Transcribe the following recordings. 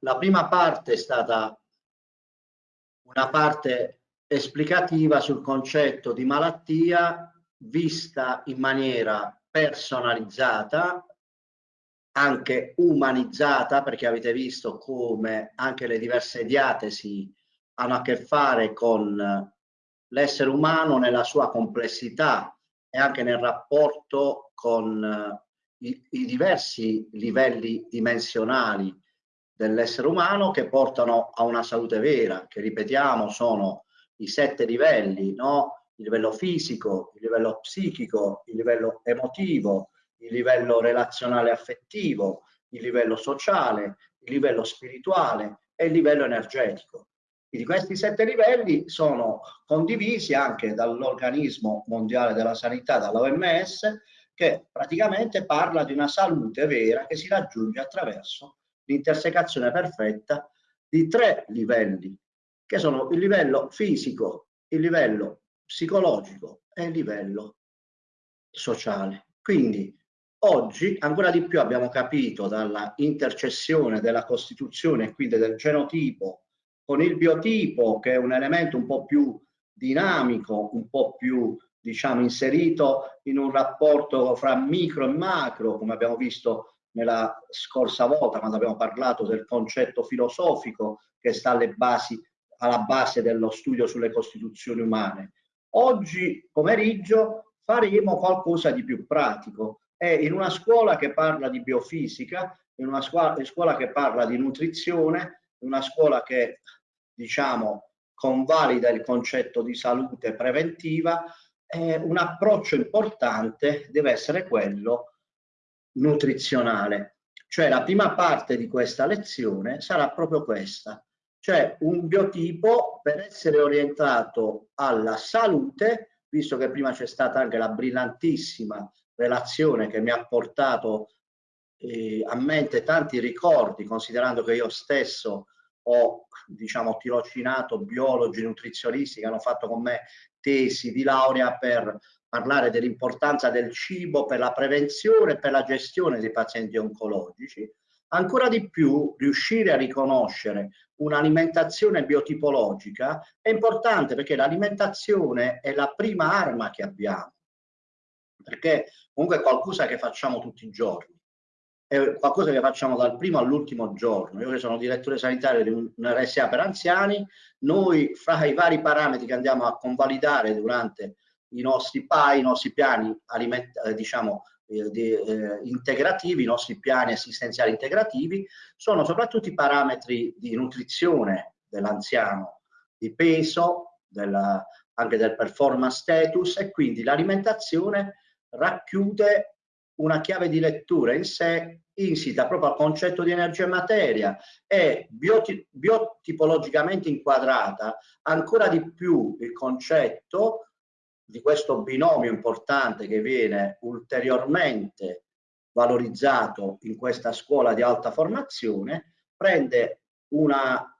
la prima parte è stata una parte esplicativa sul concetto di malattia vista in maniera personalizzata, anche umanizzata, perché avete visto come anche le diverse diatesi hanno a che fare con l'essere umano nella sua complessità e anche nel rapporto con i, i diversi livelli dimensionali dell'essere umano che portano a una salute vera, che ripetiamo sono i sette livelli, no? il livello fisico, il livello psichico, il livello emotivo, il livello relazionale affettivo, il livello sociale, il livello spirituale e il livello energetico. Quindi questi sette livelli sono condivisi anche dall'organismo mondiale della sanità, dall'OMS, che praticamente parla di una salute vera che si raggiunge attraverso l'intersecazione perfetta di tre livelli, che sono il livello fisico, il livello psicologico e il livello sociale. Quindi oggi ancora di più abbiamo capito dalla intercessione della Costituzione quindi del genotipo con il biotipo che è un elemento un po' più dinamico, un po' più diciamo, inserito in un rapporto fra micro e macro, come abbiamo visto nella scorsa volta quando abbiamo parlato del concetto filosofico che sta alle basi, alla base dello studio sulle costituzioni umane. Oggi pomeriggio faremo qualcosa di più pratico e in una scuola che parla di biofisica, in una scuola, scuola che parla di nutrizione, in una scuola che diciamo convalida il concetto di salute preventiva, eh, un approccio importante deve essere quello nutrizionale. Cioè la prima parte di questa lezione sarà proprio questa, cioè un biotipo per essere orientato alla salute, visto che prima c'è stata anche la brillantissima relazione che mi ha portato eh, a mente tanti ricordi, considerando che io stesso ho diciamo tirocinato biologi nutrizionisti che hanno fatto con me tesi di laurea per parlare dell'importanza del cibo per la prevenzione e per la gestione dei pazienti oncologici, ancora di più riuscire a riconoscere un'alimentazione biotipologica è importante perché l'alimentazione è la prima arma che abbiamo, perché comunque è qualcosa che facciamo tutti i giorni è qualcosa che facciamo dal primo all'ultimo giorno. Io che sono direttore sanitario di un RSA per anziani, noi fra i vari parametri che andiamo a convalidare durante i nostri PAI, i nostri piani eh, diciamo, eh, di, eh, integrativi, i nostri piani assistenziali integrativi, sono soprattutto i parametri di nutrizione dell'anziano, di peso, della, anche del performance status e quindi l'alimentazione racchiude una chiave di lettura in sé insita proprio al concetto di energia e materia e bioti biotipologicamente inquadrata ancora di più il concetto di questo binomio importante che viene ulteriormente valorizzato in questa scuola di alta formazione prende una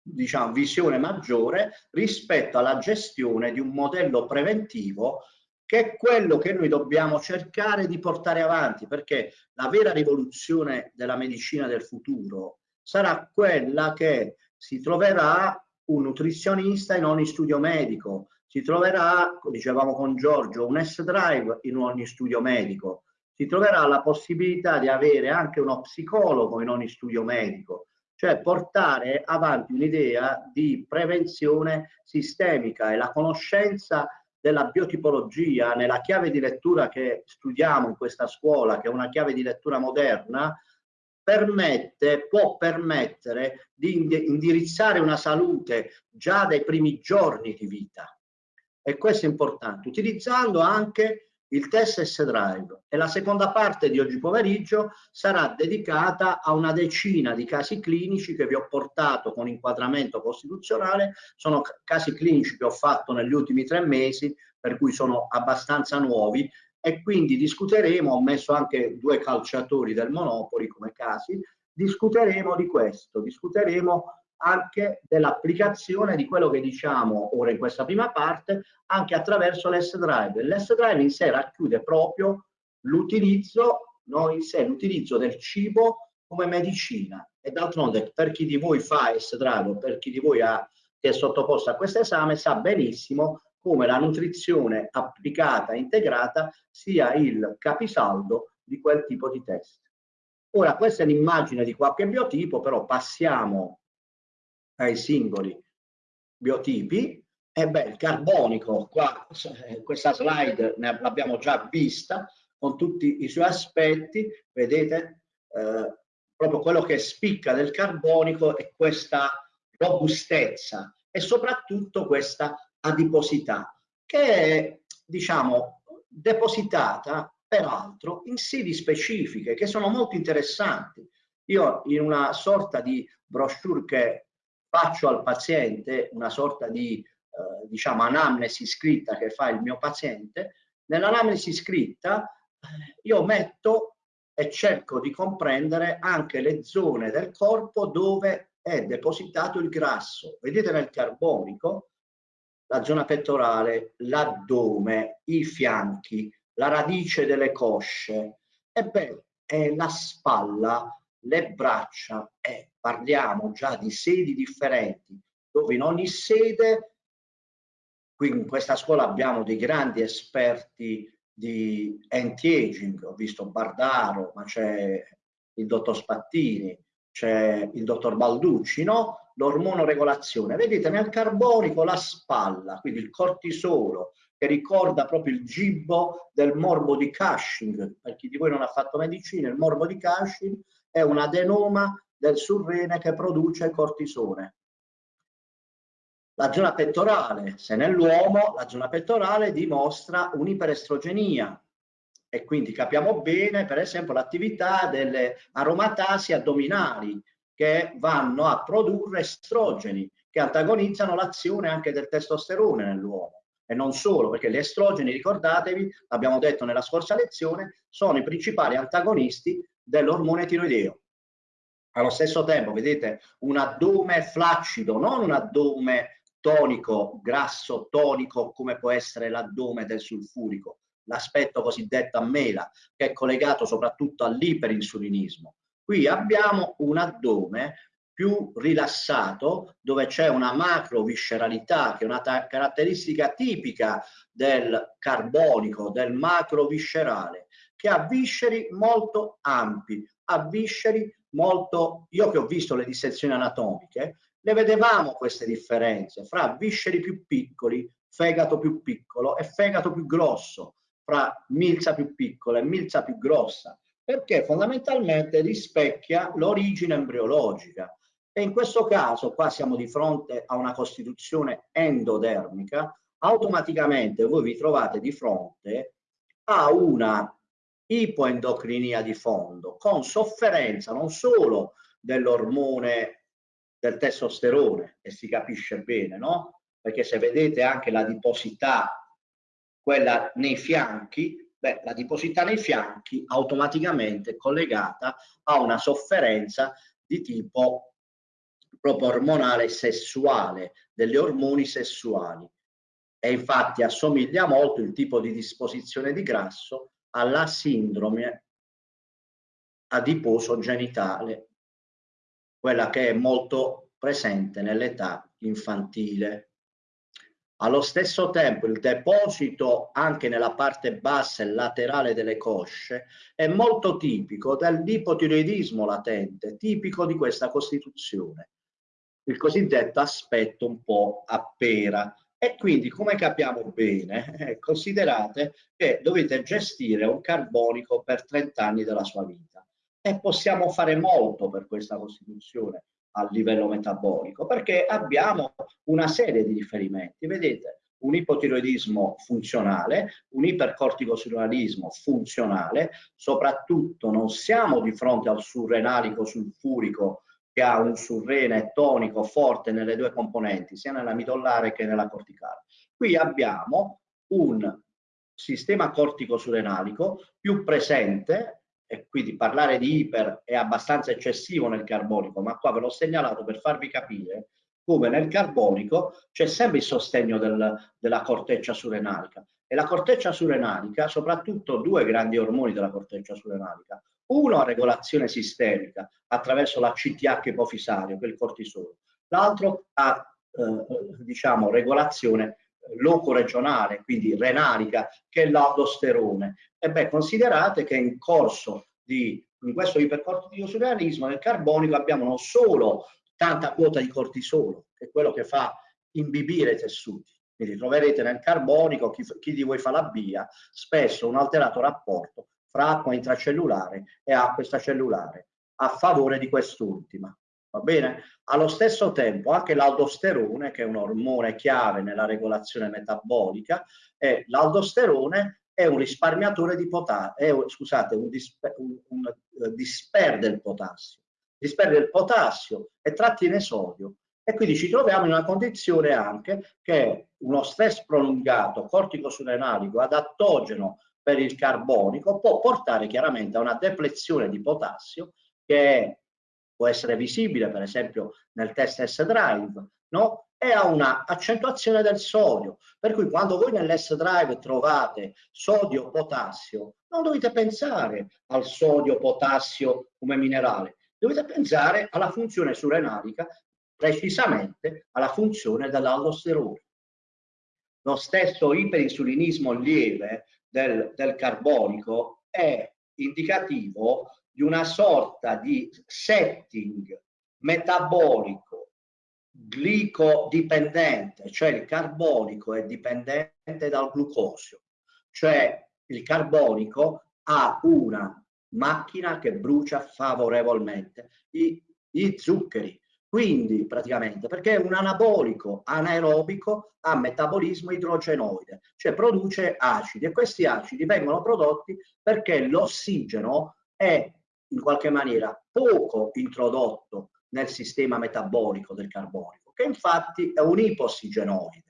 diciamo, visione maggiore rispetto alla gestione di un modello preventivo che è quello che noi dobbiamo cercare di portare avanti, perché la vera rivoluzione della medicina del futuro sarà quella che si troverà un nutrizionista in ogni studio medico, si troverà, dicevamo con Giorgio, un S-Drive in ogni studio medico, si troverà la possibilità di avere anche uno psicologo in ogni studio medico, cioè portare avanti un'idea di prevenzione sistemica e la conoscenza della biotipologia nella chiave di lettura che studiamo in questa scuola, che è una chiave di lettura moderna, permette, può permettere di indirizzare una salute già dai primi giorni di vita. E questo è importante, utilizzando anche il test S-Drive e la seconda parte di oggi pomeriggio sarà dedicata a una decina di casi clinici che vi ho portato con inquadramento costituzionale, sono casi clinici che ho fatto negli ultimi tre mesi, per cui sono abbastanza nuovi. E quindi discuteremo, ho messo anche due calciatori del Monopoli come casi, discuteremo di questo, discuteremo anche dell'applicazione di quello che diciamo ora in questa prima parte anche attraverso l'S-Drive. L'S-Drive in sé racchiude proprio l'utilizzo no, in sé l'utilizzo del cibo come medicina e d'altronde per chi di voi fa estrago, per chi di voi ha, che è sottoposto a questo esame sa benissimo come la nutrizione applicata integrata sia il capisaldo di quel tipo di test. Ora questa è l'immagine di qualche biotipo, però passiamo ai singoli biotipi. E beh, il carbonico, qua questa slide l'abbiamo già vista con tutti i suoi aspetti, vedete, eh, proprio quello che spicca del carbonico è questa robustezza e soprattutto questa adiposità che è, diciamo, depositata peraltro in sedi specifiche che sono molto interessanti. Io in una sorta di brochure che faccio al paziente, una sorta di eh, diciamo anamnesi scritta che fa il mio paziente, nell'anamnesi scritta eh, io metto e cerco di comprendere anche le zone del corpo dove è depositato il grasso. Vedete nel carbonico la zona pettorale, l'addome, i fianchi, la radice delle cosce, e è la spalla, le braccia, e parliamo già di sedi differenti, dove in ogni sede, qui in questa scuola abbiamo dei grandi esperti di anti-aging, ho visto Bardaro, ma c'è il dottor Spattini, c'è il dottor Balducci, no? L'ormonoregolazione. Vedete nel carbonico la spalla, quindi il cortisolo, che ricorda proprio il gibbo del morbo di Cushing. Per chi di voi non ha fatto medicina, il morbo di Cushing è un adenoma del surrene che produce cortisone. La zona pettorale, se nell'uomo la zona pettorale dimostra un'iperestrogenia e quindi capiamo bene per esempio l'attività delle aromatasi addominali che vanno a produrre estrogeni che antagonizzano l'azione anche del testosterone nell'uomo e non solo perché gli estrogeni ricordatevi abbiamo detto nella scorsa lezione sono i principali antagonisti dell'ormone tiroideo allo stesso tempo vedete un addome flaccido non un addome tonico, grasso tonico come può essere l'addome del sulfurico, l'aspetto cosiddetto a mela che è collegato soprattutto all'iperinsulinismo. Qui abbiamo un addome più rilassato dove c'è una macrovisceralità che è una caratteristica tipica del carbonico, del macroviscerale, che ha visceri molto ampi, ha visceri molto, io che ho visto le dissezioni anatomiche, le vedevamo queste differenze fra visceri più piccoli, fegato più piccolo e fegato più grosso, fra milza più piccola e milza più grossa, perché fondamentalmente rispecchia l'origine embriologica. E in questo caso qua siamo di fronte a una costituzione endodermica, automaticamente voi vi trovate di fronte a una ipoendocrinia di fondo con sofferenza non solo dell'ormone del testosterone e si capisce bene, no? Perché se vedete anche la diposità, quella nei fianchi, beh, la diposità nei fianchi automaticamente è collegata a una sofferenza di tipo proprio ormonale sessuale, delle ormoni sessuali. E infatti assomiglia molto il tipo di disposizione di grasso alla sindrome adiposo genitale quella che è molto presente nell'età infantile. Allo stesso tempo il deposito anche nella parte bassa e laterale delle cosce è molto tipico dell'ipotiroidismo latente, tipico di questa costituzione, il cosiddetto aspetto un po' a pera. E quindi, come capiamo bene, eh, considerate che dovete gestire un carbonico per 30 anni della sua vita e possiamo fare molto per questa Costituzione a livello metabolico perché abbiamo una serie di riferimenti. Vedete, un ipotiroidismo funzionale, un ipercorticosurrenalismo funzionale, soprattutto non siamo di fronte al surrenalico sulfurico che ha un surrene tonico forte nelle due componenti, sia nella midollare che nella corticale. Qui abbiamo un sistema cortico-surrenalico più presente e quindi parlare di iper è abbastanza eccessivo nel carbonico, ma qua ve l'ho segnalato per farvi capire come nel carbonico c'è sempre il sostegno del, della corteccia surrenalica e la corteccia surrenalica, soprattutto due grandi ormoni della corteccia surrenalica, Uno a regolazione sistemica attraverso la CTH ipofisario, che è il cortisolo, l'altro a eh, diciamo, regolazione loco-regionale, quindi renalica, che è l'aldosterone. E beh, considerate che in corso di in questo ipercortisolismo nel carbonico abbiamo non solo tanta quota di cortisolo, che è quello che fa imbibire i tessuti, quindi troverete nel carbonico, chi, chi di voi fa la BIA, spesso un alterato rapporto fra acqua intracellulare e acqua extracellulare a favore di quest'ultima. Va bene? Allo stesso tempo anche l'aldosterone, che è un ormone chiave nella regolazione metabolica, e l'aldosterone è un risparmiatore di potassio, scusate, un, disper, un, un uh, disperde il potassio, disperde il potassio e trattiene sodio e quindi ci troviamo in una condizione anche che uno stress prolungato corticosurenalico adattogeno per il carbonico può portare chiaramente a una deplezione di potassio che può essere visibile per esempio nel test S-Drive, no? e a una accentuazione del sodio. Per cui quando voi nell'S-Drive trovate sodio-potassio, non dovete pensare al sodio-potassio come minerale, dovete pensare alla funzione surenalica precisamente alla funzione dell'aldosterone. Lo stesso iperinsulinismo lieve del, del carbonico è indicativo di una sorta di setting metabolico glicodipendente, cioè il carbonico è dipendente dal glucosio, cioè il carbonico ha una macchina che brucia favorevolmente i, i zuccheri, quindi praticamente perché è un anabolico anaerobico a metabolismo idrogenoide, cioè produce acidi e questi acidi vengono prodotti perché l'ossigeno è in qualche maniera poco introdotto nel sistema metabolico del carbonico, che infatti è un ipossigenoide.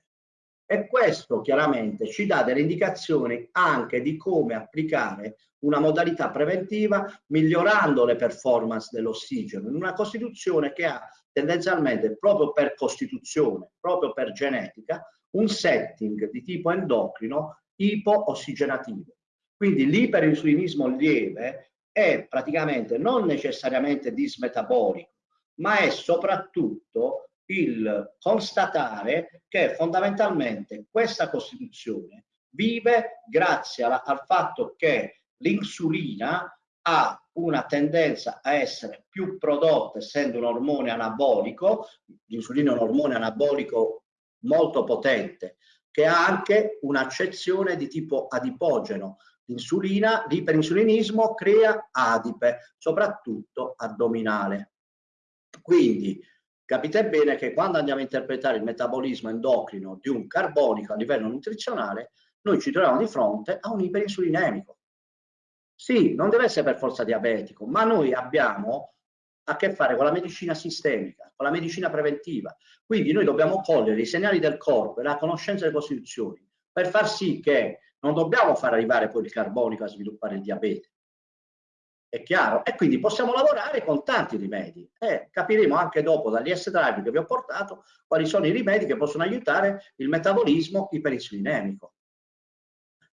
E questo chiaramente ci dà delle indicazioni anche di come applicare una modalità preventiva migliorando le performance dell'ossigeno in una costituzione che ha tendenzialmente proprio per costituzione, proprio per genetica, un setting di tipo endocrino ipo-ossigenativo. Quindi l'iperinsulinismo lieve è praticamente non necessariamente dismetabolico, ma è soprattutto il constatare che fondamentalmente questa costituzione vive grazie alla, al fatto che l'insulina ha una tendenza a essere più prodotta essendo un ormone anabolico, l'insulina è un ormone anabolico molto potente, che ha anche un'accezione di tipo adipogeno. L'insulina, l'iperinsulinismo crea adipe, soprattutto addominale. Quindi capite bene che quando andiamo a interpretare il metabolismo endocrino di un carbonico a livello nutrizionale, noi ci troviamo di fronte a un iperinsulinemico sì, non deve essere per forza diabetico, ma noi abbiamo a che fare con la medicina sistemica, con la medicina preventiva. Quindi noi dobbiamo cogliere i segnali del corpo e la conoscenza delle costituzioni per far sì che non dobbiamo far arrivare poi il carbonico a sviluppare il diabete. È chiaro? E quindi possiamo lavorare con tanti rimedi. E capiremo anche dopo dagli S-drive che vi ho portato quali sono i rimedi che possono aiutare il metabolismo iperinsulinemico.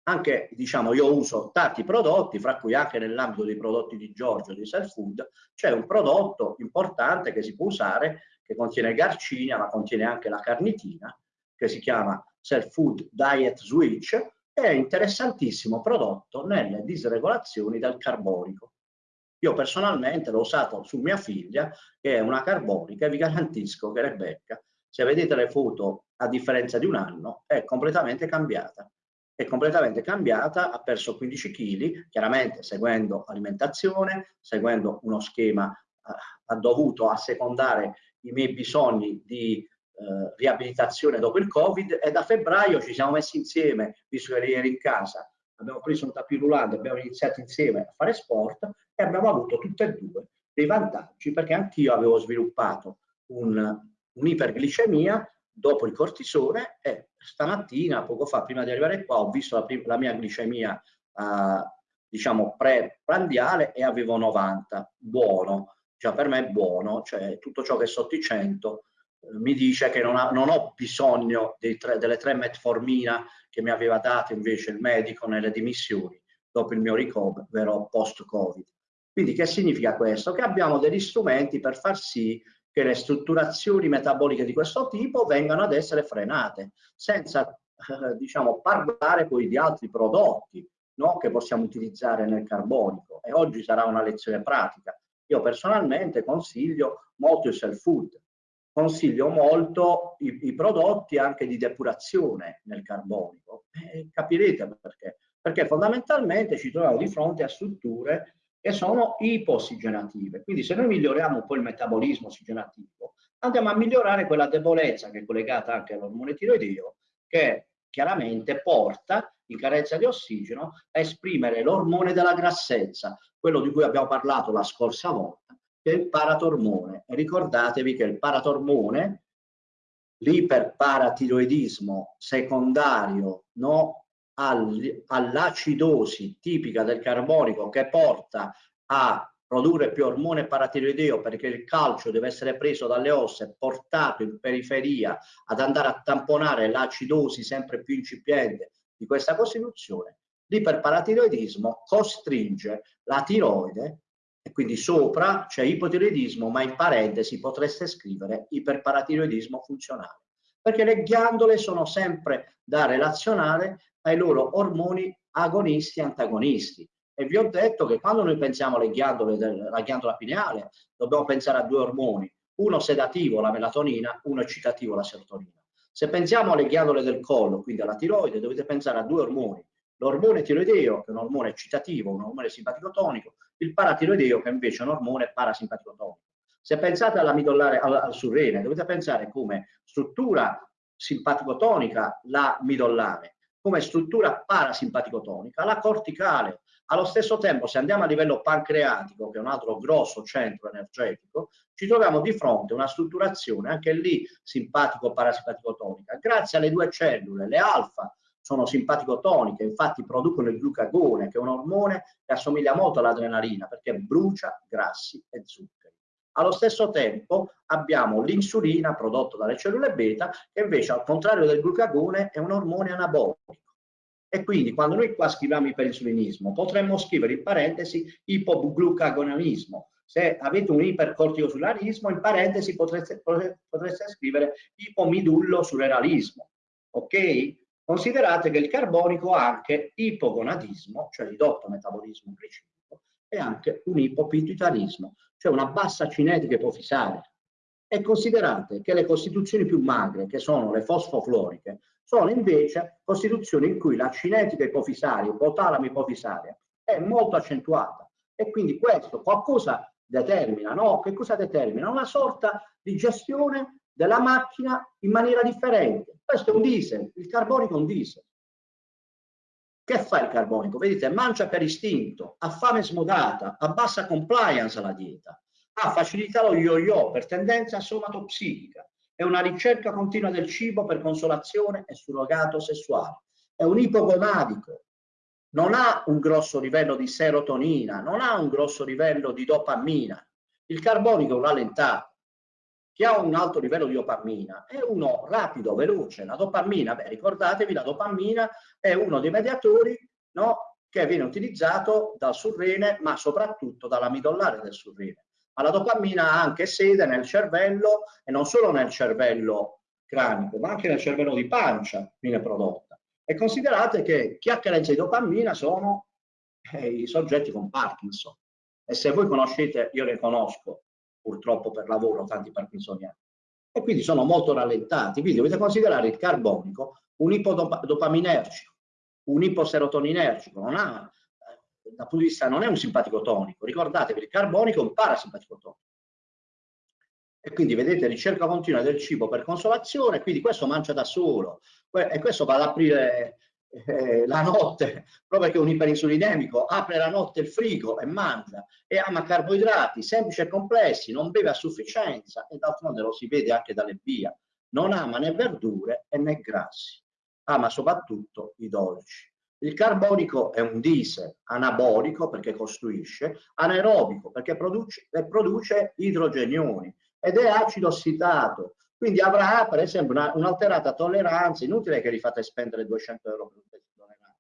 Anche diciamo io uso tanti prodotti fra cui anche nell'ambito dei prodotti di Giorgio di Self Food c'è un prodotto importante che si può usare che contiene garcinia ma contiene anche la carnitina che si chiama Self Food Diet Switch è interessantissimo prodotto nelle disregolazioni del carbonico io personalmente l'ho usato su mia figlia che è una carbonica e vi garantisco che Rebecca se vedete le foto a differenza di un anno è completamente cambiata. È completamente cambiata, ha perso 15 kg, chiaramente seguendo alimentazione, seguendo uno schema, eh, ha dovuto assecondare i miei bisogni di eh, riabilitazione dopo il Covid e da febbraio ci siamo messi insieme, visto che eri in casa, abbiamo preso un tapis roulant, abbiamo iniziato insieme a fare sport e abbiamo avuto tutte e due dei vantaggi perché anch'io avevo sviluppato un'iperglicemia un dopo il cortisone e stamattina, poco fa, prima di arrivare qua, ho visto la, la mia glicemia uh, diciamo pre-prandiale e avevo 90, buono, già per me è buono, cioè tutto ciò che è sotto i 100 eh, mi dice che non, ha, non ho bisogno tre, delle tre metformina che mi aveva dato invece il medico nelle dimissioni dopo il mio ricovero post-Covid. Quindi che significa questo? Che abbiamo degli strumenti per far sì che le strutturazioni metaboliche di questo tipo vengano ad essere frenate, senza eh, diciamo, parlare poi di altri prodotti no? che possiamo utilizzare nel carbonico. E oggi sarà una lezione pratica. Io personalmente consiglio molto il self food, consiglio molto i, i, prodotti anche di depurazione nel carbonico. E capirete perché. Perché fondamentalmente ci troviamo di fronte a strutture che sono ipossigenative. Quindi se noi miglioriamo un po' il metabolismo ossigenativo, andiamo a migliorare quella debolezza che è collegata anche all'ormone tiroideo, che chiaramente porta in carenza di ossigeno a esprimere l'ormone della grassezza, quello di cui abbiamo parlato la scorsa volta, il paratormone. Ricordatevi che il paratormone, l'iperparatiroidismo secondario no, all'acidosi tipica del carbonico che porta a produrre più ormone paratiroideo perché il calcio deve essere preso dalle ossa e portato in periferia ad andare a tamponare l'acidosi sempre più incipiente di questa costituzione, l'iperparatiroidismo costringe la tiroide quindi sopra c'è ipotiroidismo ma in parentesi potreste scrivere iperparatiroidismo funzionale perché le ghiandole sono sempre da relazionare ai loro ormoni agonisti e antagonisti. E vi ho detto che quando noi pensiamo alle ghiandole della ghiandola pineale, dobbiamo pensare a due ormoni, uno sedativo, la melatonina, uno eccitativo, la serotonina. Se pensiamo alle ghiandole del collo, quindi alla tiroide, dovete pensare a due ormoni, l'ormone tiroideo, che è un ormone eccitativo, un ormone simpatico-tonico, il paratiroideo, che invece è un ormone parasimpatico-tonico. Se pensate alla midollare, al, al surrene, dovete pensare come struttura simpatico-tonica la midollare, come struttura parasimpatico-tonica la corticale. Allo stesso tempo, se andiamo a livello pancreatico, che è un altro grosso centro energetico, ci troviamo di fronte a una strutturazione anche lì simpatico-parasimpatico-tonica. Grazie alle due cellule, le alfa sono simpatico-toniche, infatti producono il glucagone, che è un ormone che assomiglia molto all'adrenalina perché brucia grassi e zuccheri. Allo stesso tempo abbiamo l'insulina prodotta dalle cellule beta che invece al contrario del glucagone è un ormone anabolico. E quindi quando noi qua scriviamo iperinsulinismo potremmo scrivere in parentesi ipoglucagonismo. Se avete un ipercorticosularismo in parentesi potreste, potreste scrivere ipomidullo sureralismo. Ok? Considerate che il carbonico ha anche ipogonadismo, cioè ridotto metabolismo glicemico, e anche un ipopituitarismo, cioè una bassa cinetica ipofisale. E considerate che le costituzioni più magre, che sono le fosfofloriche, sono invece costituzioni in cui la cinetica ipofisaria, ipotalamo ipofisaria, è molto accentuata. E quindi questo qualcosa determina, no? Che cosa determina? Una sorta di gestione della macchina in maniera differente. Questo è un diesel, il carbonico è un diesel. Che fa il carbonico? Vedete, mangia per istinto, ha fame smodata, ha bassa compliance alla dieta, ha facilità lo yo-yo per tendenza somatopsichica, è una ricerca continua del cibo per consolazione e surrogato sessuale, è un ipogonadico, non ha un grosso livello di serotonina, non ha un grosso livello di dopamina. Il carbonico è un rallentato, chi ha un alto livello di dopamina è uno rapido, veloce. La dopamina, beh, ricordatevi, la dopamina è uno dei mediatori no, che viene utilizzato dal surrene, ma soprattutto dalla midollare del surrene. Ma la dopamina ha anche sede nel cervello e non solo nel cervello cranico, ma anche nel cervello di pancia viene prodotta. E considerate che chi ha carenza di dopamina sono eh, i soggetti con Parkinson. E se voi conoscete, io ne conosco, purtroppo per lavoro tanti parkinsoniani e quindi sono molto rallentati. Quindi dovete considerare il carbonico un ipodopaminergico, un iposerotoninergico, non ha, eh, dal punto di vista non è un simpatico tonico, ricordatevi il carbonico è un parasimpatico tonico. E quindi vedete ricerca continua del cibo per consolazione, quindi questo mangia da solo e questo va ad aprire eh, la notte, proprio che un iperinsulinemico apre la notte il frigo e mangia e ama carboidrati semplici e complessi, non beve a sufficienza e d'altronde lo si vede anche dalle via, non ama né verdure né grassi, ama soprattutto i dolci. Il carbonico è un diesel anabolico perché costruisce, anaerobico perché produce, produce idrogenioni ed è acido ossidato quindi avrà per esempio un'alterata tolleranza, inutile che li fate spendere 200 euro per un test tollerante.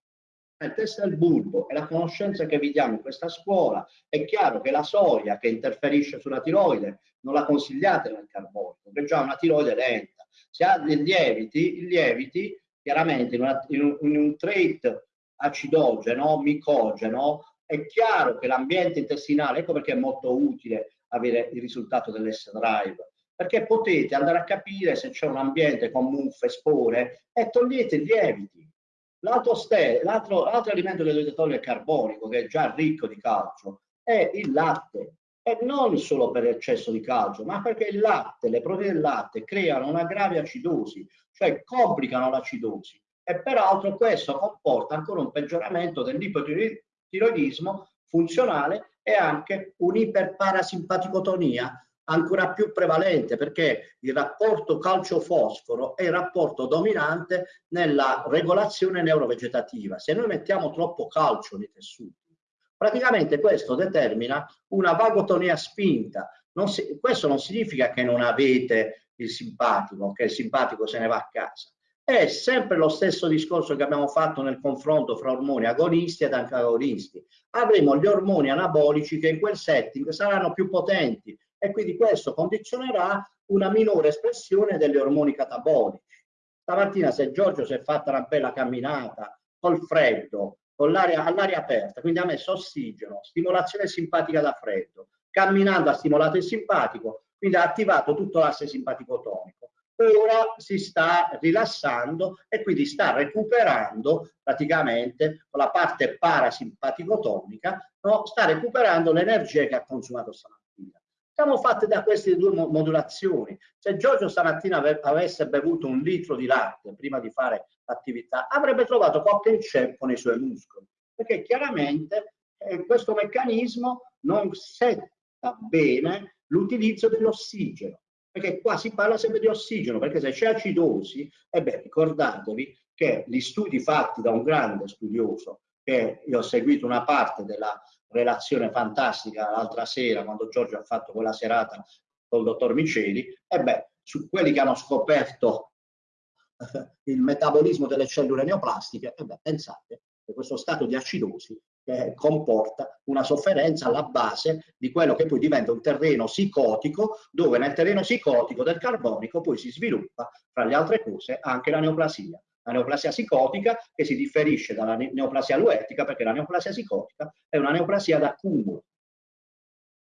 il test del bulbo e la conoscenza che vi diamo in questa scuola, è chiaro che la soia che interferisce sulla tiroide non la consigliate nel carbonico, perché già una tiroide lenta. Se ha dei lieviti, i lieviti chiaramente in, una, in, un, in un trait acidogeno, micogeno, è chiaro che l'ambiente intestinale, ecco perché è molto utile avere il risultato dell'S-Drive, perché potete andare a capire se c'è un ambiente con muffe, spore e togliete i lieviti. L'altro alimento che dovete togliere è carbonico, che è già ricco di calcio, è il latte. E non solo per eccesso di calcio, ma perché il latte, le proteine del latte creano una grave acidosi, cioè complicano l'acidosi. E peraltro questo comporta ancora un peggioramento dell'ipotiroidismo funzionale e anche un'iperparasimpaticotonia ancora più prevalente perché il rapporto calcio-fosforo è il rapporto dominante nella regolazione neurovegetativa. Se noi mettiamo troppo calcio nei tessuti, praticamente questo determina una vagotonia spinta. Non si, questo non significa che non avete il simpatico, che il simpatico se ne va a casa. È sempre lo stesso discorso che abbiamo fatto nel confronto fra ormoni agonisti ed antagonisti. Avremo gli ormoni anabolici che in quel setting saranno più potenti, e quindi questo condizionerà una minore espressione degli ormoni catabolici. Stamattina se Giorgio si è fatta una bella camminata col freddo, con l'aria all'aria aperta, quindi ha messo ossigeno, stimolazione simpatica da freddo, camminando ha stimolato il simpatico, quindi ha attivato tutto l'asse simpatico-tonico. Ora si sta rilassando e quindi sta recuperando praticamente la parte parasimpatico-tonica, no? sta recuperando l'energia che ha consumato stamattina siamo fatte da queste due modulazioni. Se Giorgio stamattina avesse bevuto un litro di latte prima di fare l'attività, avrebbe trovato qualche inceppo nei suoi muscoli, perché chiaramente eh, questo meccanismo non setta bene l'utilizzo dell'ossigeno, perché qua si parla sempre di ossigeno, perché se c'è acidosi, e beh, ricordatevi che gli studi fatti da un grande studioso, che io ho seguito una parte della relazione fantastica l'altra sera quando Giorgio ha fatto quella serata col dottor Miceli, e beh, su quelli che hanno scoperto il metabolismo delle cellule neoplastiche, e beh, pensate che questo stato di acidosi eh, comporta una sofferenza alla base di quello che poi diventa un terreno psicotico, dove nel terreno psicotico del carbonico poi si sviluppa, fra le altre cose, anche la neoplasia la neoplasia psicotica che si differisce dalla neoplasia aluetica perché la neoplasia psicotica è una neoplasia d'accumulo.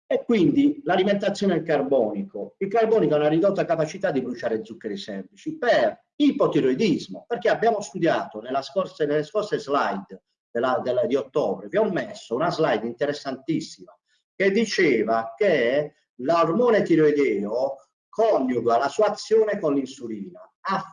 E quindi l'alimentazione al carbonico. Il carbonico ha una ridotta capacità di bruciare zuccheri semplici per ipotiroidismo, perché abbiamo studiato scorsa, nelle scorse slide della, della, di ottobre, vi ho messo una slide interessantissima che diceva che l'ormone tiroideo coniuga la sua azione con l'insulina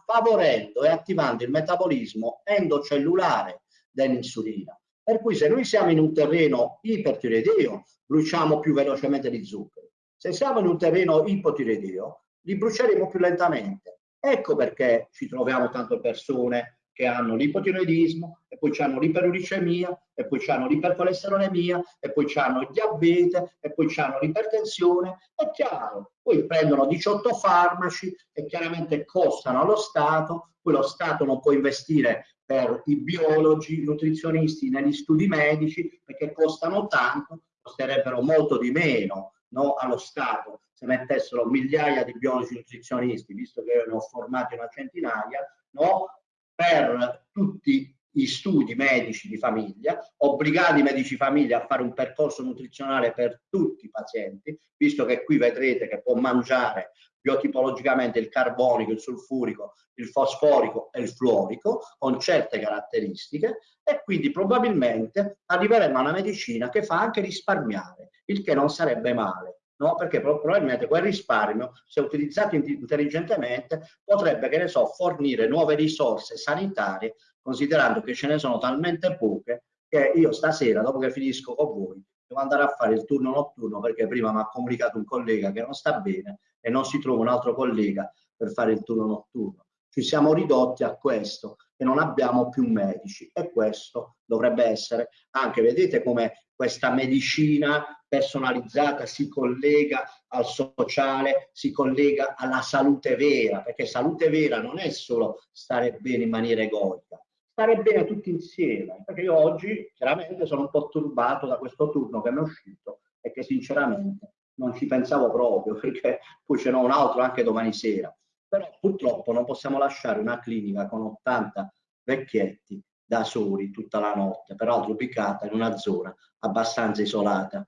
favorendo e attivando il metabolismo endocellulare dell'insulina. Per cui se noi siamo in un terreno ipertiroideo, bruciamo più velocemente gli zuccheri. Se siamo in un terreno ipotiroideo, li bruceremo più lentamente. Ecco perché ci troviamo tante persone che hanno l'ipotiroidismo e poi hanno l'iperuricemia e poi hanno l'ipercolesterolemia e poi hanno il diabete e poi hanno l'ipertensione. È chiaro, poi prendono 18 farmaci e chiaramente costano allo Stato, poi lo Stato non può investire per i biologi, i nutrizionisti negli studi medici perché costano tanto, costerebbero molto di meno no, allo Stato se mettessero migliaia di biologi nutrizionisti, visto che io ne ho formati una centinaia, no, per tutti gli studi medici di famiglia, obbligare i medici di famiglia a fare un percorso nutrizionale per tutti i pazienti, visto che qui vedrete che può mangiare biotipologicamente il carbonico, il sulfurico, il fosforico e il fluorico con certe caratteristiche e quindi probabilmente arriveremo a una medicina che fa anche risparmiare, il che non sarebbe male no? perché probabilmente quel risparmio, se utilizzato intelligentemente, potrebbe, che ne so, fornire nuove risorse sanitarie, considerando che ce ne sono talmente poche che io stasera, dopo che finisco con voi, devo andare a fare il turno notturno perché prima mi ha comunicato un collega che non sta bene e non si trova un altro collega per fare il turno notturno. Ci siamo ridotti a questo e non abbiamo più medici e questo dovrebbe essere anche, vedete come questa medicina personalizzata si collega al sociale, si collega alla salute vera, perché salute vera non è solo stare bene in maniera egoica, stare bene tutti insieme, perché io oggi chiaramente sono un po' turbato da questo turno che mi è uscito e che sinceramente non ci pensavo proprio, perché poi ce n'ho un altro anche domani sera. Però purtroppo non possiamo lasciare una clinica con 80 vecchietti da soli tutta la notte, peraltro ubicata in una zona abbastanza isolata.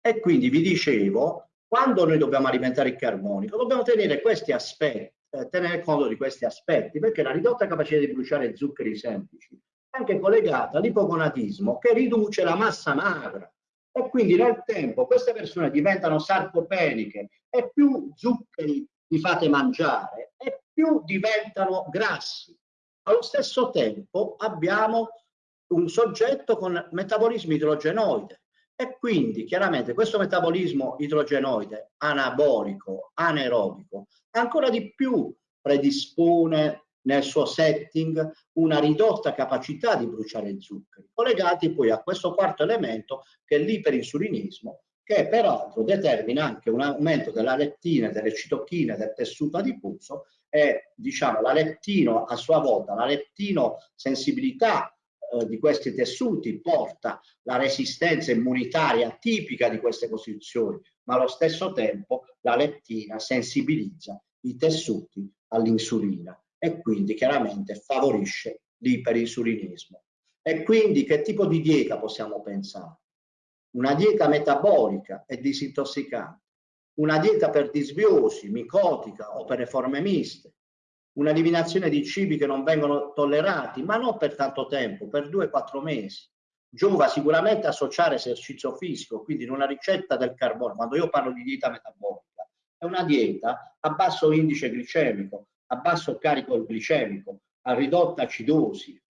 E quindi vi dicevo, quando noi dobbiamo alimentare il carbonico, dobbiamo tenere questi aspetti eh, tenere conto di questi aspetti, perché la ridotta capacità di bruciare zuccheri semplici è anche collegata all'ipogonatismo che riduce la massa magra e quindi nel tempo queste persone diventano sarcopeniche e più zuccheri vi fate mangiare e più diventano grassi. Allo stesso tempo abbiamo un soggetto con metabolismo idrogenoide e quindi chiaramente questo metabolismo idrogenoide anabolico, anaerobico, ancora di più predispone nel suo setting una ridotta capacità di bruciare zuccheri, collegati poi a questo quarto elemento che è l'iperinsulinismo, che peraltro determina anche un aumento della lettina, delle citochine, del tessuto adiposo e diciamo la lettino a sua volta, la lettino sensibilità eh, di questi tessuti porta la resistenza immunitaria tipica di queste costituzioni, ma allo stesso tempo la lettina sensibilizza i tessuti all'insulina e quindi chiaramente favorisce l'iperinsulinismo. E quindi che tipo di dieta possiamo pensare? Una dieta metabolica e disintossicante, una dieta per disbiosi, micotica o per le forme miste, un'eliminazione di cibi che non vengono tollerati, ma non per tanto tempo, per due o quattro mesi. Giova sicuramente associare esercizio fisico, quindi in una ricetta del carbone, quando io parlo di dieta metabolica, è una dieta a basso indice glicemico, a basso carico glicemico, a ridotta acidosi,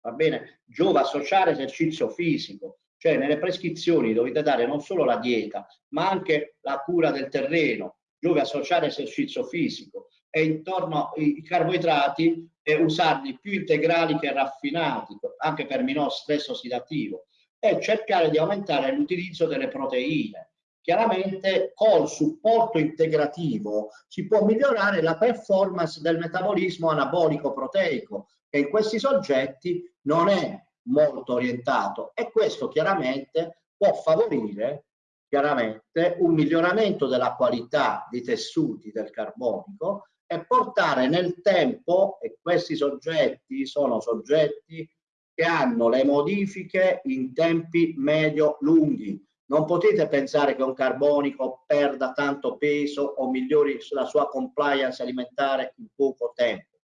va bene? Giova associare esercizio fisico, cioè nelle prescrizioni dovete dare non solo la dieta, ma anche la cura del terreno, giova associare esercizio fisico, e intorno ai carboidrati e usarli più integrali che raffinati, anche per minor stress ossidativo, e cercare di aumentare l'utilizzo delle proteine. Chiaramente col supporto integrativo si può migliorare la performance del metabolismo anabolico proteico, che in questi soggetti non è molto orientato e questo chiaramente può favorire chiaramente un miglioramento della qualità dei tessuti del carbonico e portare nel tempo, e questi soggetti sono soggetti che hanno le modifiche in tempi medio-lunghi. Non potete pensare che un carbonico perda tanto peso o migliori la sua compliance alimentare in poco tempo.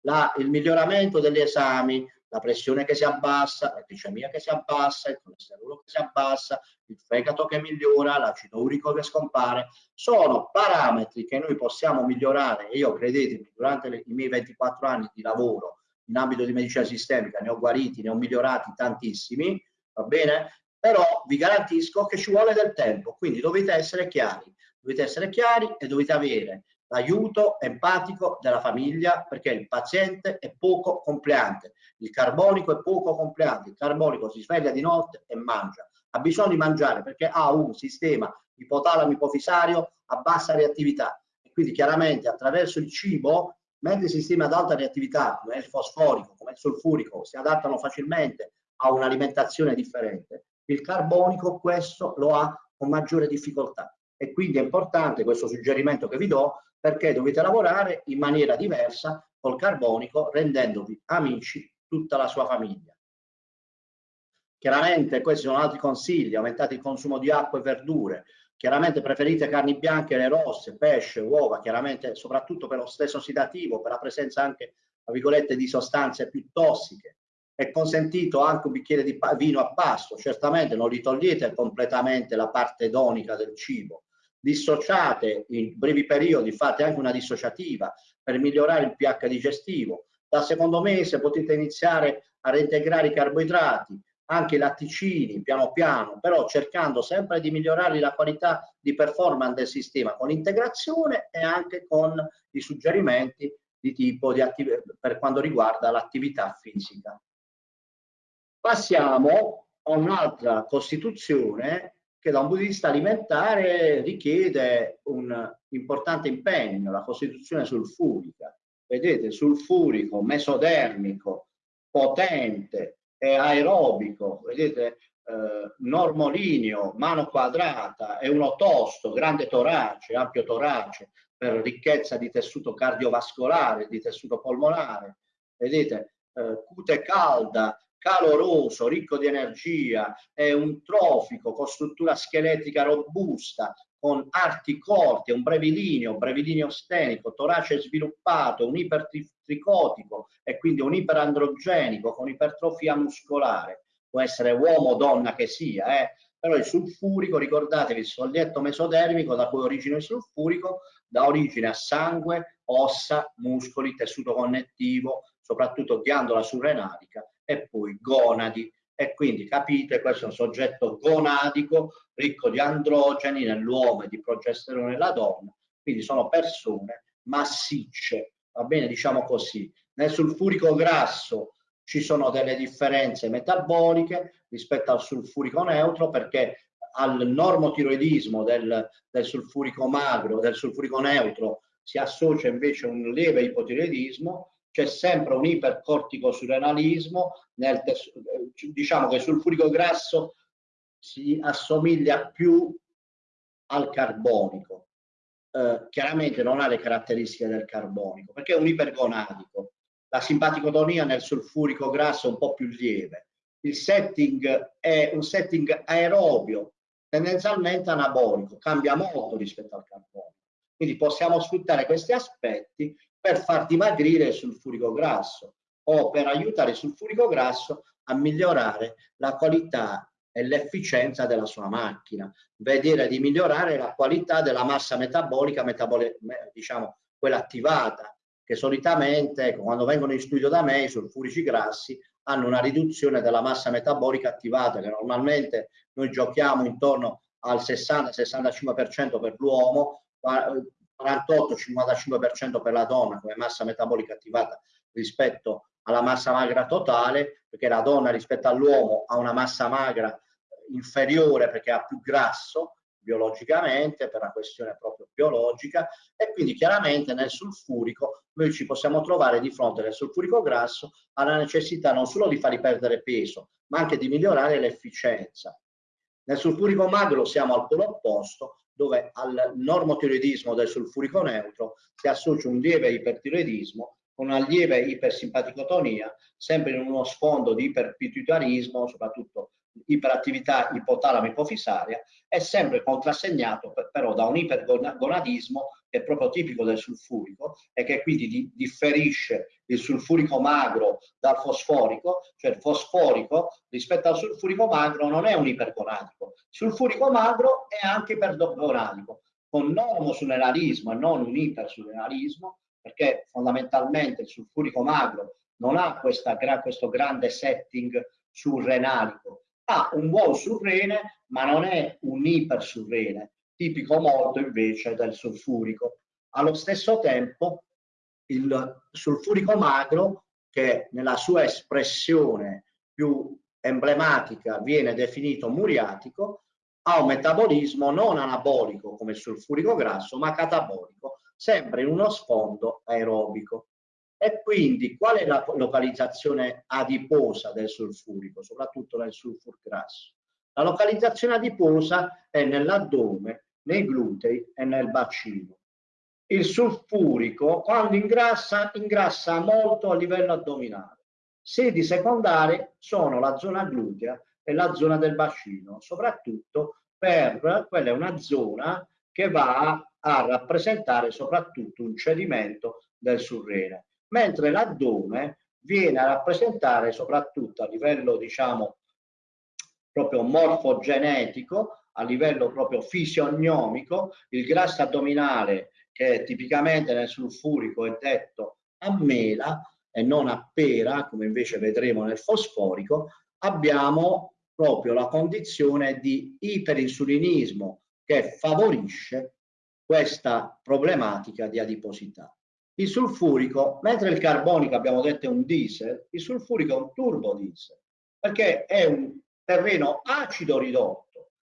La, il miglioramento degli esami la pressione che si abbassa, la glicemia che si abbassa, il colesterolo che si abbassa, il fegato che migliora, l'acido urico che scompare, sono parametri che noi possiamo migliorare e io credetemi, durante le, i miei 24 anni di lavoro in ambito di medicina sistemica ne ho guariti, ne ho migliorati tantissimi, va bene? Però vi garantisco che ci vuole del tempo, quindi dovete essere chiari, dovete essere chiari e dovete avere l'aiuto empatico della famiglia perché il paziente è poco compliante, il carbonico è poco compliante, il carbonico si sveglia di notte e mangia, ha bisogno di mangiare perché ha un sistema ipotalamo ipofisario a bassa reattività. E quindi chiaramente attraverso il cibo, mentre i sistemi ad alta reattività come il fosforico, come il sulfurico si adattano facilmente a un'alimentazione differente, il carbonico questo lo ha con maggiore difficoltà. E quindi è importante questo suggerimento che vi do perché dovete lavorare in maniera diversa col carbonico rendendovi amici tutta la sua famiglia. Chiaramente questi sono altri consigli, aumentate il consumo di acqua e verdure, chiaramente preferite carni bianche, le rosse, pesce, uova, chiaramente soprattutto per lo stesso ossidativo, per la presenza anche, tra virgolette, di sostanze più tossiche. È consentito anche un bicchiere di vino a pasto, certamente non li togliete completamente la parte edonica del cibo, dissociate in brevi periodi, fate anche una dissociativa per migliorare il pH digestivo. Dal secondo mese potete iniziare a reintegrare i carboidrati, anche i latticini, piano piano, però cercando sempre di migliorare la qualità di performance del sistema con l'integrazione e anche con i suggerimenti di tipo di per quanto riguarda l'attività fisica. Passiamo a un'altra costituzione che da un punto di vista alimentare richiede un importante impegno, la costituzione sulfurica. Vedete, sulfurico, mesodermico, potente e aerobico, vedete, eh, normolineo, mano quadrata, è uno tosto, grande torace, ampio torace, per ricchezza di tessuto cardiovascolare, di tessuto polmonare, vedete, eh, cute calda, caloroso, ricco di energia, è un trofico con struttura scheletrica robusta, con arti corti, un brevilineo, brevilineo stenico, torace sviluppato, un ipertricotico e quindi un iperandrogenico con ipertrofia muscolare. Può essere uomo o donna che sia, eh? però il sulfurico, ricordatevi, il soglietto mesodermico da cui origina il sulfurico, dà origine a sangue, ossa, muscoli, tessuto connettivo, soprattutto ghiandola surrenalica e poi gonadi. E quindi capite, questo è un soggetto gonadico, ricco di androgeni nell'uomo e di progesterone nella donna, quindi sono persone massicce, va bene, diciamo così. Nel sulfurico grasso ci sono delle differenze metaboliche rispetto al sulfurico neutro perché al normotiroidismo del, del sulfurico magro, del sulfurico neutro, si associa invece un lieve ipotiroidismo c'è sempre un ipercorticosurenalismo, nel diciamo che sul furico grasso si assomiglia più al carbonico. Eh, chiaramente non ha le caratteristiche del carbonico, perché è un ipergonadico. La simpaticotonia nel sulfurico grasso è un po' più lieve. Il setting è un setting aerobio, tendenzialmente anabolico, cambia molto rispetto al carbonico. Quindi possiamo sfruttare questi aspetti per far dimagrire il sulfurico grasso o per aiutare il sulfurico grasso a migliorare la qualità e l'efficienza della sua macchina, vedere di migliorare la qualità della massa metabolica, metabole, diciamo quella attivata, che solitamente quando vengono in studio da me i sulfurici grassi hanno una riduzione della massa metabolica attivata che normalmente noi giochiamo intorno al 60-65% per l'uomo, 48-55% per la donna come massa metabolica attivata rispetto alla massa magra totale, perché la donna rispetto all'uomo ha una massa magra inferiore perché ha più grasso biologicamente per una questione proprio biologica e quindi chiaramente nel sulfurico noi ci possiamo trovare di fronte nel sulfurico grasso alla necessità non solo di fargli perdere peso ma anche di migliorare l'efficienza. Nel sulfurico magro siamo al polo opposto dove al normotiroidismo del sulfurico neutro si associa un lieve ipertiroidismo con una lieve ipersimpaticotonia, sempre in uno sfondo di iperpituitarismo, soprattutto iperattività ipotalamo-ipofisaria, è sempre contrassegnato però da un ipergonadismo è proprio tipico del sulfurico e che quindi di, differisce il sulfurico magro dal fosforico, cioè il fosforico rispetto al sulfurico magro non è un ipergonadico, il sulfurico magro è anche ipergonadico, con normosunenarismo e non un ipersunenarismo, perché fondamentalmente il sulfurico magro non ha questa, questo grande setting surrenalico, ha un buon surrene ma non è un ipersurrene, tipico molto invece del sulfurico. Allo stesso tempo il sulfurico magro che nella sua espressione più emblematica viene definito muriatico, ha un metabolismo non anabolico come il sulfurico grasso, ma catabolico, sempre in uno sfondo aerobico. E quindi qual è la localizzazione adiposa del sulfurico, soprattutto nel sulfur grasso? La localizzazione adiposa è nell'addome, nei glutei e nel bacino. Il sulfurico, quando ingrassa, ingrassa molto a livello addominale. Sedi secondarie sono la zona glutea e la zona del bacino, soprattutto per quella è una zona che va a rappresentare soprattutto un cedimento del surrene mentre l'addome viene a rappresentare soprattutto a livello diciamo proprio morfogenetico, a livello proprio fisionomico, il grasso addominale che tipicamente nel sulfurico è detto a mela e non a pera, come invece vedremo nel fosforico, abbiamo proprio la condizione di iperinsulinismo che favorisce questa problematica di adiposità. Il sulfurico, mentre il carbonico abbiamo detto è un diesel, il sulfurico è un turbo diesel, perché è un terreno acido ridotto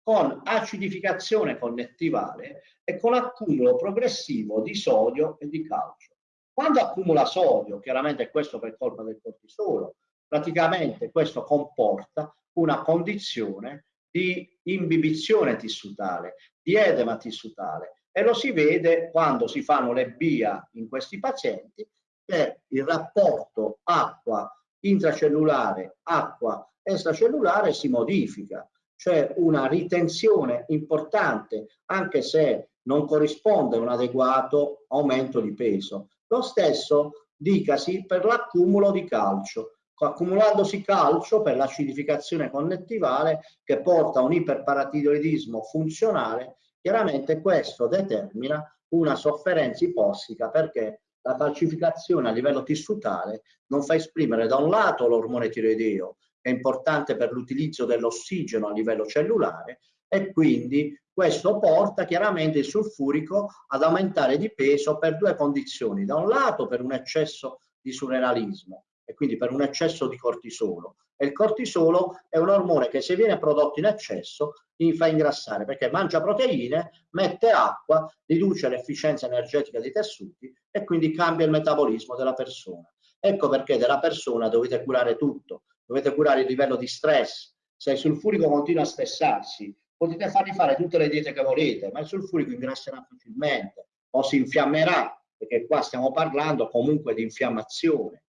con acidificazione connettivale e con accumulo progressivo di sodio e di calcio. Quando accumula sodio, chiaramente questo per colpa del cortisolo, praticamente questo comporta una condizione di imbibizione tissutale, di edema tissutale e lo si vede quando si fanno le BIA in questi pazienti che il rapporto acqua intracellulare, acqua extracellulare si modifica, cioè una ritenzione importante anche se non corrisponde un adeguato aumento di peso. Lo stesso dicasi per l'accumulo di calcio, accumulandosi calcio per l'acidificazione connettivale che porta a un iperparatiroidismo funzionale, chiaramente questo determina una sofferenza ipossica perché la calcificazione a livello tissutale non fa esprimere da un lato l'ormone tiroideo, è importante per l'utilizzo dell'ossigeno a livello cellulare, e quindi questo porta chiaramente il sulfurico ad aumentare di peso per due condizioni. Da un lato per un eccesso di surrenalismo e quindi per un eccesso di cortisolo. E il cortisolo è un ormone che se viene prodotto in eccesso fa ingrassare perché mangia proteine, mette acqua, riduce l'efficienza energetica dei tessuti e quindi cambia il metabolismo della persona. Ecco perché della persona dovete curare tutto, dovete curare il livello di stress. Se il sulfurico continua a stressarsi, potete fargli fare tutte le diete che volete, ma il sulfurico ingrasserà facilmente o si infiammerà, perché qua stiamo parlando comunque di infiammazione.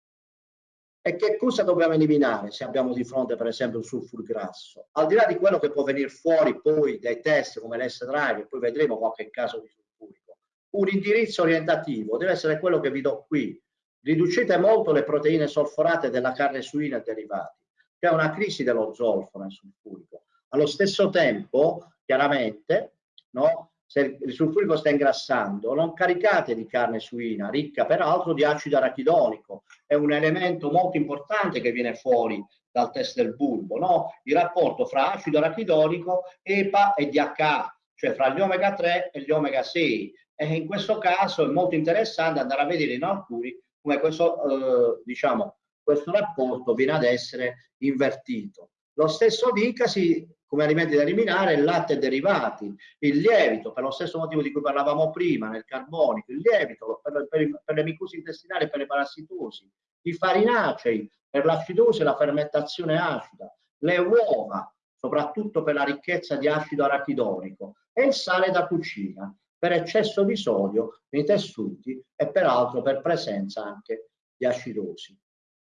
E che cosa dobbiamo eliminare se abbiamo di fronte per esempio un sulfur grasso? Al di là di quello che può venire fuori poi dai test come l'S-Drive, e poi vedremo qualche caso di sulfurico, un indirizzo orientativo deve essere quello che vi do qui. Riducete molto le proteine solforate della carne suina e derivati. C'è una crisi dello zolfo nel sulfurico allo stesso tempo, chiaramente, no, se il sulfurico sta ingrassando, non caricate di carne suina, ricca peraltro di acido arachidonico. È un elemento molto importante che viene fuori dal test del bulbo, no? il rapporto fra acido arachidonico, EPA e DHA, cioè fra gli omega 3 e gli omega 6. E in questo caso è molto interessante andare a vedere in alcuni come questo, eh, diciamo, questo rapporto viene ad essere invertito. Lo stesso dicasi come alimenti da eliminare il latte e derivati, il lievito, per lo stesso motivo di cui parlavamo prima, nel carbonico, il lievito per, per, per le micusi intestinali e per le parassitosi, i farinacei per l'acidosi e la fermentazione acida, le uova, soprattutto per la ricchezza di acido arachidonico, e il sale da cucina, per eccesso di sodio nei tessuti e peraltro per presenza anche di acidosi.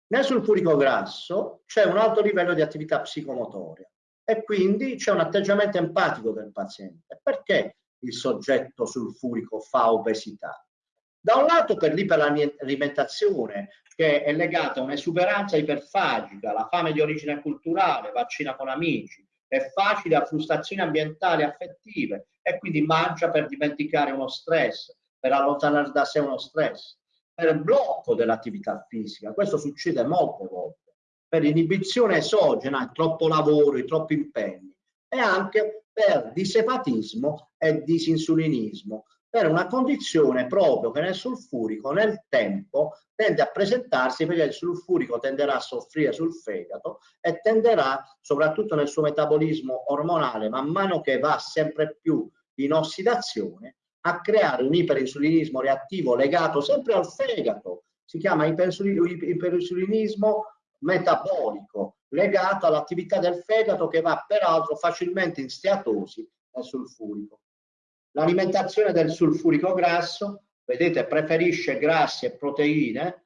Nel sulfurico grasso c'è un alto livello di attività psicomotoria e quindi c'è un atteggiamento empatico del paziente. Perché il soggetto sulfurico fa obesità? Da un lato per l'iperalimentazione, che è legata a un'esuberanza iperfagica, la fame di origine culturale, vaccina con amici, è facile a frustrazioni ambientali affettive e quindi mangia per dimenticare uno stress, per allontanare da sé uno stress per blocco dell'attività fisica. Questo succede molte volte, per inibizione esogena, troppo lavoro, troppi impegni. E anche per disepatismo e disinsulinismo, per una condizione proprio che nel sulfurico nel tempo tende a presentarsi perché il sulfurico tenderà a soffrire sul fegato e tenderà soprattutto nel suo metabolismo ormonale man mano che va sempre più in ossidazione a creare un iperinsulinismo reattivo legato sempre al fegato, si chiama iperinsulinismo metabolico, legato all'attività del fegato che va peraltro facilmente in steatosi nel sulfurico. L'alimentazione del sulfurico grasso, vedete, preferisce grassi e proteine,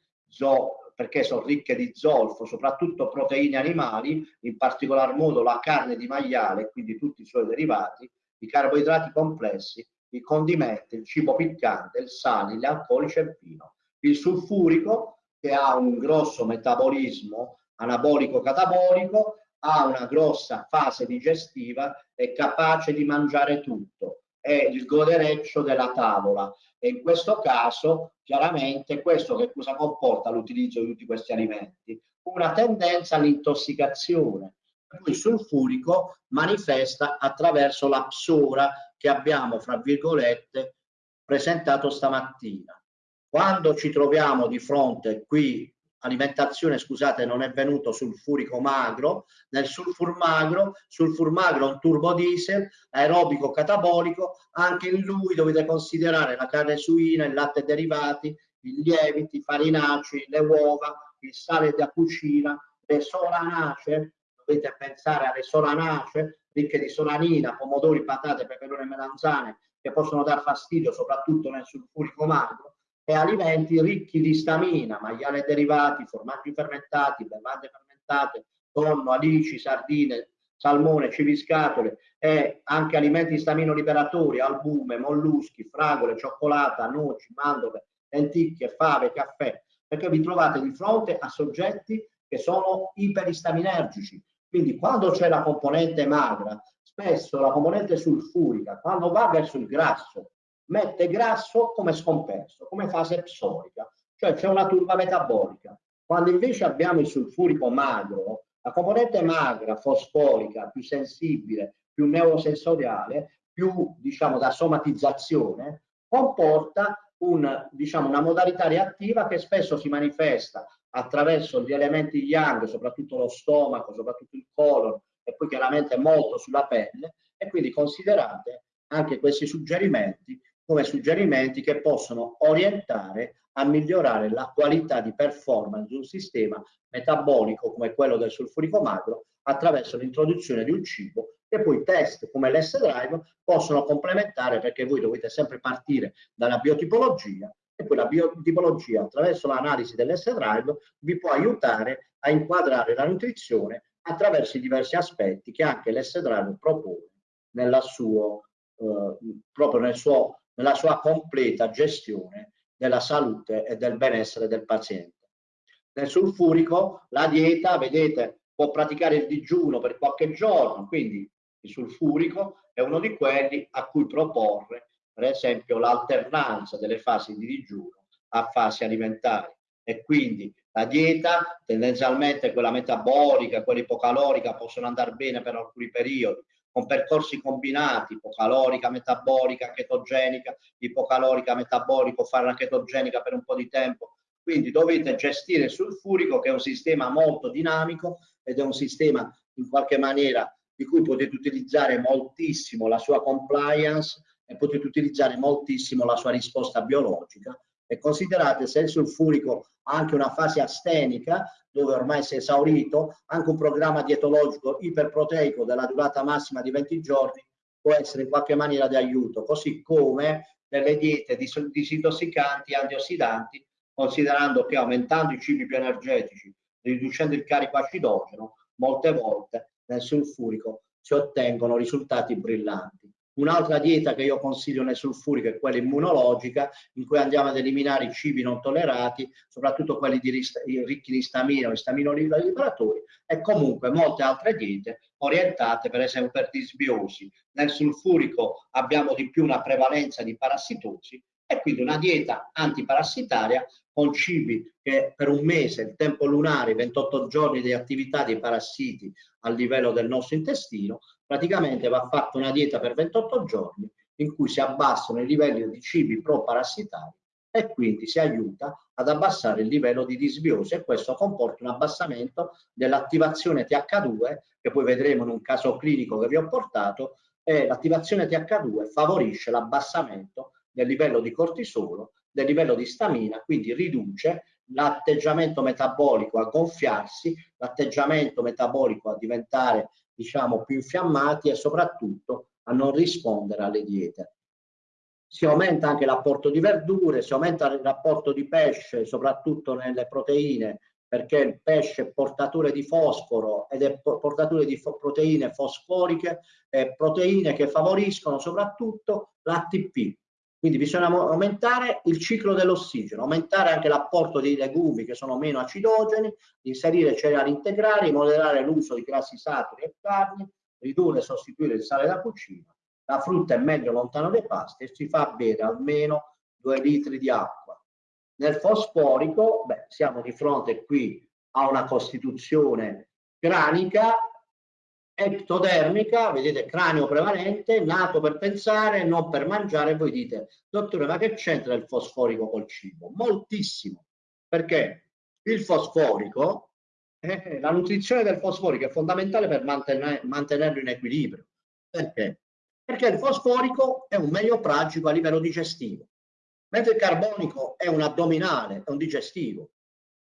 perché sono ricche di zolfo, soprattutto proteine animali, in particolar modo la carne di maiale, quindi tutti i suoi derivati, i carboidrati complessi i condimenti, il cibo piccante, il sale, gli alcolici e il vino. Il sulfurico, che ha un grosso metabolismo anabolico-catabolico, ha una grossa fase digestiva, è capace di mangiare tutto, è il godereccio della tavola e in questo caso chiaramente questo che cosa comporta l'utilizzo di tutti questi alimenti? Una tendenza all'intossicazione. Il sulfurico manifesta attraverso la psora che abbiamo, fra virgolette, presentato stamattina. Quando ci troviamo di fronte qui, alimentazione, scusate, non è venuto sulfurico magro, nel sulfur magro, sulfur magro un turbodiesel, aerobico catabolico, anche in lui dovete considerare la carne suina, il latte derivati, i lieviti, i farinacei, le uova, il sale da cucina, le solanacee, dovete pensare alle solanacee ricche di solanina, pomodori, patate, peperone e melanzane che possono dar fastidio soprattutto nel sulfurico magro e alimenti ricchi di stamina, maiale derivati, formaggi fermentati, bevande fermentate, tonno, alici, sardine, salmone, civiscatole e anche alimenti stamino liberatori, albume, molluschi, fragole, cioccolata, noci, mandorle, lenticchie, fave, caffè, perché vi trovate di fronte a soggetti che sono iperistaminanergici. Quindi quando c'è la componente magra, spesso la componente sulfurica, quando va verso il grasso, mette grasso come scompenso, come fase psorica, cioè c'è una turba metabolica. Quando invece abbiamo il sulfurico magro, la componente magra, fosforica, più sensibile, più neurosensoriale, più diciamo da somatizzazione, comporta un, diciamo, una modalità reattiva che spesso si manifesta attraverso gli elementi yang, soprattutto lo stomaco, soprattutto il colon e poi chiaramente molto sulla pelle e quindi considerate anche questi suggerimenti come suggerimenti che possono orientare a migliorare la qualità di performance di un sistema metabolico come quello del sulfurico magro attraverso l'introduzione di un cibo che poi test come l'S-Drive possono complementare perché voi dovete sempre partire dalla biotipologia e poi la biotipologia attraverso l'analisi dell'S-Drive vi può aiutare a inquadrare la nutrizione attraverso i diversi aspetti che anche l'S-Drive propone suo, eh, proprio nel suo, nella sua completa gestione della salute e del benessere del paziente. Nel sulfurico la dieta, vedete, può praticare il digiuno per qualche giorno, quindi il sulfurico è uno di quelli a cui proporre, per esempio, l'alternanza delle fasi di digiuno a fasi alimentari. E quindi la dieta, tendenzialmente quella metabolica, quella ipocalorica, possono andare bene per alcuni periodi, con percorsi combinati, ipocalorica, metabolica, chetogenica, ipocalorica, metabolico, fare la chetogenica per un po' di tempo. Quindi dovete gestire il sulfurico che è un sistema molto dinamico ed è un sistema in qualche maniera di cui potete utilizzare moltissimo la sua compliance e potete utilizzare moltissimo la sua risposta biologica e considerate se il sulfurico ha anche una fase astenica dove ormai si è esaurito, anche un programma dietologico iperproteico della durata massima di 20 giorni può essere in qualche maniera di aiuto, così come delle diete disintossicanti, antiossidanti, considerando che aumentando i cibi più energetici, riducendo il carico acidogeno, molte volte nel sulfurico si ottengono risultati brillanti. Un'altra dieta che io consiglio nel sulfurico è quella immunologica, in cui andiamo ad eliminare i cibi non tollerati, soprattutto quelli di ricchi di stamina o stamino liberatori, e comunque molte altre diete orientate per esempio per disbiosi. Nel sulfurico abbiamo di più una prevalenza di parassitosi e quindi una dieta antiparassitaria con cibi che per un mese, il tempo lunare, 28 giorni di attività dei parassiti a livello del nostro intestino, praticamente va fatta una dieta per 28 giorni in cui si abbassano i livelli di cibi pro-parassitari e quindi si aiuta ad abbassare il livello di disbiosi e questo comporta un abbassamento dell'attivazione TH2 che poi vedremo in un caso clinico che vi ho portato e l'attivazione TH2 favorisce l'abbassamento del livello di cortisolo, del livello di stamina, quindi riduce l'atteggiamento metabolico a gonfiarsi, l'atteggiamento metabolico a diventare diciamo, più infiammati e soprattutto a non rispondere alle diete. Si aumenta anche l'apporto di verdure, si aumenta il rapporto di pesce, soprattutto nelle proteine, perché il pesce è portatore di fosforo ed è portatore di proteine fosforiche, eh, proteine che favoriscono soprattutto l'ATP, quindi bisogna aumentare il ciclo dell'ossigeno, aumentare anche l'apporto di legumi che sono meno acidogeni, inserire cereali integrali, moderare l'uso di grassi saturi e carni, ridurre e sostituire il sale da cucina. La frutta è meglio lontano dai pasti e si fa bere almeno 2 litri di acqua. Nel fosforico, beh, siamo di fronte qui a una costituzione cranica ectodermica, vedete cranio prevalente, nato per pensare, non per mangiare, voi dite, dottore, ma che c'entra il fosforico col cibo? Moltissimo, perché il fosforico, eh, la nutrizione del fosforico è fondamentale per mantenere, mantenerlo in equilibrio. Perché? Perché il fosforico è un meglio pragico a livello digestivo, mentre il carbonico è un addominale, è un digestivo.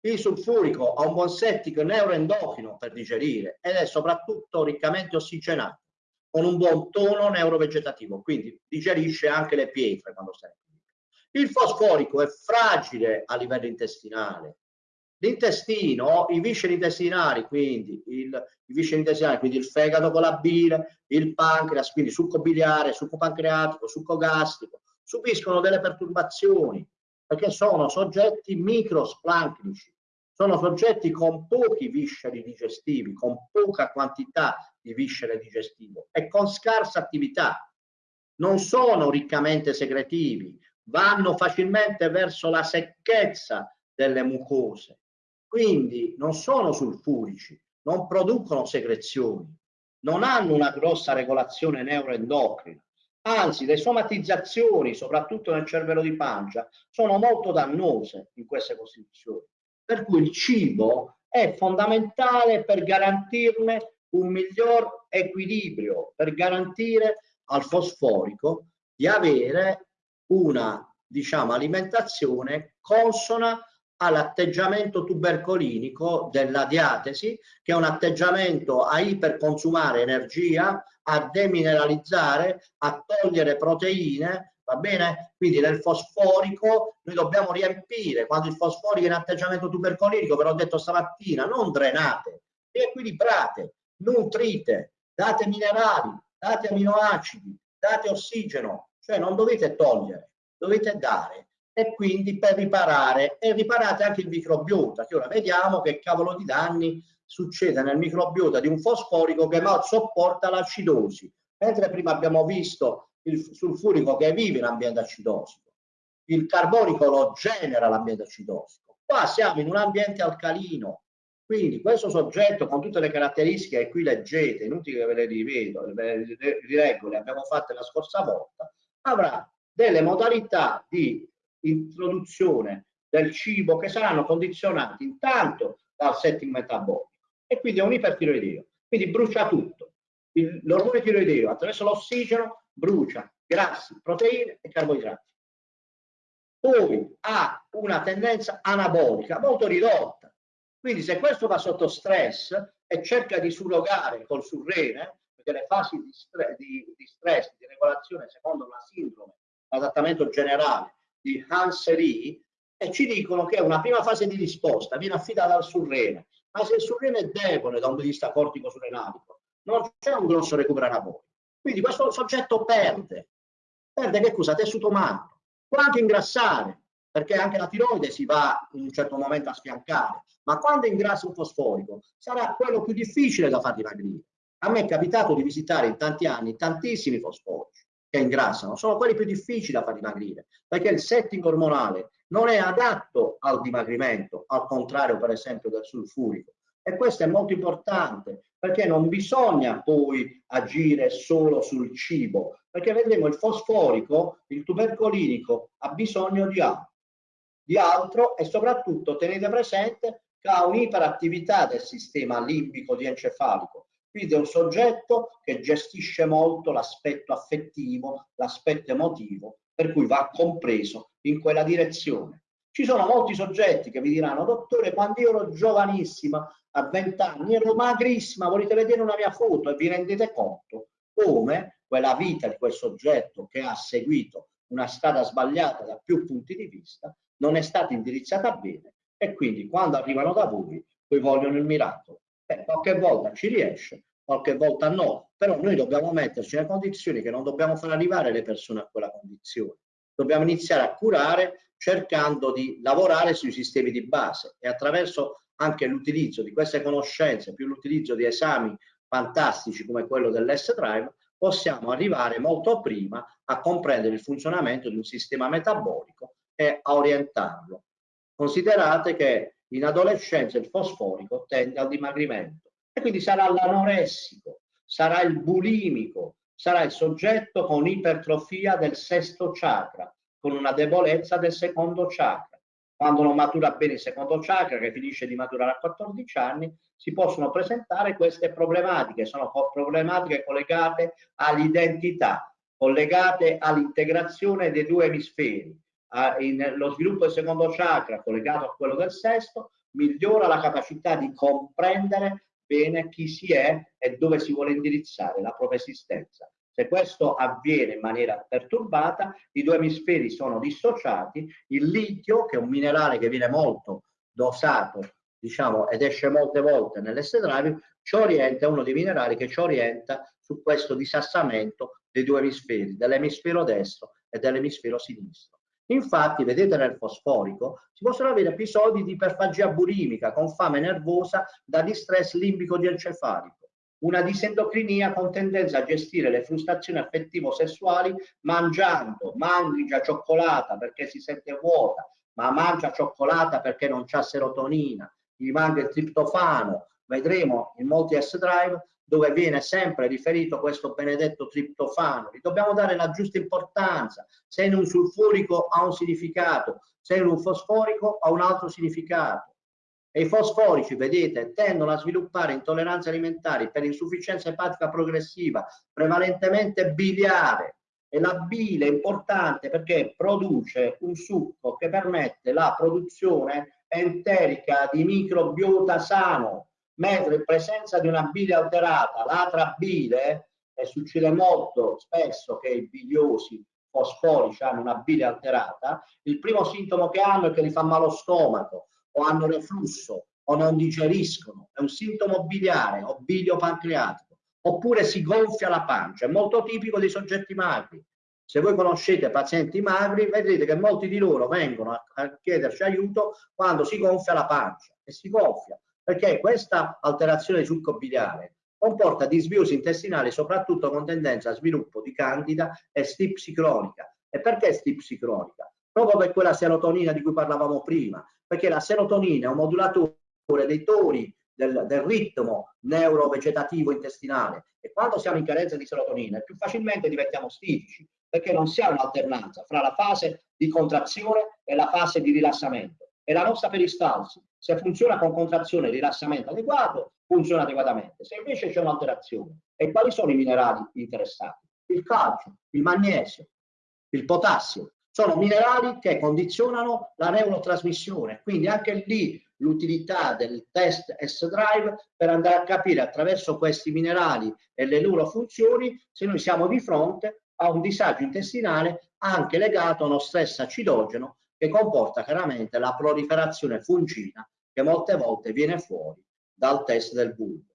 Il sulfurico ha un buon settico neuroendocrino per digerire ed è soprattutto riccamente ossigenato, con un buon tono neurovegetativo, quindi digerisce anche le pietre quando stai. Il fosforico è fragile a livello intestinale, L'intestino, i visceri intestinali, quindi il, visceri intestinali, quindi il fegato con la bile, il pancreas, quindi succo biliare, succo pancreatico, succo gastrico, subiscono delle perturbazioni perché sono soggetti microsplanchnici, sono soggetti con pochi visceri digestivi, con poca quantità di viscere digestivo e con scarsa attività. Non sono riccamente secretivi, vanno facilmente verso la secchezza delle mucose quindi non sono sulfurici, non producono secrezioni, non hanno una grossa regolazione neuroendocrina, anzi le somatizzazioni, soprattutto nel cervello di pancia, sono molto dannose in queste costituzioni. Per cui il cibo è fondamentale per garantirne un miglior equilibrio, per garantire al fosforico di avere una diciamo, alimentazione consona all'atteggiamento tubercolinico della diatesi, che è un atteggiamento a iperconsumare energia, a demineralizzare, a togliere proteine, va bene? Quindi nel fosforico noi dobbiamo riempire, quando il fosforico è in atteggiamento tubercolinico, ve l'ho detto stamattina, non drenate, riequilibrate, nutrite, date minerali, date aminoacidi, date ossigeno, cioè non dovete togliere, dovete dare e quindi per riparare e riparate anche il microbiota che ora vediamo che cavolo di danni succede nel microbiota di un fosforico che non sopporta l'acidosi. Mentre prima abbiamo visto il sulfurico che vive in ambiente acidosico il carbonico lo genera l'ambiente acidosico qua siamo in un ambiente alcalino. Quindi questo soggetto con tutte le caratteristiche che qui leggete inutile che ve le rivedo ve le rileggo le abbiamo fatte la scorsa volta avrà delle modalità di introduzione del cibo che saranno condizionati intanto dal setting metabolico e quindi è un ipertiroideo, quindi brucia tutto. L'ormone tiroideo attraverso l'ossigeno brucia grassi, proteine e carboidrati. Poi ha una tendenza anabolica molto ridotta, quindi se questo va sotto stress e cerca di surrogare col surrene, perché le fasi di, stre di, di stress, di regolazione secondo la sindrome, l'adattamento generale, di Hans Rie e ci dicono che una prima fase di risposta viene affidata al surrene, ma se il surrene è debole da un punto di vista cortico-surrenalico, non c'è un grosso recupero anabolico. Quindi questo soggetto perde, perde che cosa? Tessuto magro, può anche ingrassare, perché anche la tiroide si va in un certo momento a sfiancare, ma quando ingrassa un fosforico sarà quello più difficile da far dimagrire. A me è capitato di visitare in tanti anni tantissimi fosforici che ingrassano sono quelli più difficili da far dimagrire perché il setting ormonale non è adatto al dimagrimento al contrario per esempio del sulfurico. E questo è molto importante perché non bisogna poi agire solo sul cibo perché vedremo il fosforico il tubercolinico ha bisogno di altro di altro e soprattutto tenete presente che ha un'iperattività del sistema limbico di encefalico quindi è un soggetto che gestisce molto l'aspetto affettivo, l'aspetto emotivo, per cui va compreso in quella direzione. Ci sono molti soggetti che vi diranno, dottore, quando io ero giovanissima, a 20 anni, ero magrissima, volete vedere una mia foto e vi rendete conto come quella vita di quel soggetto che ha seguito una strada sbagliata da più punti di vista non è stata indirizzata bene e quindi quando arrivano da voi poi vogliono il miracolo Beh, qualche volta ci riesce, qualche volta no, però noi dobbiamo metterci nelle condizioni che non dobbiamo far arrivare le persone a quella condizione. Dobbiamo iniziare a curare cercando di lavorare sui sistemi di base e attraverso anche l'utilizzo di queste conoscenze, più l'utilizzo di esami fantastici come quello dell'S-Drive, possiamo arrivare molto prima a comprendere il funzionamento di un sistema metabolico e a orientarlo. Considerate che in adolescenza il fosforico tende al dimagrimento e quindi sarà l'anoressico, sarà il bulimico, sarà il soggetto con ipertrofia del sesto chakra, con una debolezza del secondo chakra. Quando non matura bene il secondo chakra, che finisce di maturare a 14 anni, si possono presentare queste problematiche, sono problematiche collegate all'identità, collegate all'integrazione dei due emisferi, lo sviluppo del secondo chakra collegato a quello del sesto migliora la capacità di comprendere bene chi si è e dove si vuole indirizzare la propria esistenza. Se questo avviene in maniera perturbata, i due emisferi sono dissociati, il litio, che è un minerale che viene molto dosato, diciamo, ed esce molte volte drive, ci orienta, è uno dei minerali che ci orienta su questo disassamento dei due emisferi, dell'emisfero destro e dell'emisfero sinistro. Infatti, vedete nel fosforico, si possono avere episodi di iperfagia burimica con fame nervosa da distress limbico diencefalico, una disendocrinia con tendenza a gestire le frustrazioni affettivo-sessuali mangiando, mangia cioccolata perché si sente vuota, ma mangia cioccolata perché non c'ha serotonina, gli manca il triptofano, vedremo in molti S-Drive dove viene sempre riferito questo benedetto triptofano. Gli dobbiamo dare la giusta importanza. Se in un sulfurico ha un significato, se in un fosforico ha un altro significato. E i fosforici, vedete, tendono a sviluppare intolleranze alimentari per insufficienza epatica progressiva, prevalentemente biliare. E la bile è importante perché produce un succo che permette la produzione enterica di microbiota sano, mentre in presenza di una bile alterata, l'altra bile, e succede molto spesso che i biliosi fosforici hanno una bile alterata, il primo sintomo che hanno è che gli fa malo stomaco o hanno reflusso o non digeriscono, è un sintomo biliare o bilio pancreatico, oppure si gonfia la pancia, è molto tipico dei soggetti magri. Se voi conoscete pazienti magri, vedrete che molti di loro vengono a chiederci aiuto quando si gonfia la pancia e si gonfia perché questa alterazione di succo biliare comporta disbiosi intestinali soprattutto con tendenza a sviluppo di candida e stipsi cronica. E perché stipsi cronica? Proprio per quella serotonina di cui parlavamo prima, perché la serotonina è un modulatore dei tori del, del ritmo neurovegetativo intestinale e quando siamo in carenza di serotonina più facilmente diventiamo stitici perché non si ha un'alternanza fra la fase di contrazione e la fase di rilassamento e la nostra peristalsi se funziona con contrazione e rilassamento adeguato, funziona adeguatamente. Se invece c'è un'alterazione, e quali sono i minerali interessati? Il calcio, il magnesio, il potassio. Sono minerali che condizionano la neurotrasmissione, quindi anche lì l'utilità del test S-Drive per andare a capire attraverso questi minerali e le loro funzioni se noi siamo di fronte a un disagio intestinale anche legato a uno stress acidogeno che comporta chiaramente la proliferazione fungina che molte volte viene fuori dal test del bulbo.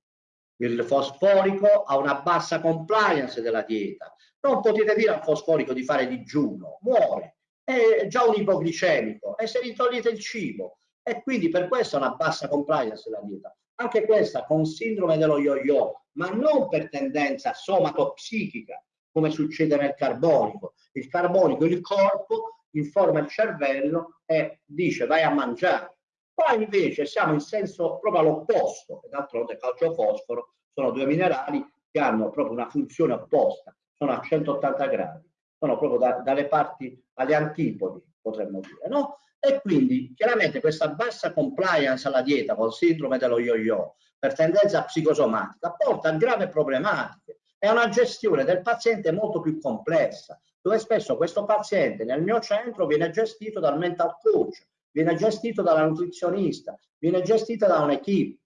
Il fosforico ha una bassa compliance della dieta. Non potete dire al fosforico di fare digiuno, muore, è già un ipoglicemico e se gli togliete il cibo e quindi per questo ha una bassa compliance della dieta. Anche questa con sindrome dello yo-yo, ma non per tendenza somatopsichica, come succede nel carbonico. Il carbonico, il corpo informa il cervello e dice vai a mangiare. Qua invece siamo in senso proprio all'opposto, e d'altronde calcio e fosforo sono due minerali che hanno proprio una funzione opposta, sono a 180 gradi, sono proprio da, dalle parti alle antipodi, potremmo dire, no? E quindi chiaramente questa bassa compliance alla dieta con sindrome dello yo-yo per tendenza psicosomatica porta a grave problematiche. È una gestione del paziente molto più complessa, dove spesso questo paziente nel mio centro viene gestito dal mental coach, viene gestito dalla nutrizionista, viene gestito da un'equipe.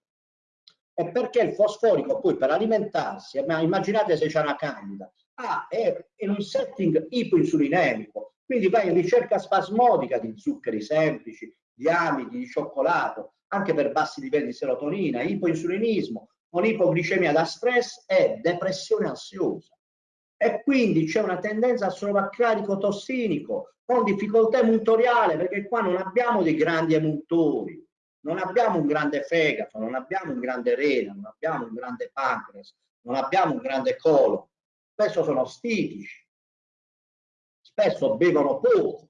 E perché il fosforico poi per alimentarsi, immaginate se c'è una candida, ah, è in un setting ipoinsulinemico, quindi va in ricerca spasmodica di zuccheri semplici, di amidi, di cioccolato, anche per bassi livelli di serotonina, ipoinsulinismo, con ipoglicemia da stress e depressione ansiosa e quindi c'è una tendenza al sovraccarico tossinico con difficoltà emuntoriale perché qua non abbiamo dei grandi emuntori, non abbiamo un grande fegato, non abbiamo un grande rena, non abbiamo un grande pancreas, non abbiamo un grande colon, spesso sono stitici, spesso bevono poco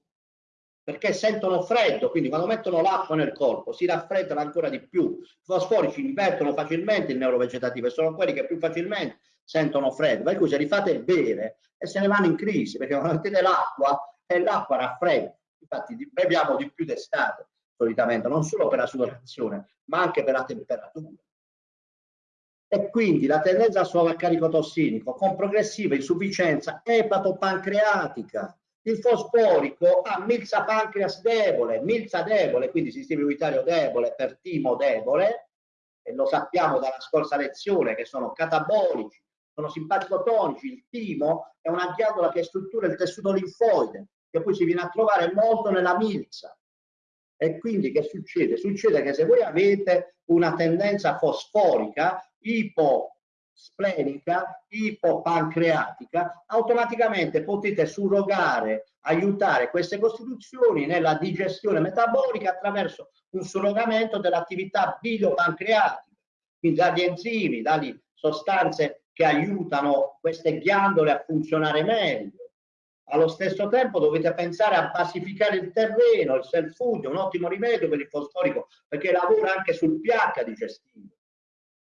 perché sentono freddo, quindi quando mettono l'acqua nel corpo si raffreddano ancora di più. I fosforici invertono facilmente il neurovegetativo e sono quelli che più facilmente sentono freddo, per cui se li fate bere e se ne vanno in crisi, perché quando mettete l'acqua e l'acqua raffredda, infatti beviamo di più d'estate solitamente, non solo per la sudorazione, ma anche per la temperatura. E quindi la tendenza al sovraccarico tossinico con progressiva insufficienza epatopancreatica. il fosforico ha milza pancreas debole, milza debole, quindi sistema immunitario debole per timo debole, e lo sappiamo dalla scorsa lezione che sono catabolici, sono simpatico-tonici, il timo è una ghiandola che struttura il tessuto linfoide, che poi si viene a trovare molto nella milza. E quindi che succede? Succede che se voi avete una tendenza fosforica iposplenica, ipopancreatica, automaticamente potete surrogare, aiutare queste costituzioni nella digestione metabolica attraverso un surrogamento dell'attività biliopancreatica, quindi dagli enzimi, dalle sostanze che aiutano queste ghiandole a funzionare meglio. Allo stesso tempo dovete pensare a basificare il terreno, il self è un ottimo rimedio per il fosforico perché lavora anche sul pH digestivo.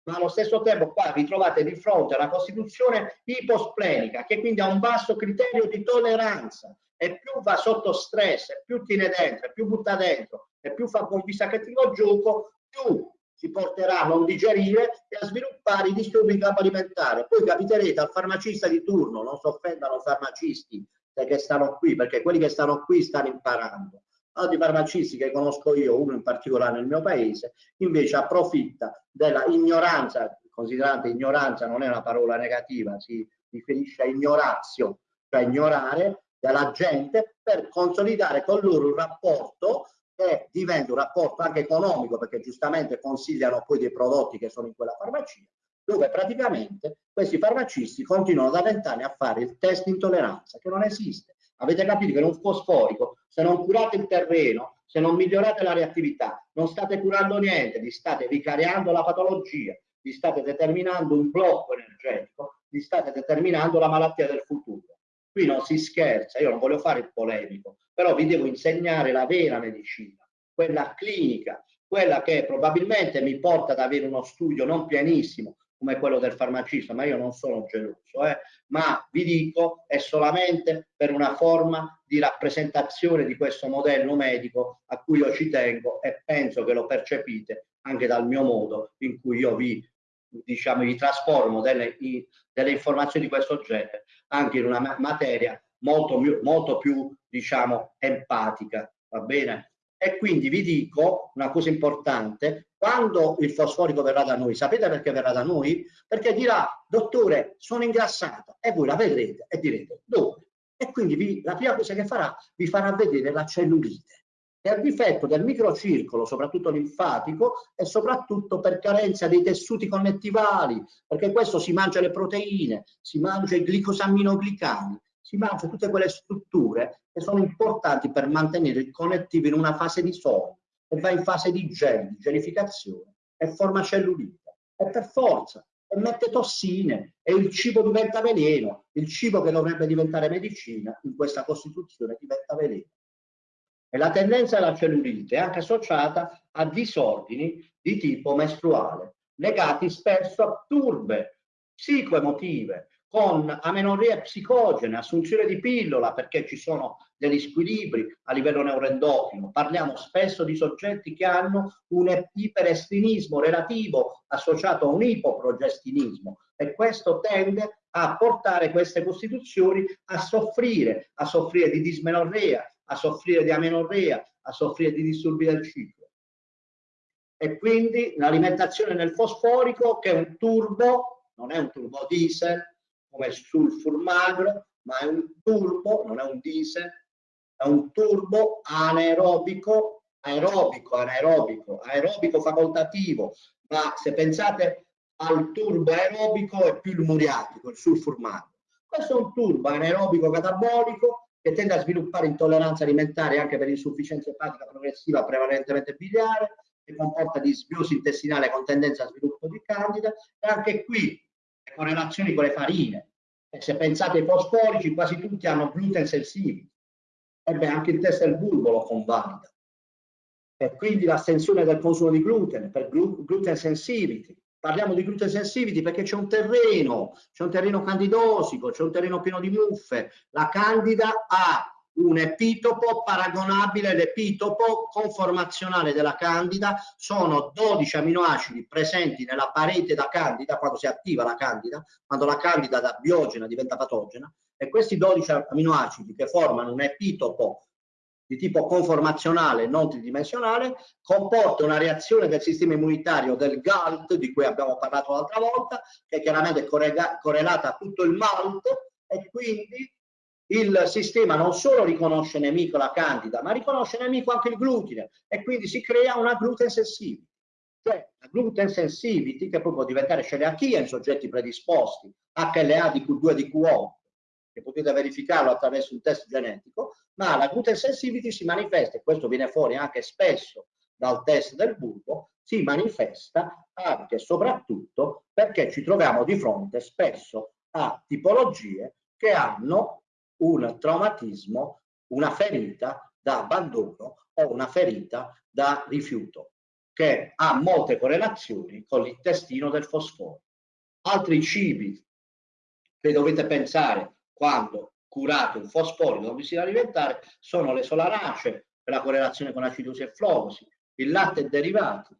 Ma allo stesso tempo qua vi trovate di fronte a una costituzione iposplenica che quindi ha un basso criterio di tolleranza e più va sotto stress, più tiene dentro, più butta dentro e più fa un cattivo gioco, più ci porterà a non digerire e a sviluppare i disturbi in campo alimentare. Poi capiterete al farmacista di turno, non si offendano farmacisti che stanno qui, perché quelli che stanno qui stanno imparando. Altri farmacisti che conosco io, uno in particolare nel mio paese, invece approfitta della ignoranza, considerate ignoranza non è una parola negativa, si riferisce a ignorazio, cioè ignorare della gente per consolidare con loro un rapporto che diventa un rapporto anche economico perché giustamente consigliano poi dei prodotti che sono in quella farmacia dove praticamente questi farmacisti continuano da vent'anni a fare il test di intolleranza che non esiste. Avete capito che in un fosforico se non curate il terreno se non migliorate la reattività non state curando niente vi state ricariando la patologia vi state determinando un blocco energetico vi state determinando la malattia del futuro Qui non si scherza, io non voglio fare il polemico, però vi devo insegnare la vera medicina, quella clinica, quella che probabilmente mi porta ad avere uno studio non pianissimo come quello del farmacista, ma io non sono geloso, eh? ma vi dico è solamente per una forma di rappresentazione di questo modello medico a cui io ci tengo e penso che lo percepite anche dal mio modo in cui io vi diciamo, vi trasformo delle, delle informazioni di questo genere anche in una materia molto, molto più, diciamo, empatica, va bene? E quindi vi dico una cosa importante, quando il fosforico verrà da noi, sapete perché verrà da noi? Perché dirà, dottore, sono ingrassata, e voi la vedrete e direte, dove? E quindi vi, la prima cosa che farà, vi farà vedere la cellulite e al difetto del microcircolo, soprattutto linfatico, e soprattutto per carenza dei tessuti connettivali, perché questo si mangia le proteine, si mangia i glicosaminoglicani, si mangia tutte quelle strutture che sono importanti per mantenere il connettivo in una fase di sonno e va in fase di gel, di gelificazione e forma cellulite. E per forza, e mette tossine e il cibo diventa veleno, il cibo che dovrebbe diventare medicina in questa costituzione diventa veleno. E la tendenza alla cellulite è anche associata a disordini di tipo mestruale, legati spesso a turbe psicoemotive, con amenorrea psicogene, assunzione di pillola perché ci sono degli squilibri a livello neuroendocrino. Parliamo spesso di soggetti che hanno un iperestinismo relativo associato a un ipoprogestinismo e questo tende a portare queste costituzioni a soffrire, a soffrire di dismenorrea, a soffrire di amenorrea, a soffrire di disturbi del ciclo. E quindi l'alimentazione nel fosforico che è un turbo, non è un turbo diesel come sulfur magro, ma è un turbo, non è un diesel, è un turbo anaerobico, aerobico, anaerobico, aerobico facoltativo, ma se pensate al turbo aerobico è più il muriatico, il sulfur magro. Questo è un turbo anaerobico catabolico che tende a sviluppare intolleranza alimentare anche per insufficienza epatica progressiva prevalentemente biliare, che comporta disbiosi intestinale con tendenza a sviluppo di candida e anche qui le correlazioni con le farine. E se pensate ai fosforici, quasi tutti hanno gluten sensibili. Ebbe anche il test del bulbo lo convalida. E quindi l'astensione del consumo di glutine per gluten sensitivity, parliamo di gluten sensitivity perché c'è un terreno, c'è un terreno candidosico, c'è un terreno pieno di muffe. La candida ha un epitopo paragonabile, l'epitopo conformazionale della candida, sono 12 aminoacidi presenti nella parete da candida, quando si attiva la candida, quando la candida da biogena diventa patogena, e questi 12 aminoacidi che formano un epitopo di tipo conformazionale non tridimensionale comporta una reazione del sistema immunitario del GALT di cui abbiamo parlato l'altra volta che è chiaramente correlata a tutto il MALT e quindi il sistema non solo riconosce nemico la candida, ma riconosce nemico anche il glutine e quindi si crea una gluten sensitivity. Cioè la gluten sensitivity, che poi può diventare celiachia in soggetti predisposti, HLA di Q2 di Q8, che potete verificarlo attraverso un test genetico, ma la gluten sensitivity si manifesta, e questo viene fuori anche spesso dal test del bulbo, si manifesta anche e soprattutto perché ci troviamo di fronte spesso a tipologie che hanno un traumatismo, una ferita da abbandono o una ferita da rifiuto, che ha molte correlazioni con l'intestino del fosforo. Altri cibi che dovete pensare quando curate un fosforico da alimentare sono le solaracee per la correlazione con acidosi e flogosi, il latte e derivati,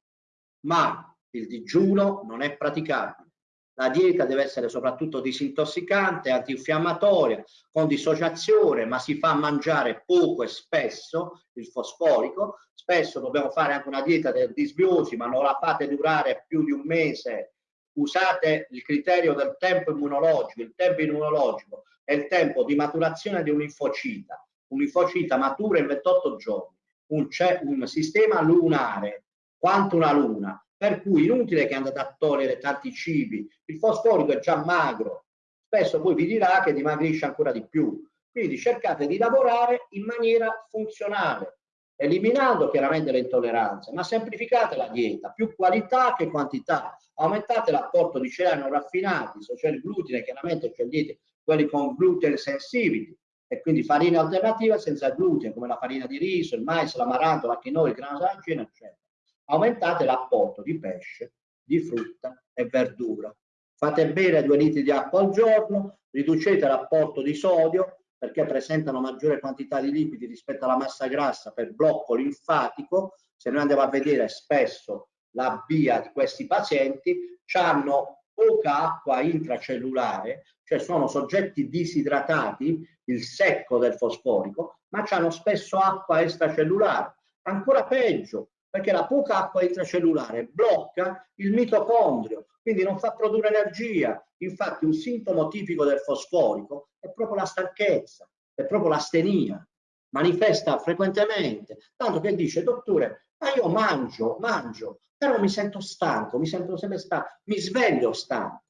ma il digiuno non è praticabile la dieta deve essere soprattutto disintossicante, antinfiammatoria, con dissociazione, ma si fa mangiare poco e spesso il fosforico. Spesso dobbiamo fare anche una dieta del disbiosi, ma non la fate durare più di un mese. Usate il criterio del tempo immunologico. Il tempo immunologico è il tempo di maturazione di un linfocita. Un linfocita matura in 28 giorni. Un, un sistema lunare, quanto una luna, per cui inutile che andate a togliere tanti cibi, il fosforico è già magro, spesso poi vi dirà che dimagrisce ancora di più. Quindi cercate di lavorare in maniera funzionale, eliminando chiaramente le intolleranze, ma semplificate la dieta, più qualità che quantità, aumentate l'apporto di cereali non raffinati, c'è il glutine chiaramente scegliete quelli con gluten sensitivity e quindi farine alternative senza glutine come la farina di riso, il mais, l'amaranto, la quinoa, il grano saraceno eccetera aumentate l'apporto di pesce, di frutta e verdura. Fate bere 2 litri di acqua al giorno, riducete l'apporto di sodio perché presentano maggiore quantità di liquidi rispetto alla massa grassa per blocco linfatico. Se noi andiamo a vedere spesso la via di questi pazienti, hanno poca acqua intracellulare, cioè sono soggetti disidratati, il secco del fosforico, ma hanno spesso acqua extracellulare. Ancora peggio, perché la poca acqua intracellulare blocca il mitocondrio, quindi non fa produrre energia. Infatti un sintomo tipico del fosforico è proprio la stanchezza, è proprio l'astenia, manifesta frequentemente, tanto che dice, dottore, ma io mangio, mangio, però mi sento stanco, mi sento sempre stanco, mi sveglio stanco.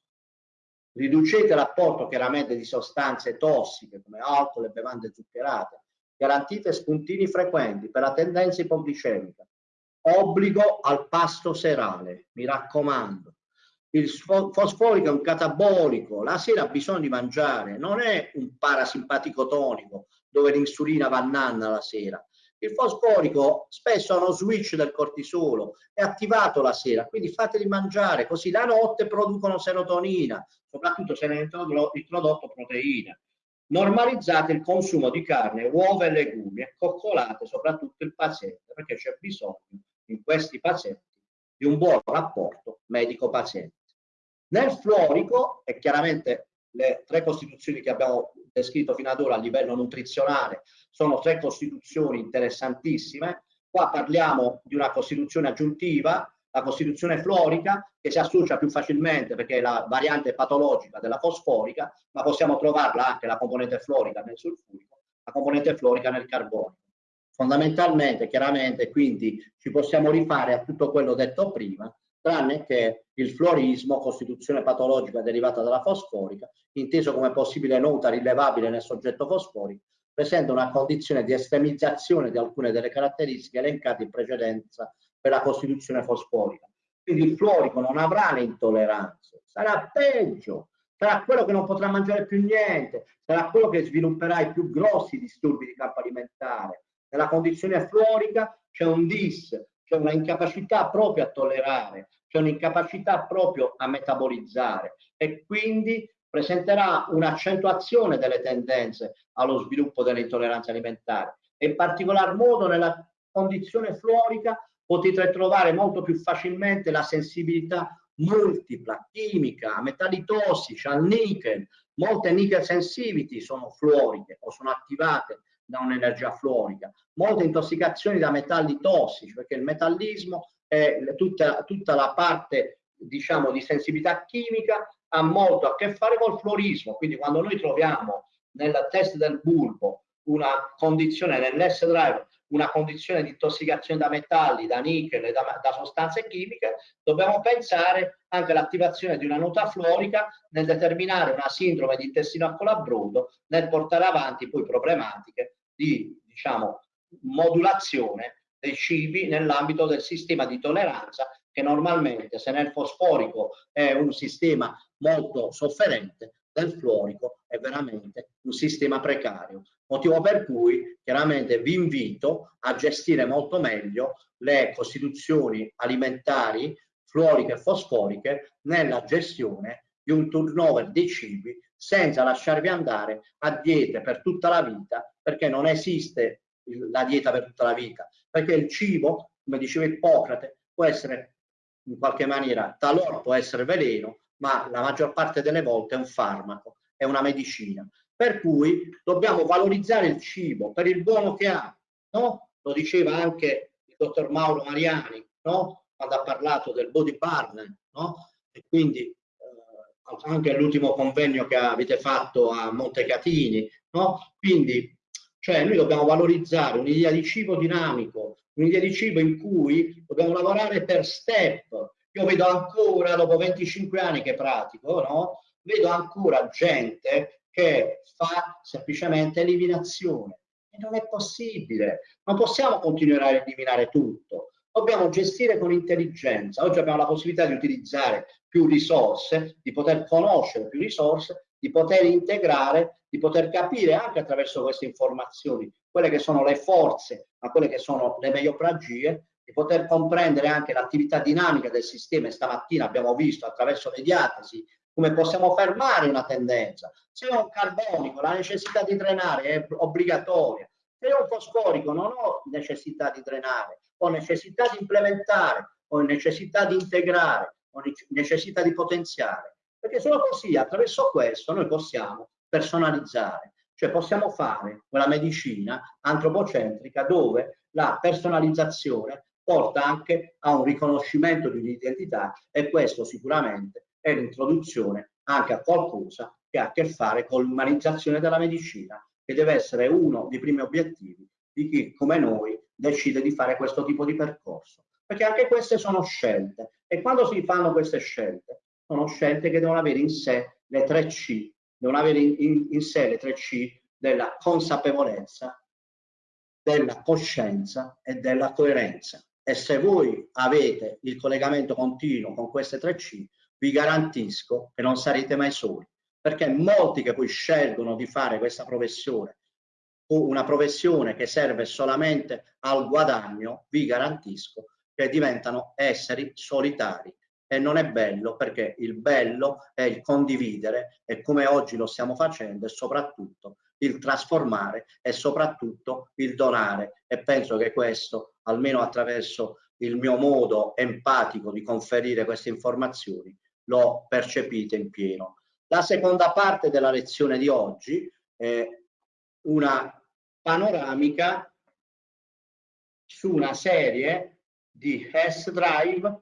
Riducete l'apporto chiaramente di sostanze tossiche come alcol e bevande zuccherate, garantite spuntini frequenti per la tendenza ipoglicemica, obbligo al pasto serale, mi raccomando. Il fosforico è un catabolico, la sera ha bisogno di mangiare, non è un parasimpatico tonico dove l'insulina va nanna la sera. Il fosforico spesso ha uno switch del cortisolo, è attivato la sera, quindi fateli mangiare, così la notte producono serotonina, soprattutto se ne è introdotto proteina. Normalizzate il consumo di carne, uova e legumi e coccolate soprattutto il paziente perché c'è bisogno in questi pazienti di un buon rapporto medico-paziente. Nel fluorico, e chiaramente le tre costituzioni che abbiamo descritto fino ad ora a livello nutrizionale sono tre costituzioni interessantissime. Qua parliamo di una costituzione aggiuntiva, la costituzione fluorica, che si associa più facilmente perché è la variante patologica della fosforica, ma possiamo trovarla anche la componente fluorica nel sulfurico, la componente fluorica nel carbonico fondamentalmente, chiaramente, quindi ci possiamo rifare a tutto quello detto prima, tranne che il fluorismo, costituzione patologica derivata dalla fosforica, inteso come possibile nota rilevabile nel soggetto fosforico, presenta una condizione di estremizzazione di alcune delle caratteristiche elencate in precedenza per la costituzione fosforica. Quindi il fluorico non avrà le intolleranze, sarà peggio, sarà quello che non potrà mangiare più niente, sarà quello che svilupperà i più grossi disturbi di campo alimentare, nella condizione fluorica c'è un dis, c'è una incapacità proprio a tollerare, c'è un'incapacità proprio a metabolizzare e quindi presenterà un'accentuazione delle tendenze allo sviluppo delle intolleranze alimentari e in particolar modo nella condizione fluorica potete trovare molto più facilmente la sensibilità multipla, chimica, a metalli tossici, al nickel. Molte nickel sensitivity sono fluoriche o sono attivate da un'energia fluorica. Molte intossicazioni da metalli tossici, perché il metallismo è tutta, tutta la parte diciamo di sensibilità chimica ha molto a che fare col fluorismo. Quindi quando noi troviamo nel test del bulbo una condizione nell'S drive una condizione di intossicazione da metalli, da nickel e da, da sostanze chimiche, dobbiamo pensare anche all'attivazione di una nota fluorica nel determinare una sindrome di intestino a colabrodo, nel portare avanti poi problematiche di diciamo, modulazione dei cibi nell'ambito del sistema di tolleranza che normalmente se nel fosforico è un sistema molto sofferente, nel fluorico è veramente un sistema precario. Motivo per cui chiaramente vi invito a gestire molto meglio le costituzioni alimentari fluoriche e fosforiche nella gestione di un turnover dei cibi senza lasciarvi andare a diete per tutta la vita perché non esiste la dieta per tutta la vita perché il cibo come diceva Ippocrate può essere in qualche maniera talora può essere veleno ma la maggior parte delle volte è un farmaco è una medicina per cui dobbiamo valorizzare il cibo per il buono che ha, no? Lo diceva anche il dottor Mauro Mariani, no? Quando ha parlato del body burn, no? E quindi eh, anche l'ultimo convegno che avete fatto a Montecatini, no? Quindi cioè noi dobbiamo valorizzare un'idea di cibo dinamico, un'idea di cibo in cui dobbiamo lavorare per step. Io vedo ancora, dopo 25 anni che pratico, no? vedo ancora gente che fa semplicemente eliminazione. E non è possibile, non possiamo continuare a eliminare tutto, dobbiamo gestire con intelligenza. Oggi abbiamo la possibilità di utilizzare più risorse, di poter conoscere più risorse, di poter integrare, di poter capire anche attraverso queste informazioni quelle che sono le forze, ma quelle che sono le megliopragie, di poter comprendere anche l'attività dinamica del sistema. Stamattina abbiamo visto attraverso le diatesi come possiamo fermare una tendenza. Se ho un carbonico, la necessità di drenare è obbligatoria. Se ho un fosforico, non ho necessità di drenare, ho necessità di implementare, ho necessità di integrare, ho necessità di potenziare. Perché solo così, attraverso questo, noi possiamo personalizzare, cioè possiamo fare quella medicina antropocentrica dove la personalizzazione porta anche a un riconoscimento di un'identità e questo sicuramente è l'introduzione anche a qualcosa che ha a che fare con l'umanizzazione della medicina, che deve essere uno dei primi obiettivi di chi come noi decide di fare questo tipo di percorso. Perché anche queste sono scelte e quando si fanno queste scelte sono scelte che devono avere in sé le tre C, devono avere in, in, in sé le tre C della consapevolezza, della coscienza e della coerenza. E se voi avete il collegamento continuo con queste tre C, vi garantisco che non sarete mai soli, perché molti che poi scelgono di fare questa professione, una professione che serve solamente al guadagno, vi garantisco che diventano esseri solitari. E non è bello perché il bello è il condividere e come oggi lo stiamo facendo e soprattutto il trasformare e soprattutto il donare e penso che questo almeno attraverso il mio modo empatico di conferire queste informazioni lo percepite in pieno. La seconda parte della lezione di oggi è una panoramica su una serie di S-Drive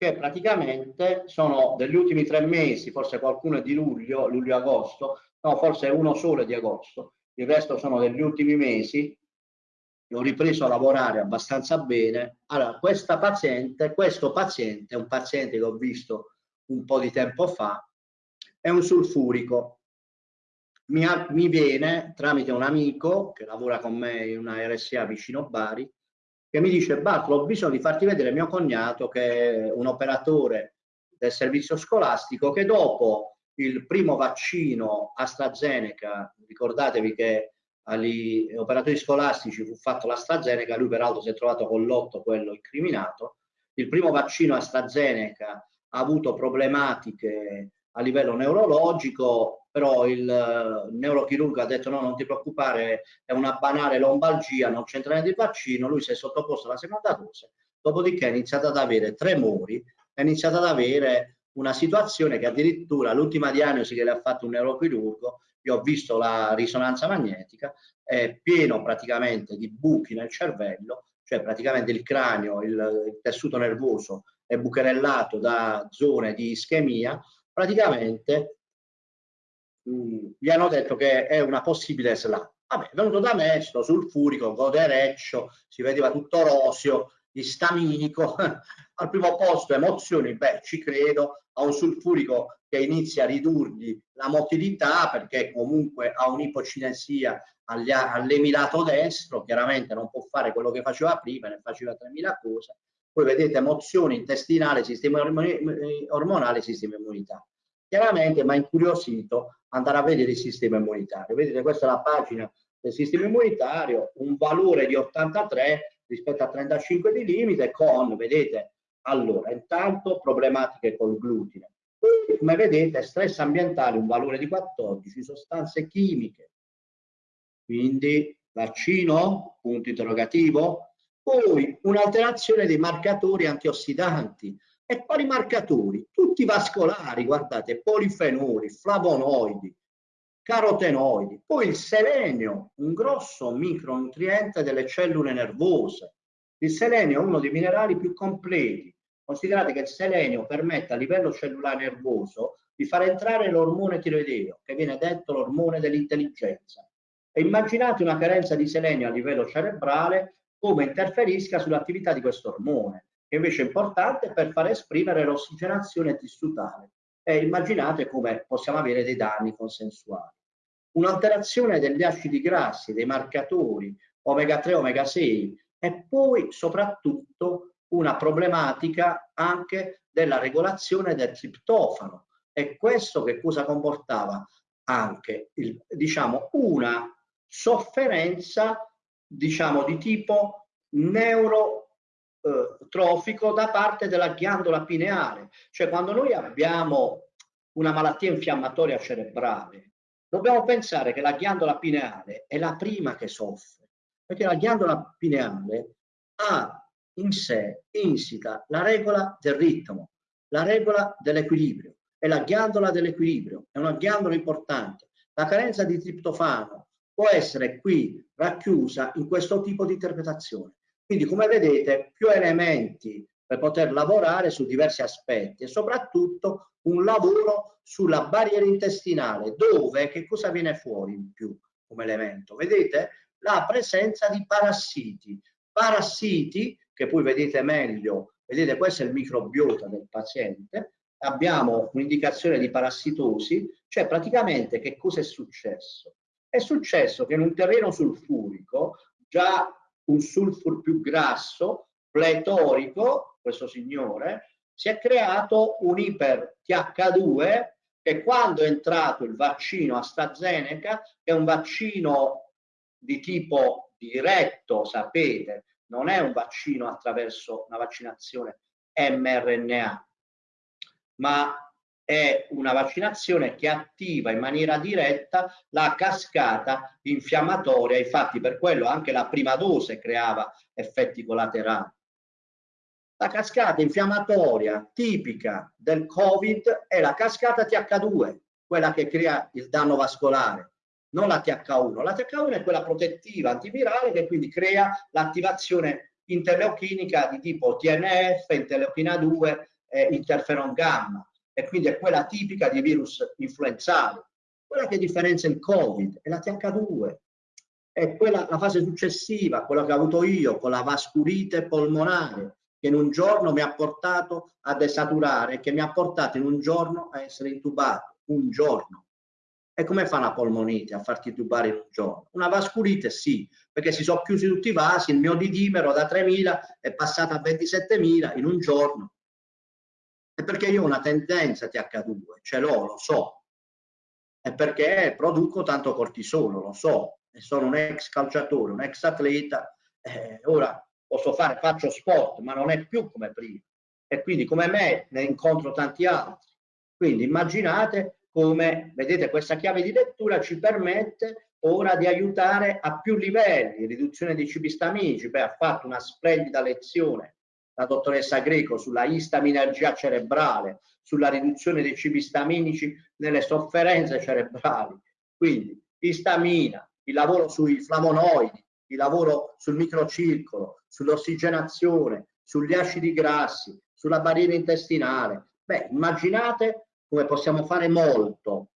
che praticamente sono degli ultimi tre mesi, forse qualcuno è di luglio, luglio-agosto, no, forse uno solo è di agosto, il resto sono degli ultimi mesi, ho ripreso a lavorare abbastanza bene. Allora, questa paziente, questo paziente è un paziente che ho visto un po' di tempo fa, è un sulfurico. Mi, mi viene tramite un amico che lavora con me in una RSA vicino Bari, che mi dice Bartolo ho bisogno di farti vedere mio cognato che è un operatore del servizio scolastico che dopo il primo vaccino AstraZeneca, ricordatevi che agli operatori scolastici fu fatto l'AstraZeneca, lui peraltro si è trovato con l'otto, quello incriminato, il primo vaccino AstraZeneca ha avuto problematiche a livello neurologico, però il uh, neurochirurgo ha detto no, non ti preoccupare, è una banale lombalgia, non c'entra niente il vaccino, lui si è sottoposto alla seconda dose, dopodiché ha iniziato ad avere tremori, ha iniziato ad avere una situazione che addirittura l'ultima diagnosi che le ha fatto un neurochirurgo, io ho visto la risonanza magnetica, è pieno praticamente di buchi nel cervello, cioè praticamente il cranio, il, il tessuto nervoso è bucherellato da zone di ischemia, praticamente mh, mm, gli hanno detto che è una possibile SLA. Vabbè, è venuto da me, sto sulfurico, godereccio, si vedeva tutto roseo, istaminico, al primo posto emozioni, beh ci credo, a un sulfurico che inizia a ridurgli la motilità perché comunque ha un'ipocinesia all'emilato destro, chiaramente non può fare quello che faceva prima, ne faceva 3.000 cose, poi vedete emozioni intestinali, sistema ormonale, sistema immunitario. Chiaramente mi ha incuriosito andare a vedere il sistema immunitario. Vedete, questa è la pagina del sistema immunitario, un valore di 83 rispetto a 35 di limite con, vedete, allora, intanto problematiche col glutine. Poi, come vedete, stress ambientale, un valore di 14, sostanze chimiche, quindi vaccino, punto interrogativo, poi un'alterazione dei marcatori antiossidanti. E quali marcatori? Tutti vascolari, guardate, polifenoli, flavonoidi, carotenoidi, poi il selenio, un grosso micronutriente delle cellule nervose. Il selenio è uno dei minerali più completi. Considerate che il selenio permette a livello cellulare nervoso di far entrare l'ormone tiroideo, che viene detto l'ormone dell'intelligenza. E immaginate una carenza di selenio a livello cerebrale come interferisca sull'attività di questo ormone, che invece è importante per far esprimere l'ossigenazione tissutale. E immaginate come possiamo avere dei danni consensuali un'alterazione degli acidi grassi, dei marcatori omega 3, omega 6 e poi soprattutto una problematica anche della regolazione del triptofano. E questo che cosa comportava? Anche il, diciamo, una sofferenza diciamo, di tipo neurotrofico da parte della ghiandola pineale. Cioè quando noi abbiamo una malattia infiammatoria cerebrale, dobbiamo pensare che la ghiandola pineale è la prima che soffre, perché la ghiandola pineale ha in sé insita la regola del ritmo, la regola dell'equilibrio, è la ghiandola dell'equilibrio, è una ghiandola importante. La carenza di triptofano può essere qui racchiusa in questo tipo di interpretazione. Quindi come vedete più elementi per poter lavorare su diversi aspetti e soprattutto un lavoro sulla barriera intestinale dove che cosa viene fuori in più come elemento? Vedete? La presenza di parassiti. Parassiti che poi vedete meglio, vedete questo è il microbiota del paziente, abbiamo un'indicazione di parassitosi, cioè praticamente che cosa è successo? È successo che in un terreno sulfurico già un sulfur più grasso, pletorico, questo signore, si è creato un iper TH2 che quando è entrato il vaccino AstraZeneca, che è un vaccino di tipo diretto, sapete, non è un vaccino attraverso una vaccinazione mRNA, ma è una vaccinazione che attiva in maniera diretta la cascata infiammatoria, infatti per quello anche la prima dose creava effetti collaterali. La cascata infiammatoria tipica del Covid è la cascata TH2, quella che crea il danno vascolare, non la TH1. La TH1 è quella protettiva antivirale che quindi crea l'attivazione interleuchinica di tipo TNF, interleuchina 2, eh, interferon gamma e quindi è quella tipica di virus influenzali. Quella che differenzia il Covid è la TH2, è quella, la fase successiva, quella che ho avuto io con la vasculite polmonare, che in un giorno mi ha portato a desaturare, che mi ha portato in un giorno a essere intubato, un giorno. E come fa una polmonite a farti tubare in un giorno? Una vasculite sì, perché si sono chiusi tutti i vasi, il mio didimero da 3.000 è passato a 27.000 in un giorno. E perché io ho una tendenza TH2, ce l'ho, lo so. E perché produco tanto cortisolo, lo so. E sono un ex calciatore, un ex atleta. Eh, ora posso fare, faccio sport, ma non è più come prima. E quindi come me ne incontro tanti altri. Quindi immaginate come, vedete, questa chiave di lettura ci permette ora di aiutare a più livelli, riduzione dei cibi staminici, beh, ha fatto una splendida lezione la dottoressa Greco sulla istaminergia cerebrale, sulla riduzione dei cibi staminici nelle sofferenze cerebrali. Quindi istamina, il lavoro sui flavonoidi, il lavoro sul microcircolo, sull'ossigenazione, sugli acidi grassi, sulla barriera intestinale. Beh, immaginate come possiamo fare molto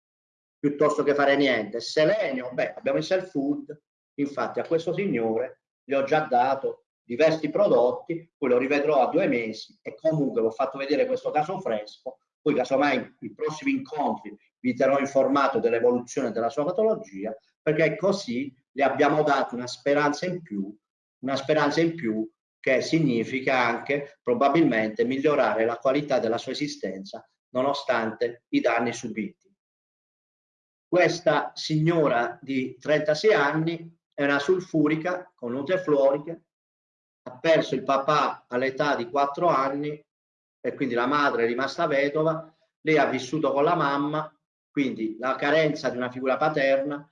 piuttosto che fare niente. Selenio, beh, abbiamo il self food, infatti a questo signore gli ho già dato diversi prodotti, poi lo rivedrò a due mesi e comunque vi ho fatto vedere questo caso fresco, poi casomai i prossimi incontri vi terrò informato dell'evoluzione della sua patologia, perché così le abbiamo dato una speranza in più, una speranza in più che significa anche probabilmente migliorare la qualità della sua esistenza nonostante i danni subiti. Questa signora di 36 anni è una sulfurica con note fluoriche, ha perso il papà all'età di 4 anni e quindi la madre è rimasta vedova, lei ha vissuto con la mamma, quindi la carenza di una figura paterna,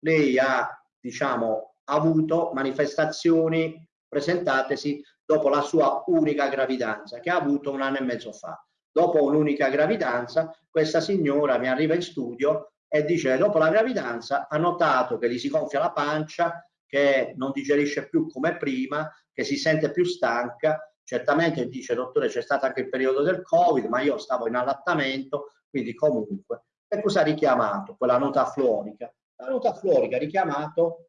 lei ha diciamo avuto manifestazioni presentatesi dopo la sua unica gravidanza che ha avuto un anno e mezzo fa. Dopo un'unica gravidanza, questa signora mi arriva in studio e dice dopo la gravidanza ha notato che gli si gonfia la pancia, che non digerisce più come prima, che si sente più stanca. Certamente dice, dottore, c'è stato anche il periodo del Covid, ma io stavo in allattamento, quindi comunque. E cosa ha richiamato? Quella nota florica. La nota florica ha richiamato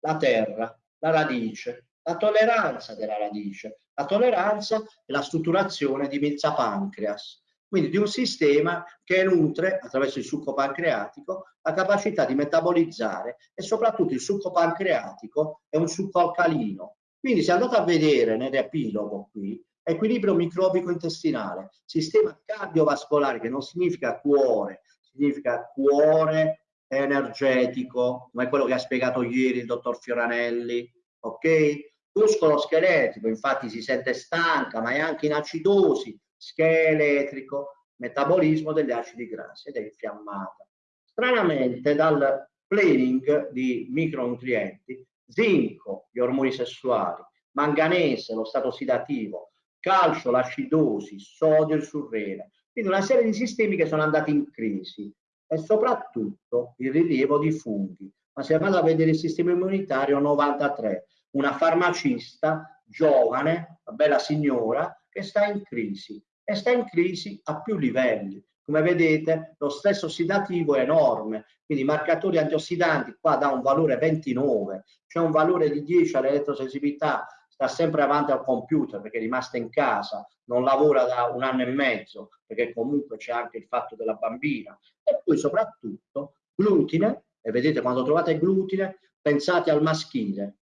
la terra, la radice, la tolleranza della radice. La tolleranza è la strutturazione di Milza pancreas, quindi di un sistema che nutre attraverso il succo pancreatico la capacità di metabolizzare e soprattutto il succo pancreatico è un succo alcalino. Quindi se andate a vedere nell'epilogo qui, equilibrio microbico intestinale, sistema cardiovascolare che non significa cuore, significa cuore energetico, come quello che ha spiegato ieri il dottor Fioranelli, ok? muscolo scheletrico, infatti si sente stanca, ma è anche in acidosi, scheletrico, metabolismo degli acidi grassi ed è infiammata. Stranamente dal planning di micronutrienti, zinco, gli ormoni sessuali, manganese, lo stato ossidativo, calcio, l'acidosi, sodio, il surrene, quindi una serie di sistemi che sono andati in crisi e soprattutto il rilievo di funghi. Ma se vado a vedere il sistema immunitario 93, una farmacista giovane, una bella signora, che sta in crisi e sta in crisi a più livelli. Come vedete lo stress ossidativo è enorme, quindi i marcatori antiossidanti qua da un valore 29, c'è un valore di 10 all'elettrosensibilità, sta sempre avanti al computer perché è rimasta in casa, non lavora da un anno e mezzo perché comunque c'è anche il fatto della bambina e poi soprattutto glutine, e vedete quando trovate glutine pensate al maschile,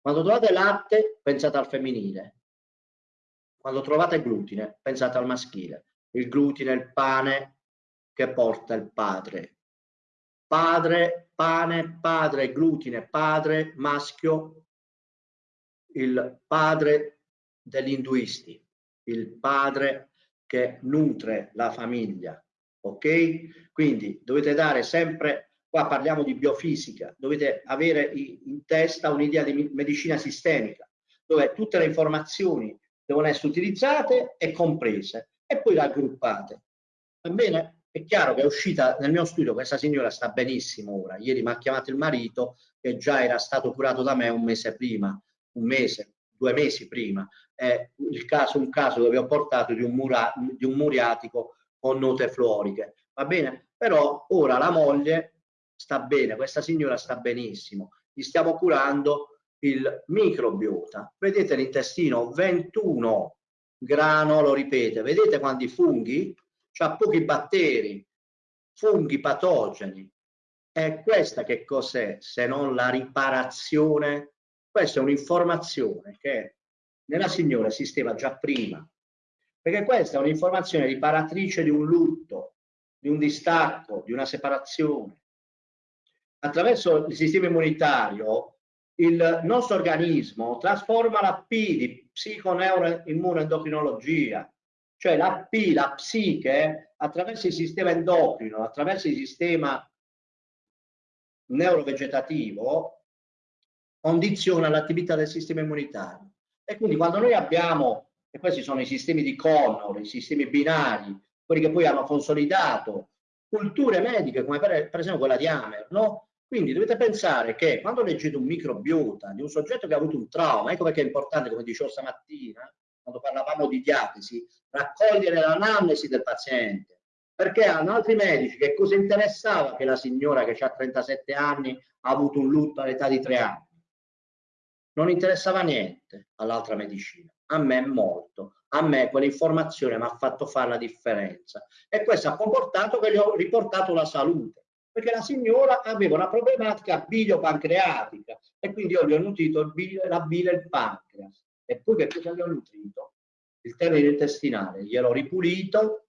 quando trovate latte, pensate al femminile. Quando trovate glutine, pensate al maschile. Il glutine è il pane che porta il padre. Padre, pane, padre, glutine, padre, maschio, il padre degli induisti, il padre che nutre la famiglia. Ok? Quindi dovete dare sempre qua parliamo di biofisica, dovete avere in testa un'idea di medicina sistemica, dove tutte le informazioni devono essere utilizzate e comprese e poi raggruppate. Va bene? È chiaro che è uscita nel mio studio, questa signora sta benissimo ora. Ieri mi ha chiamato il marito che già era stato curato da me un mese prima, un mese, due mesi prima. È il caso, un caso dove ho portato di un, mura, di un muriatico con note fluoriche. Va bene? Però ora la moglie sta bene, questa signora sta benissimo, gli stiamo curando il microbiota. Vedete l'intestino 21 grano, lo ripete, vedete quanti funghi? C'ha pochi batteri, funghi patogeni. E questa che cos'è se non la riparazione? Questa è un'informazione che nella signora esisteva già prima, perché questa è un'informazione riparatrice di un lutto, di un distacco, di una separazione attraverso il sistema immunitario il nostro organismo trasforma la P di psiconeuroimmunoendocrinologia cioè la P, la psiche, attraverso il sistema endocrino, attraverso il sistema neurovegetativo, condiziona l'attività del sistema immunitario. E quindi quando noi abbiamo, e questi sono i sistemi di Connor, i sistemi binari, quelli che poi hanno consolidato culture mediche come per, esempio quella di Hammer, no? Quindi dovete pensare che quando leggete un microbiota di un soggetto che ha avuto un trauma, ecco perché è importante, come dicevo stamattina, quando parlavamo di diagnosi, raccogliere l'anamnesi del paziente, perché hanno altri medici che cosa interessava che la signora che ha 37 anni ha avuto un lutto all'età di 3 anni? Non interessava niente all'altra medicina, a me molto. A me quell'informazione mi ha fatto fare la differenza e questo ha comportato che gli ho riportato la salute perché la signora aveva una problematica biliopancreatica e quindi io gli ho nutrito bile, la bile e il pancreas. E poi che cosa gli ho nutrito? Il termine intestinale, gliel'ho ripulito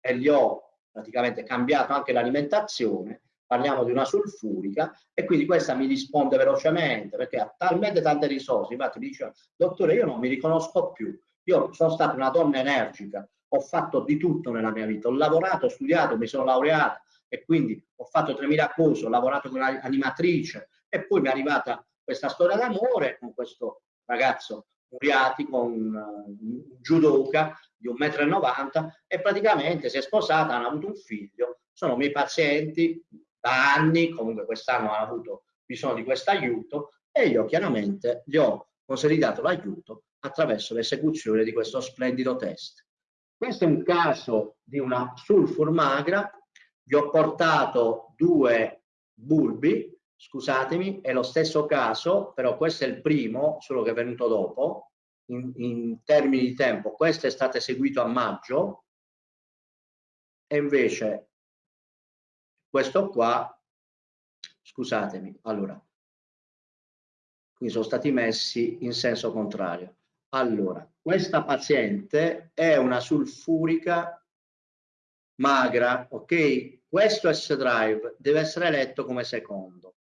e gli ho praticamente cambiato anche l'alimentazione, parliamo di una sulfurica e quindi questa mi risponde velocemente perché ha talmente tante risorse, infatti mi dice dottore io non mi riconosco più, io sono stata una donna energica, ho fatto di tutto nella mia vita, ho lavorato, ho studiato, mi sono laureata e quindi ho fatto 3000 cose, ho lavorato come animatrice e poi mi è arrivata questa storia d'amore con questo ragazzo Muriatico, un, un judoka di 1,90 m e praticamente si è sposata, hanno avuto un figlio, sono miei pazienti da anni, comunque quest'anno hanno avuto bisogno di questo aiuto e io chiaramente gli ho consolidato l'aiuto attraverso l'esecuzione di questo splendido test. Questo è un caso di una sulfur magra, vi ho portato due bulbi scusatemi, è lo stesso caso, però questo è il primo, solo che è venuto dopo, in, in termini di tempo. Questo è stato eseguito a maggio e invece questo qua, scusatemi, allora, qui sono stati messi in senso contrario. Allora, questa paziente è una sulfurica magra, ok? Questo S-drive deve essere letto come secondo.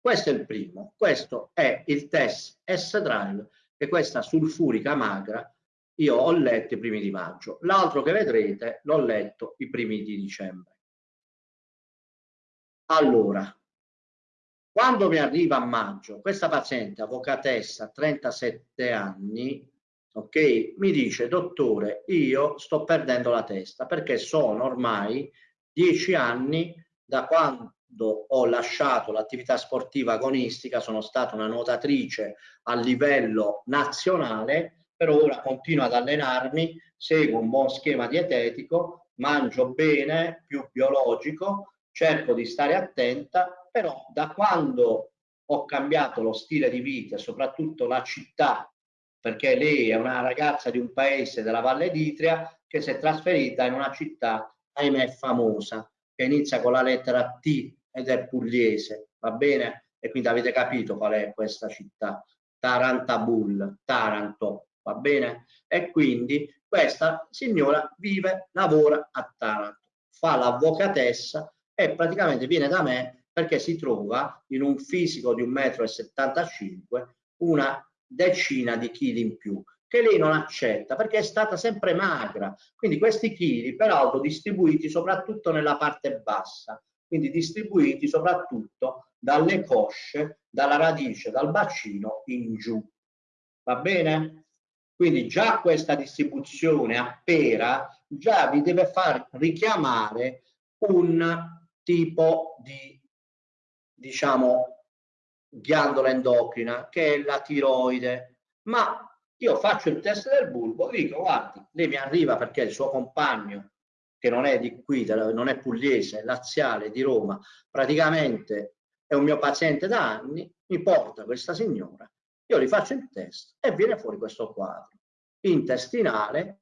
Questo è il primo, questo è il test S-Drive che questa sulfurica magra io ho letto i primi di maggio. L'altro che vedrete l'ho letto i primi di dicembre. Allora, quando mi arriva a maggio, questa paziente, avvocatessa, 37 anni, ok, mi dice, dottore, io sto perdendo la testa perché sono ormai 10 anni da quando ho lasciato l'attività sportiva agonistica, sono stata una nuotatrice a livello nazionale, però ora continuo ad allenarmi, seguo un buon schema dietetico, mangio bene, più biologico, cerco di stare attenta, però da quando ho cambiato lo stile di vita e soprattutto la città, perché lei è una ragazza di un paese della Valle d'Itria che si è trasferita in una città, ahimè, famosa, che inizia con la lettera T ed è pugliese, va bene? E quindi avete capito qual è questa città, Tarantabul, Taranto, va bene? E quindi questa signora vive, lavora a Taranto, fa l'avvocatessa e praticamente viene da me perché si trova in un fisico di 1,75 m una decina di chili in più che lei non accetta perché è stata sempre magra. Quindi questi chili peraltro distribuiti soprattutto nella parte bassa, quindi distribuiti soprattutto dalle cosce, dalla radice, dal bacino in giù. Va bene? Quindi già questa distribuzione a pera già vi deve far richiamare un tipo di, diciamo, ghiandola endocrina che è la tiroide. Ma io faccio il test del bulbo, dico guardi, lei mi arriva perché il suo compagno che non è di qui, non è pugliese, è laziale, di Roma, praticamente è un mio paziente da anni, mi porta questa signora, io gli faccio il test e viene fuori questo quadro. Intestinale,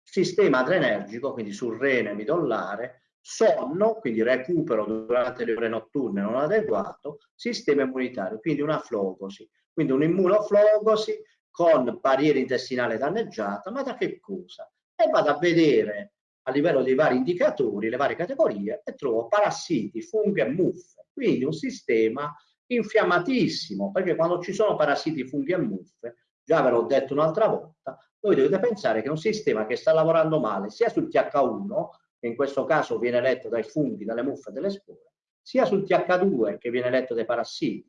sistema adrenergico, quindi sul rene midollare, sonno, quindi recupero durante le ore notturne non adeguato, sistema immunitario, quindi una flogosi, quindi un'immunoflogosi con barriera intestinale danneggiata, ma da che cosa? E vado a vedere a livello dei vari indicatori, le varie categorie, e trovo parassiti, funghi e muffe. Quindi un sistema infiammatissimo, perché quando ci sono parassiti, funghi e muffe, già ve l'ho detto un'altra volta, voi dovete pensare che è un sistema che sta lavorando male sia sul TH1, che in questo caso viene letto dai funghi, dalle muffe e dalle spore, sia sul TH2 che viene letto dai parassiti,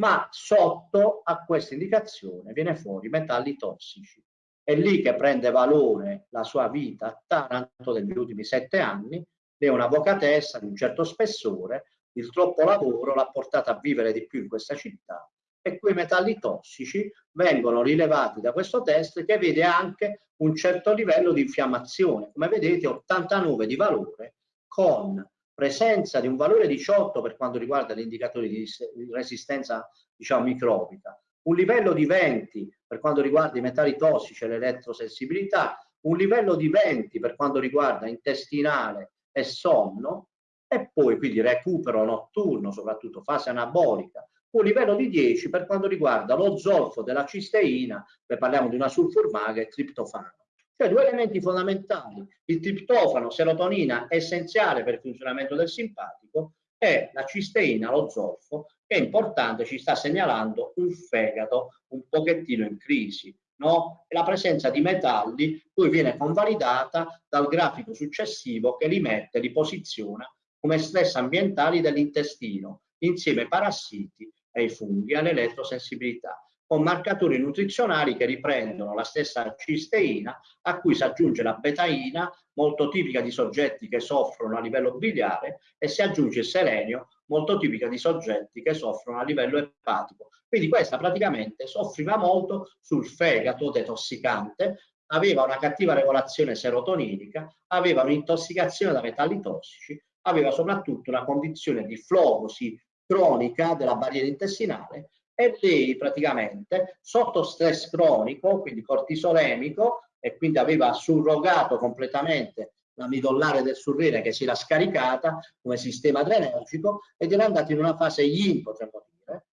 ma sotto a questa indicazione viene fuori metalli tossici. È lì che prende valore la sua vita a Taranto degli ultimi sette anni, è un'avvocatessa di un certo spessore, il troppo lavoro l'ha portata a vivere di più in questa città e quei metalli tossici vengono rilevati da questo test che vede anche un certo livello di infiammazione, come vedete 89 di valore con presenza di un valore 18 per quanto riguarda gli indicatori di resistenza diciamo microbica, un livello di 20 per quanto riguarda i metalli tossici e l'elettrosensibilità, un livello di 20 per quanto riguarda intestinale e sonno. E poi quindi recupero notturno, soprattutto fase anabolica, un livello di 10 per quanto riguarda lo zolfo della cisteina, se parliamo di una sulfurmaga e triptofano. Cioè due elementi fondamentali, il triptofano, serotonina, essenziale per il funzionamento del simpatico, e la cisteina, lo zolfo, che è importante, ci sta segnalando un fegato un pochettino in crisi. No? La presenza di metalli poi viene convalidata dal grafico successivo che li mette, li posiziona come stress ambientali dell'intestino, insieme ai parassiti ai funghi, all'elettrosensibilità con marcatori nutrizionali che riprendono la stessa cisteina a cui si aggiunge la betaina molto tipica di soggetti che soffrono a livello biliare e si aggiunge il selenio molto tipica di soggetti che soffrono a livello epatico. Quindi questa praticamente soffriva molto sul fegato detossicante, aveva una cattiva regolazione serotoninica, aveva un'intossicazione da metalli tossici, aveva soprattutto una condizione di flogosi cronica della barriera intestinale e lei praticamente sotto stress cronico, quindi cortisolemico, e quindi aveva surrogato completamente la midollare del surrene che si era scaricata come sistema adrenergico ed era andato in una fase yin, potremmo dire.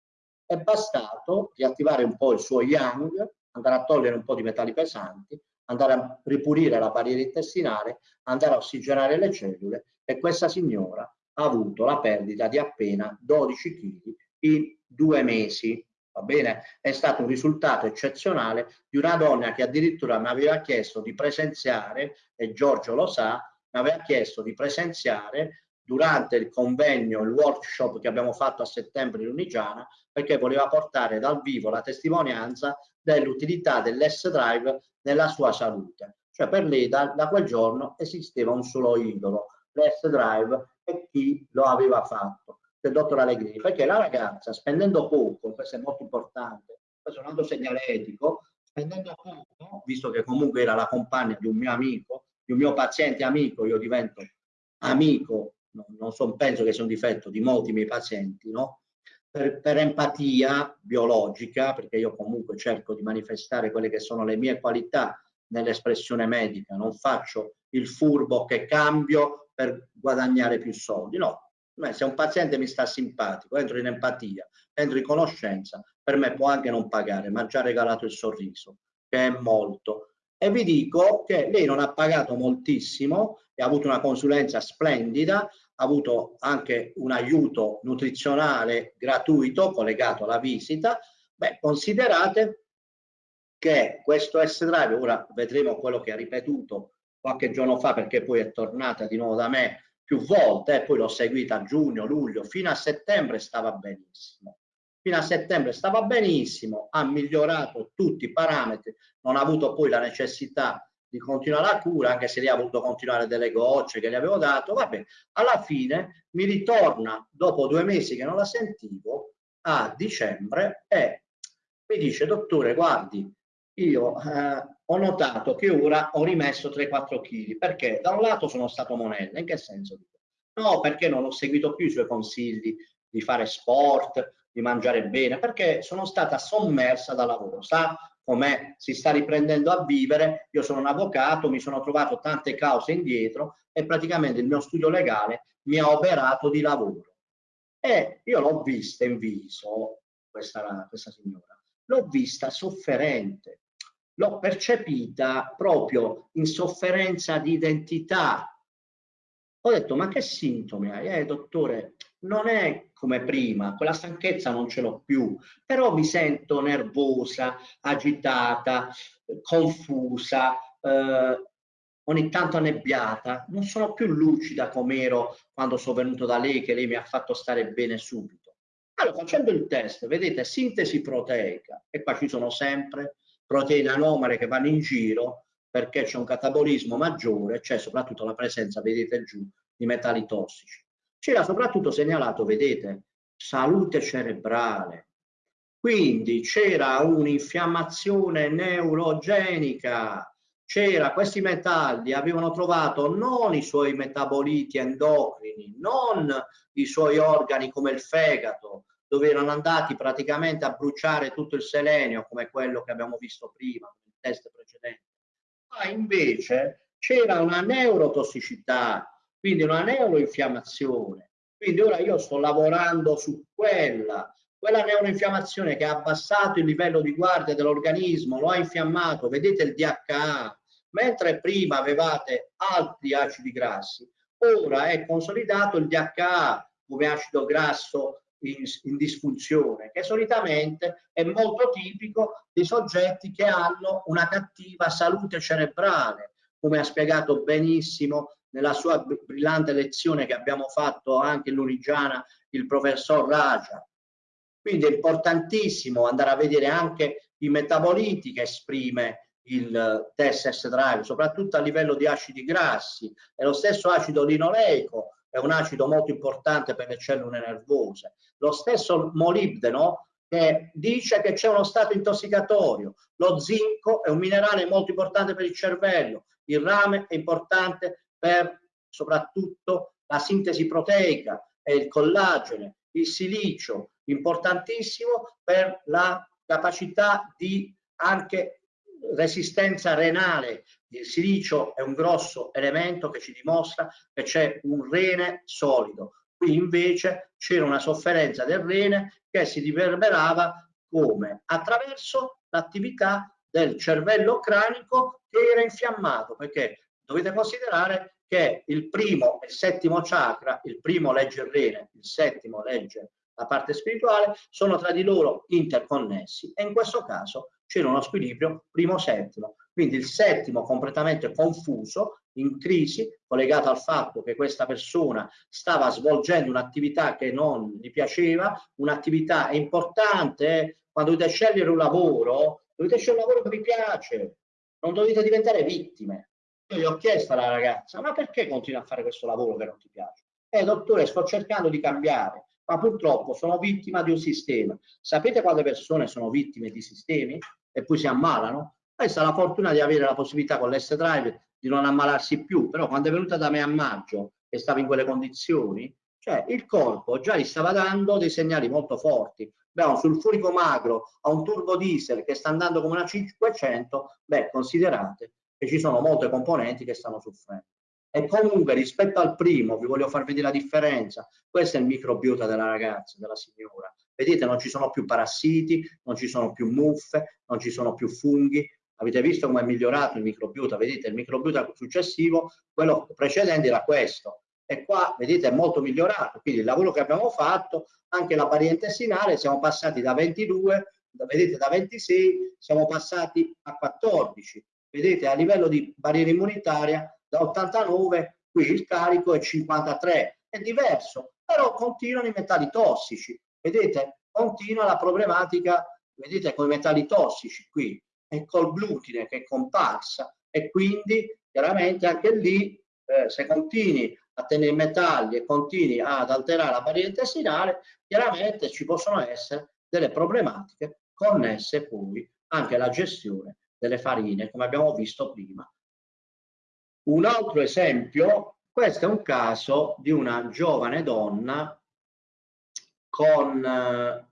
È bastato riattivare un po' il suo yang, andare a togliere un po' di metalli pesanti, andare a ripulire la barriera intestinale, andare a ossigenare le cellule e questa signora avuto la perdita di appena 12 kg in due mesi. Va bene? È stato un risultato eccezionale di una donna che addirittura mi aveva chiesto di presenziare, e Giorgio lo sa, mi aveva chiesto di presenziare durante il convegno, il workshop che abbiamo fatto a settembre in Unigiana, perché voleva portare dal vivo la testimonianza dell'utilità dell'S-Drive nella sua salute. Cioè per lei da, da quel giorno esisteva un solo idolo, l'S-Drive e chi lo aveva fatto del dottor Allegrini, perché la ragazza spendendo poco, questo è molto importante, questo è un altro segnaletico, spendendo poco, visto che comunque era la compagna di un mio amico, di un mio paziente amico, io divento amico, no, non so, penso che sia un difetto di molti miei pazienti, no? Per, per, empatia biologica, perché io comunque cerco di manifestare quelle che sono le mie qualità nell'espressione medica, non faccio il furbo che cambio per guadagnare più soldi, no, se un paziente mi sta simpatico, entro in empatia, entro in conoscenza, per me può anche non pagare, ma ha già regalato il sorriso, che è molto. E vi dico che lei non ha pagato moltissimo ha avuto una consulenza splendida, ha avuto anche un aiuto nutrizionale gratuito collegato alla visita. Beh, considerate che questo S-Drive, ora vedremo quello che ha ripetuto qualche giorno fa perché poi è tornata di nuovo da me più volte, poi l'ho seguita a giugno, luglio, fino a settembre stava benissimo. Fino a settembre stava benissimo, ha migliorato tutti i parametri, non ha avuto poi la necessità di continuare la cura, anche se lì ha voluto continuare delle gocce che gli avevo dato, vabbè, alla fine mi ritorna dopo due mesi che non la sentivo a dicembre e mi dice dottore guardi io eh, ho notato che ora ho rimesso 3-4 kg perché da un lato sono stato monella, in che senso? No, perché non ho seguito più i suoi consigli di fare sport, di mangiare bene, perché sono stata sommersa dal lavoro, sa come si sta riprendendo a vivere, io sono un avvocato, mi sono trovato tante cause indietro e praticamente il mio studio legale mi ha operato di lavoro. E io l'ho vista in viso, questa, questa signora, l'ho vista sofferente, l'ho percepita proprio in sofferenza di identità. Ho detto, ma che sintomi hai? Eh, dottore, non è come prima, quella stanchezza non ce l'ho più, però mi sento nervosa, agitata, confusa, eh, ogni tanto annebbiata, non sono più lucida come ero quando sono venuto da lei, che lei mi ha fatto stare bene subito. Allora, facendo il test, vedete, sintesi proteica, e qua ci sono sempre proteine anomale che vanno in giro perché c'è un catabolismo maggiore, c'è soprattutto la presenza, vedete giù, di metalli tossici. C'era soprattutto segnalato, vedete, salute cerebrale. Quindi c'era un'infiammazione neurogenica, c'era questi metalli avevano trovato non i suoi metaboliti endocrini, non i suoi organi come il fegato, dove erano andati praticamente a bruciare tutto il selenio come quello che abbiamo visto prima nel test precedente, ma invece c'era una neurotossicità, quindi una neuroinfiammazione. Quindi ora io sto lavorando su quella, quella neuroinfiammazione che ha abbassato il livello di guardia dell'organismo, lo ha infiammato, vedete il DHA, mentre prima avevate altri acidi grassi, ora è consolidato il DHA come acido grasso in, in, disfunzione, che solitamente è molto tipico di soggetti che hanno una cattiva salute cerebrale, come ha spiegato benissimo nella sua brillante lezione che abbiamo fatto anche in Lunigiana il professor Raja. Quindi è importantissimo andare a vedere anche i metaboliti che esprime il test drive, soprattutto a livello di acidi grassi. E lo stesso acido linoleico è un acido molto importante per le cellule nervose. Lo stesso molibdeno che dice che c'è uno stato intossicatorio. Lo zinco è un minerale molto importante per il cervello. Il rame è importante per soprattutto la sintesi proteica e il collagene. Il silicio, importantissimo per la capacità di anche resistenza renale il silicio è un grosso elemento che ci dimostra che c'è un rene solido. Qui invece c'era una sofferenza del rene che si riverberava come? Attraverso l'attività del cervello cranico che era infiammato, perché dovete considerare che il primo e il settimo chakra, il primo legge il rene, il settimo legge la parte spirituale, sono tra di loro interconnessi e in questo caso c'era uno squilibrio primo-settimo. Quindi il settimo completamente confuso, in crisi, collegato al fatto che questa persona stava svolgendo un'attività che non gli piaceva, un'attività importante, eh. quando dovete scegliere un lavoro, dovete scegliere un lavoro che vi piace, non dovete diventare vittime. Io gli ho chiesto alla ragazza, ma perché continui a fare questo lavoro che non ti piace? Eh dottore, sto cercando di cambiare, ma purtroppo sono vittima di un sistema. Sapete quante persone sono vittime di sistemi? e poi si ammalano. Questa è la fortuna di avere la possibilità con l'S-Drive di non ammalarsi più, però quando è venuta da me a maggio e stava in quelle condizioni, cioè il corpo già gli stava dando dei segnali molto forti. Beh, un sulfurico magro a un turbo diesel che sta andando come una 500, beh, considerate che ci sono molte componenti che stanno soffrendo. E comunque rispetto al primo, vi voglio far vedere la differenza, questo è il microbiota della ragazza, della signora. Vedete, non ci sono più parassiti, non ci sono più muffe, non ci sono più funghi. Avete visto come è migliorato il microbiota? Vedete, il microbiota successivo, quello precedente era questo. E qua, vedete, è molto migliorato. Quindi il lavoro che abbiamo fatto, anche la barriera intestinale, siamo passati da 22, vedete, da 26, siamo passati a 14. Vedete, a livello di barriera immunitaria, da 89 qui il carico è 53 è diverso però continuano i metalli tossici. Vedete? Continua la problematica vedete con i metalli tossici qui e col glutine che è comparsa e quindi chiaramente anche lì eh, se continui a tenere i metalli e continui ad alterare la barriera intestinale chiaramente ci possono essere delle problematiche connesse poi anche alla gestione delle farine come abbiamo visto prima un altro esempio, questo è un caso di una giovane donna con eh,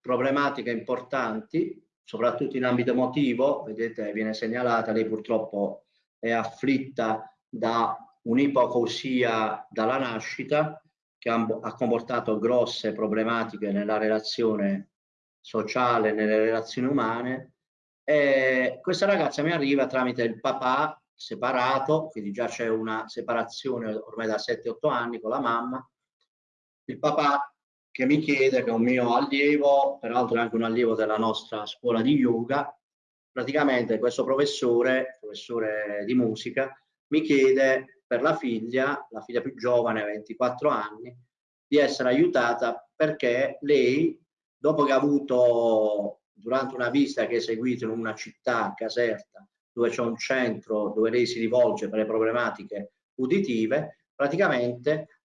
problematiche importanti, soprattutto in ambito emotivo, vedete viene segnalata, lei purtroppo è afflitta da un'ipocausia dalla nascita che ha comportato grosse problematiche nella relazione sociale, nelle relazioni umane. E questa ragazza mi arriva tramite il papà separato, quindi già c'è una separazione ormai da 7-8 anni con la mamma, il papà che mi chiede, che è un mio allievo, peraltro è anche un allievo della nostra scuola di yoga, praticamente questo professore, professore di musica, mi chiede per la figlia, la figlia più giovane, 24 anni, di essere aiutata perché lei, dopo che ha avuto, durante una visita che ha eseguito in una città, Caserta, dove c'è un centro dove lei si rivolge per le problematiche uditive, praticamente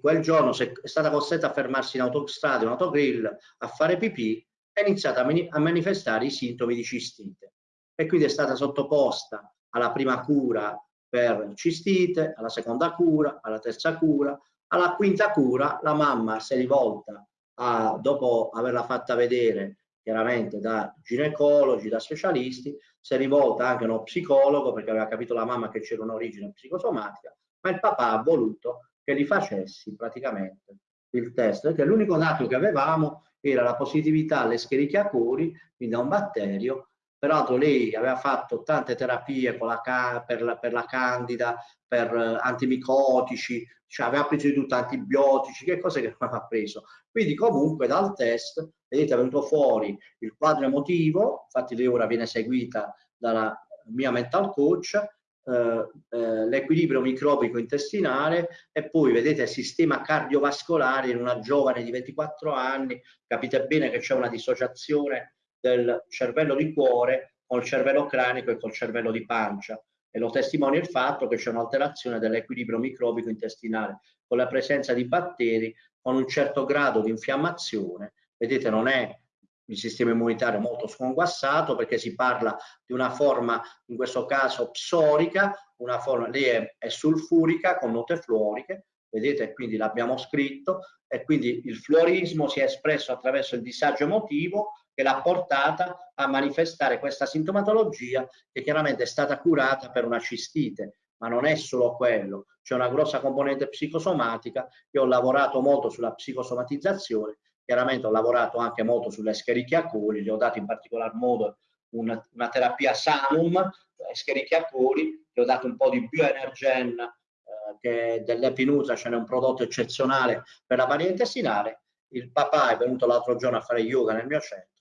quel giorno è stata costretta a fermarsi in autostrada, in autogrill, a fare pipì, ha iniziato a, a manifestare i sintomi di cistite. E quindi è stata sottoposta alla prima cura per cistite, alla seconda cura, alla terza cura, alla quinta cura la mamma si è rivolta a, dopo averla fatta vedere chiaramente da ginecologi, da specialisti, si è rivolta anche a uno psicologo perché aveva capito la mamma che c'era un'origine psicosomatica, ma il papà ha voluto che li facessi praticamente il test, perché l'unico dato che avevamo era la positività alle Escherichia coli, quindi a un batterio, peraltro lei aveva fatto tante terapie la, per, la, per, la, candida, per uh, antimicotici, cioè aveva preso di tutto antibiotici, che cose che non aveva preso. Quindi comunque dal test, vedete, è venuto fuori il quadro emotivo, infatti lei ora viene seguita dalla mia mental coach, eh, eh, l'equilibrio microbico intestinale e poi vedete il sistema cardiovascolare in una giovane di 24 anni, capite bene che c'è una dissociazione del cervello di cuore col cervello cranico e col cervello di pancia e lo testimonia il fatto che c'è un'alterazione dell'equilibrio microbico intestinale con la presenza di batteri con un certo grado di infiammazione, vedete non è il sistema immunitario molto sconquassato perché si parla di una forma, in questo caso psorica, una forma, lì è, è sulfurica con note fluoriche, vedete? Quindi l'abbiamo scritto e quindi il fluorismo si è espresso attraverso il disagio emotivo che l'ha portata a manifestare questa sintomatologia che chiaramente è stata curata per una cistite. Ma non è solo quello, c'è una grossa componente psicosomatica, io ho lavorato molto sulla psicosomatizzazione Chiaramente ho lavorato anche molto sulle Escherichia coli, gli ho dato in particolar modo una, una terapia Sanum, Escherichia coli, gli ho dato un po' di bioenergen eh, che dell'epinutra ce n'è un prodotto eccezionale per la paria intestinale. Il papà è venuto l'altro giorno a fare yoga nel mio centro,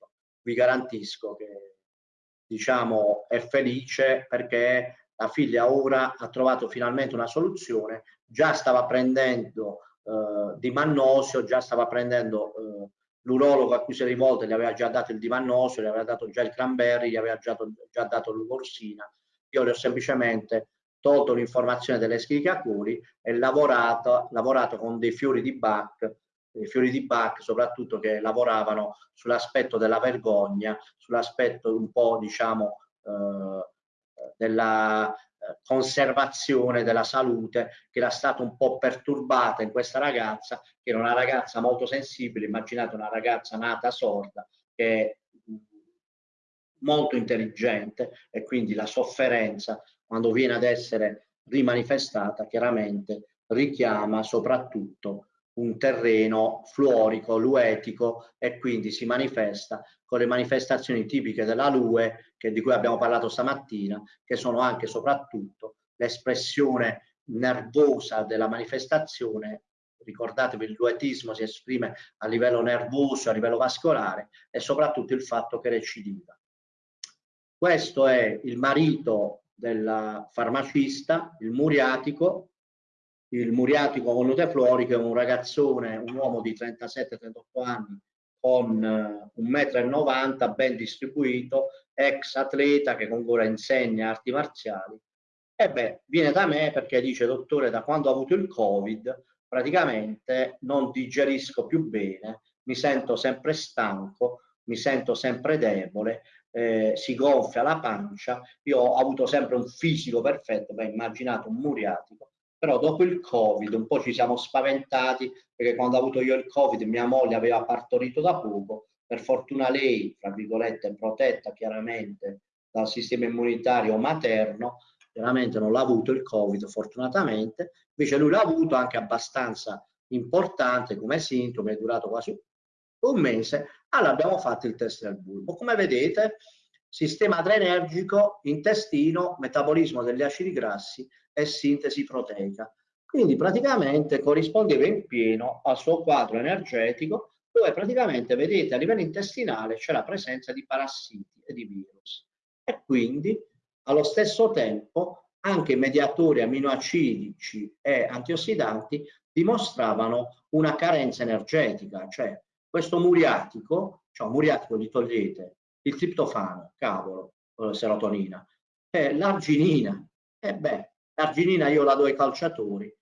vi garantisco che diciamo è felice perché la figlia ora ha trovato finalmente una soluzione, già stava prendendo eh, di Mannosio, già stava prendendo eh, l'urologo a cui si è rivolto, gli aveva già dato il Dimannosio, gli aveva dato già il Cranberry, gli aveva già, già dato l'Ugorsina. Io le ho semplicemente tolto l'informazione delle schicacuri e lavorato, lavorato con dei fiori di Bach, fiori di Bach soprattutto che lavoravano sull'aspetto della vergogna, sull'aspetto un po' diciamo eh, della conservazione della salute che era stata un po' perturbata in questa ragazza, che era una ragazza molto sensibile, immaginate una ragazza nata sorda, che è molto intelligente e quindi la sofferenza quando viene ad essere rimanifestata chiaramente richiama soprattutto un terreno fluorico, luetico e quindi si manifesta con le manifestazioni tipiche della lue che, di cui abbiamo parlato stamattina, che sono anche e soprattutto l'espressione nervosa della manifestazione. Ricordatevi, il luetismo si esprime a livello nervoso, a livello vascolare e soprattutto il fatto che recidiva. Questo è il marito del farmacista, il muriatico, il muriatico con nuteflorico è un ragazzone, un uomo di 37-38 anni con uh, un metro e 90 ben distribuito, ex atleta che ancora insegna arti marziali. E beh, viene da me perché dice, dottore, da quando ho avuto il Covid, praticamente non digerisco più bene, mi sento sempre stanco, mi sento sempre debole, eh, si gonfia la pancia, io ho avuto sempre un fisico perfetto, beh, immaginate un muriatico, però dopo il covid un po' ci siamo spaventati perché quando ho avuto io il covid mia moglie aveva partorito da poco per fortuna lei tra virgolette protetta chiaramente dal sistema immunitario materno chiaramente non l'ha avuto il covid fortunatamente. Invece lui l'ha avuto anche abbastanza importante come sintomo è durato quasi un mese allora abbiamo fatto il test del bulbo. Come vedete sistema adrenergico intestino metabolismo degli acidi grassi e sintesi proteica. Quindi praticamente corrispondeva in pieno al suo quadro energetico dove praticamente vedete a livello intestinale c'è la presenza di parassiti e di virus e quindi allo stesso tempo anche mediatori aminoacidici e antiossidanti dimostravano una carenza energetica, cioè questo muriatico, cioè muriatico gli togliete il triptofano, cavolo, eh, serotonina, e l'arginina, e beh, l'arginina io la do ai calciatori,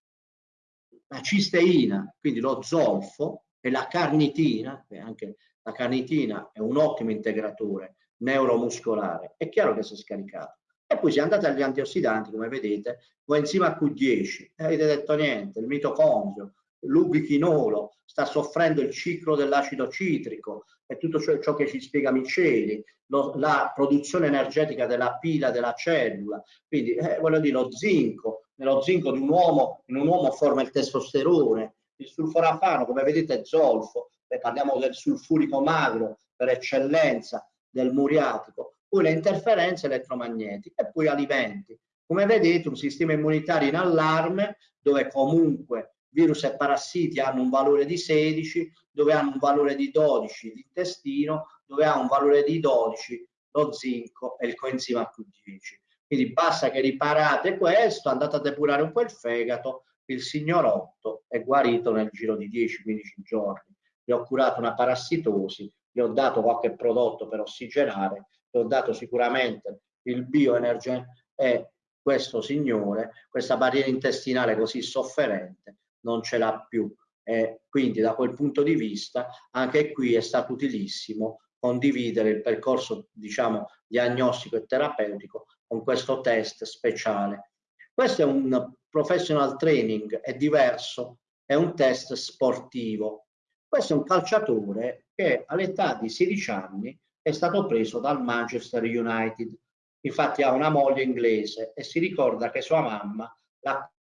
la cisteina, quindi lo zolfo e la carnitina, che anche la carnitina è un ottimo integratore neuromuscolare, è chiaro che si è scaricato. E poi si è andati agli antiossidanti, come vedete, coenzima Q10, e avete detto niente, il mitocondrio, l'ubichinolo, sta soffrendo il ciclo dell'acido citrico e tutto ciò, ciò, che ci spiega Miceli, lo, la produzione energetica della pila della cellula, quindi eh, voglio dire lo zinco, nello zinco di un uomo, in un uomo forma il testosterone, il sulforafano come vedete è zolfo, Beh, parliamo del sulfurico magro per eccellenza, del muriatico, poi le interferenze elettromagnetiche e poi alimenti. Come vedete un sistema immunitario in allarme dove comunque virus e parassiti hanno un valore di 16, dove hanno un valore di 12 l'intestino, dove ha un valore di 12 lo zinco e il coenzima Q10. Quindi basta che riparate questo, andate a depurare un po' il fegato, il signorotto è guarito nel giro di 10-15 giorni. Gli ho curato una parassitosi, gli ho dato qualche prodotto per ossigenare, gli ho dato sicuramente il bioenergen e questo signore, questa barriera intestinale così sofferente, non ce l'ha più. E quindi da quel punto di vista anche qui è stato utilissimo condividere il percorso diciamo diagnostico e terapeutico con questo test speciale. Questo è un professional training, è diverso, è un test sportivo. Questo è un calciatore che all'età di 16 anni è stato preso dal Manchester United. Infatti ha una moglie inglese e si ricorda che sua mamma l'ha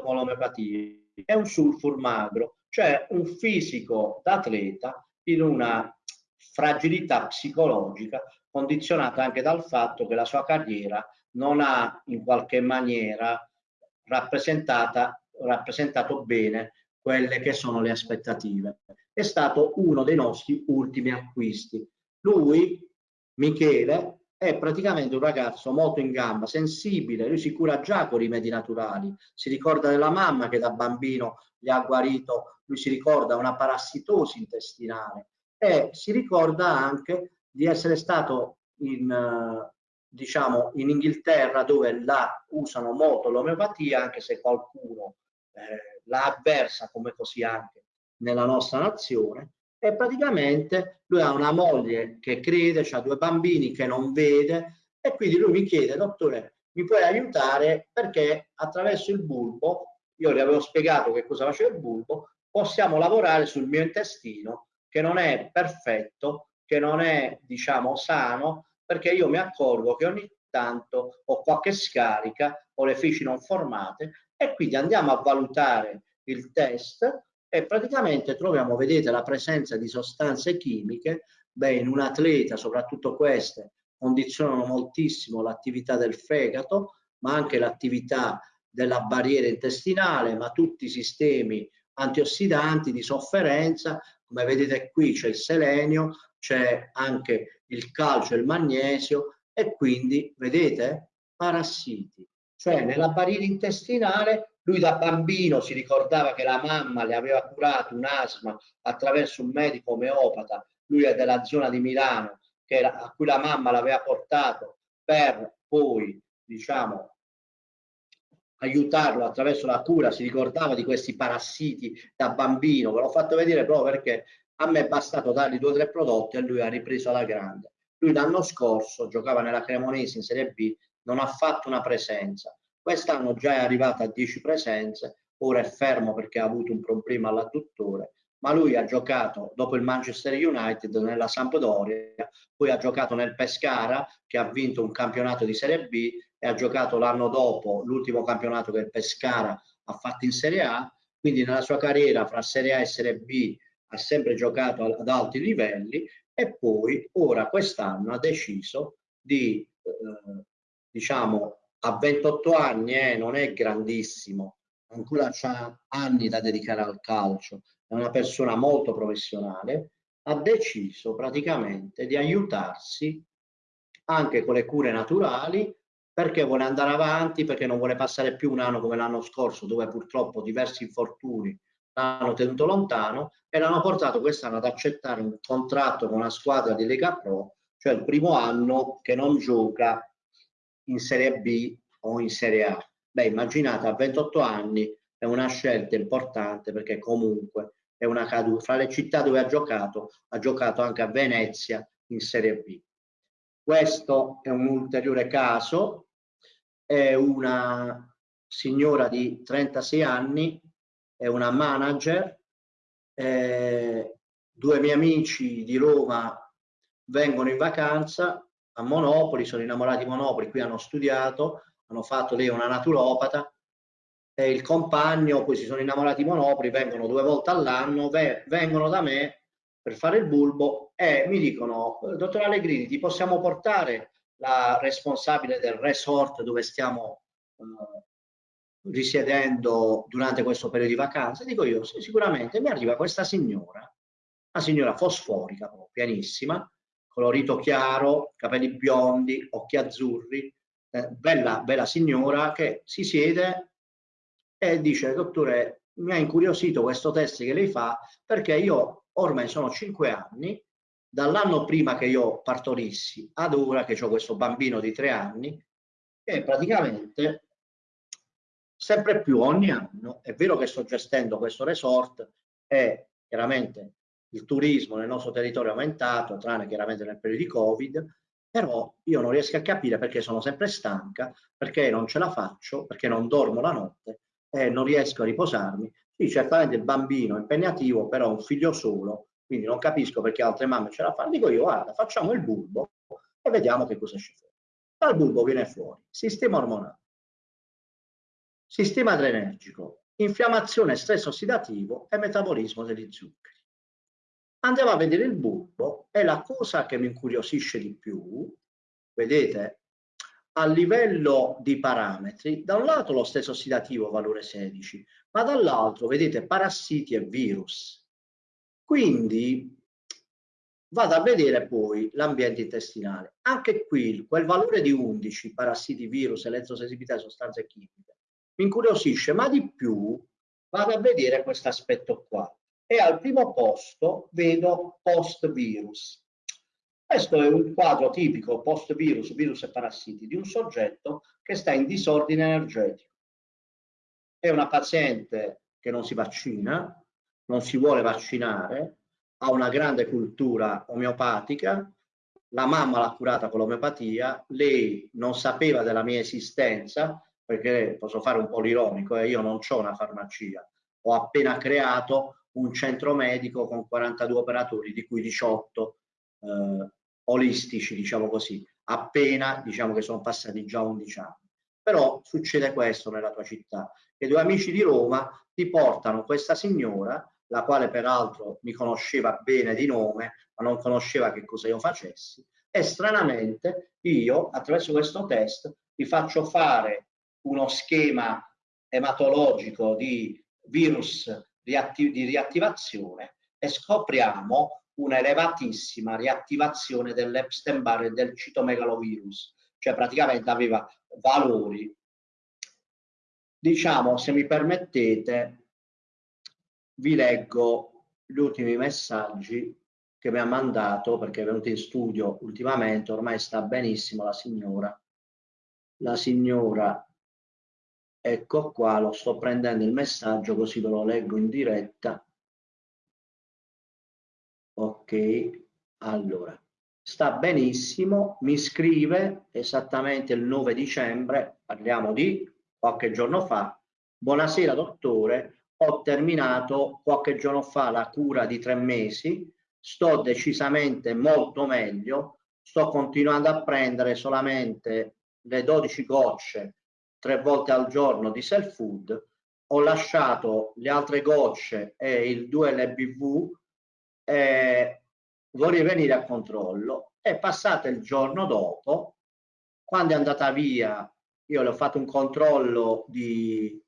con l'omeopatia. È un sulfur magro, cioè un fisico d'atleta in una fragilità psicologica condizionata anche dal fatto che la sua carriera non ha in qualche maniera rappresentato bene quelle che sono le aspettative. È stato uno dei nostri ultimi acquisti. Lui, Michele, è praticamente un ragazzo molto in gamba, sensibile, lui si cura già con rimedi naturali, si ricorda della mamma che da bambino gli ha guarito, lui si ricorda una parassitosi intestinale. E si ricorda anche di essere stato in, diciamo, in Inghilterra dove la usano molto l'omeopatia, anche se qualcuno eh, la avversa come così anche nella nostra nazione, e praticamente lui ha una moglie che crede, ha due bambini che non vede e quindi lui mi chiede, dottore, mi puoi aiutare? Perché attraverso il bulbo, io gli avevo spiegato che cosa faceva il bulbo, possiamo lavorare sul mio intestino che non è perfetto, che non è diciamo sano, perché io mi accorgo che ogni tanto ho qualche scarica o le feci non formate e quindi andiamo a valutare il test e praticamente troviamo, vedete, la presenza di sostanze chimiche, beh, in un atleta, soprattutto queste, condizionano moltissimo l'attività del fegato, ma anche l'attività della barriera intestinale, ma tutti i sistemi antiossidanti di sofferenza, come vedete qui c'è il selenio, c'è anche il calcio e il magnesio e quindi, vedete, parassiti. Cioè nella barriera intestinale lui da bambino si ricordava che la mamma le aveva curato un asma attraverso un medico omeopata, lui è della zona di Milano, era, a cui la mamma l'aveva portato per poi, diciamo, aiutarlo attraverso la cura, si ricordava di questi parassiti da bambino, ve l'ho fatto vedere proprio perché a me è bastato dargli due o tre prodotti e lui ha ripreso alla grande. Lui l'anno scorso giocava nella Cremonese in Serie B, non ha fatto una presenza. Quest'anno già è arrivato a 10 presenze, ora è fermo perché ha avuto un problema all'adduttore, ma lui ha giocato dopo il Manchester United nella Sampdoria, poi ha giocato nel Pescara che ha vinto un campionato di Serie B e ha giocato l'anno dopo l'ultimo campionato che il Pescara ha fatto in Serie A, quindi nella sua carriera fra Serie A e Serie B ha sempre giocato ad alti livelli e poi ora quest'anno ha deciso di, eh, diciamo, a 28 anni eh, non è grandissimo, ancora ha anni da dedicare al calcio, è una persona molto professionale, ha deciso praticamente di aiutarsi anche con le cure naturali perché vuole andare avanti, perché non vuole passare più un anno come l'anno scorso dove purtroppo diversi infortuni l'hanno tenuto lontano e l'hanno portato quest'anno ad accettare un contratto con una squadra di Lega Pro, cioè il primo anno che non gioca in Serie B o in Serie A. Beh, immaginate, a 28 anni è una scelta importante perché comunque è una caduta. Fra le città dove ha giocato, ha giocato anche a Venezia in Serie B. Questo è un ulteriore caso, è una signora di 36 anni, è una manager, eh, due miei amici di Roma vengono in vacanza a Monopoli, sono innamorati di Monopoli, qui hanno studiato, hanno fatto lei una naturopata e il compagno, poi si sono innamorati di Monopoli, vengono due volte all'anno, vengono da me per fare il bulbo e mi dicono, dottor Allegrini, ti possiamo portare la responsabile del resort dove stiamo eh, risiedendo durante questo periodo di vacanza? Dico io, sì, sicuramente. Mi arriva questa signora, una signora fosforica, pianissima, colorito chiaro, capelli biondi, occhi azzurri, eh, bella, bella signora che si siede e dice, dottore, mi ha incuriosito questo test che lei fa perché io ormai sono cinque anni, dall'anno prima che io partorissi ad ora che ho questo bambino di tre anni, e praticamente sempre più ogni anno, è vero che sto gestendo questo resort e chiaramente il turismo nel nostro territorio è aumentato, tranne chiaramente nel periodo di Covid, però io non riesco a capire perché sono sempre stanca, perché non ce la faccio, perché non dormo la notte e non riesco a riposarmi. Sì, certamente il bambino è impegnativo, però un figlio solo, quindi non capisco perché altre mamme ce la fanno. Dico io, guarda, facciamo il bulbo e vediamo che cosa esce fuori. Dal bulbo viene fuori sistema ormonale, sistema adrenergico, infiammazione, stress ossidativo e metabolismo degli zuccheri andiamo a vedere il bulbo e la cosa che mi incuriosisce di più, vedete, a livello di parametri, da un lato lo stesso ossidativo valore 16, ma dall'altro vedete parassiti e virus. Quindi vado a vedere poi l'ambiente intestinale. Anche qui quel valore di 11, parassiti, virus, elettrosensibilità e sostanze chimiche, mi incuriosisce, ma di più vado a vedere questo aspetto qua e al primo posto vedo post-virus. Questo è un quadro tipico post-virus, virus e parassiti, di un soggetto che sta in disordine energetico. È una paziente che non si vaccina, non si vuole vaccinare, ha una grande cultura omeopatica, la mamma l'ha curata con l'omeopatia, lei non sapeva della mia esistenza, perché posso fare un po' l'ironico, eh, io non ho una farmacia, ho appena creato un centro medico con 42 operatori, di cui 18 eh, olistici, diciamo così, appena diciamo che sono passati già 11 anni. Però succede questo nella tua città, che due amici di Roma ti portano questa signora, la quale peraltro mi conosceva bene di nome, ma non conosceva che cosa io facessi, e stranamente io attraverso questo test vi faccio fare uno schema ematologico di virus di riattivazione e scopriamo una elevatissima riattivazione dell'Epstein-Barr e del citomegalovirus, cioè praticamente aveva valori. Diciamo, se mi permettete, vi leggo gli ultimi messaggi che mi ha mandato perché è venuta in studio ultimamente, ormai sta benissimo la signora. La signora Ecco qua, lo sto prendendo il messaggio così ve lo leggo in diretta. Ok, allora, sta benissimo, mi scrive esattamente il 9 dicembre, parliamo di qualche giorno fa. Buonasera dottore, ho terminato qualche giorno fa la cura di tre mesi, sto decisamente molto meglio, sto continuando a prendere solamente le 12 gocce tre volte al giorno di self food, ho lasciato le altre gocce e il 2LBV e vorrei venire a controllo. È passato il giorno dopo, quando è andata via, io le ho fatto un controllo di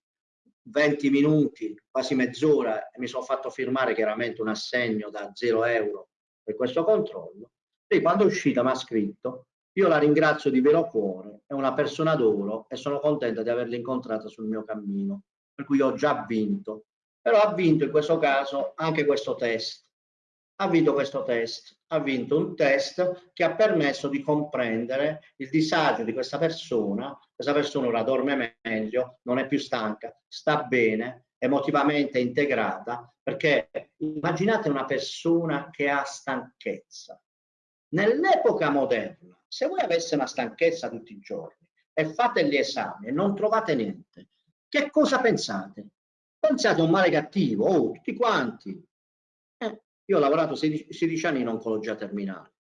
20 minuti, quasi mezz'ora, e mi sono fatto firmare chiaramente un assegno da 0 euro per questo controllo. Lei quando è uscita mi ha scritto, io la ringrazio di vero cuore, è una persona d'oro e sono contenta di averla incontrata sul mio cammino, per cui ho già vinto. Però ha vinto in questo caso anche questo test. Ha vinto questo test, ha vinto un test che ha permesso di comprendere il disagio di questa persona. Questa persona ora dorme meglio, non è più stanca, sta bene, emotivamente integrata, perché immaginate una persona che ha stanchezza. Nell'epoca moderna, se voi aveste una stanchezza tutti i giorni e fate gli esami e non trovate niente, che cosa pensate? Pensate a un male cattivo, oh, tutti quanti. Eh, io ho lavorato 16, 16 anni in oncologia terminale.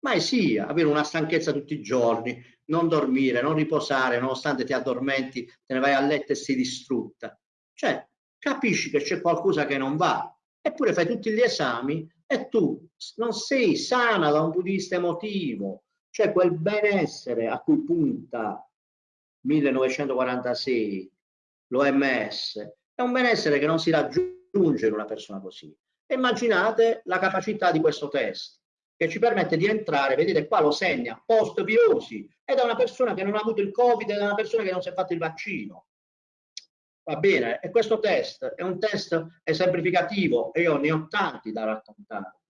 Ma sì, avere una stanchezza tutti i giorni, non dormire, non riposare, nonostante ti addormenti, te ne vai a letto e sei distrutta. Cioè, capisci che c'è qualcosa che non va, eppure fai tutti gli esami e tu non sei sana da un punto di vista emotivo, cioè quel benessere a cui punta 1946 l'OMS, è un benessere che non si raggiunge in una persona così. Immaginate la capacità di questo test che ci permette di entrare, vedete qua lo segna, post virosi, è da una persona che non ha avuto il Covid, è da una persona che non si è fatto il vaccino. Va bene, e questo test è un test esemplificativo e io ne ho tanti da raccontare.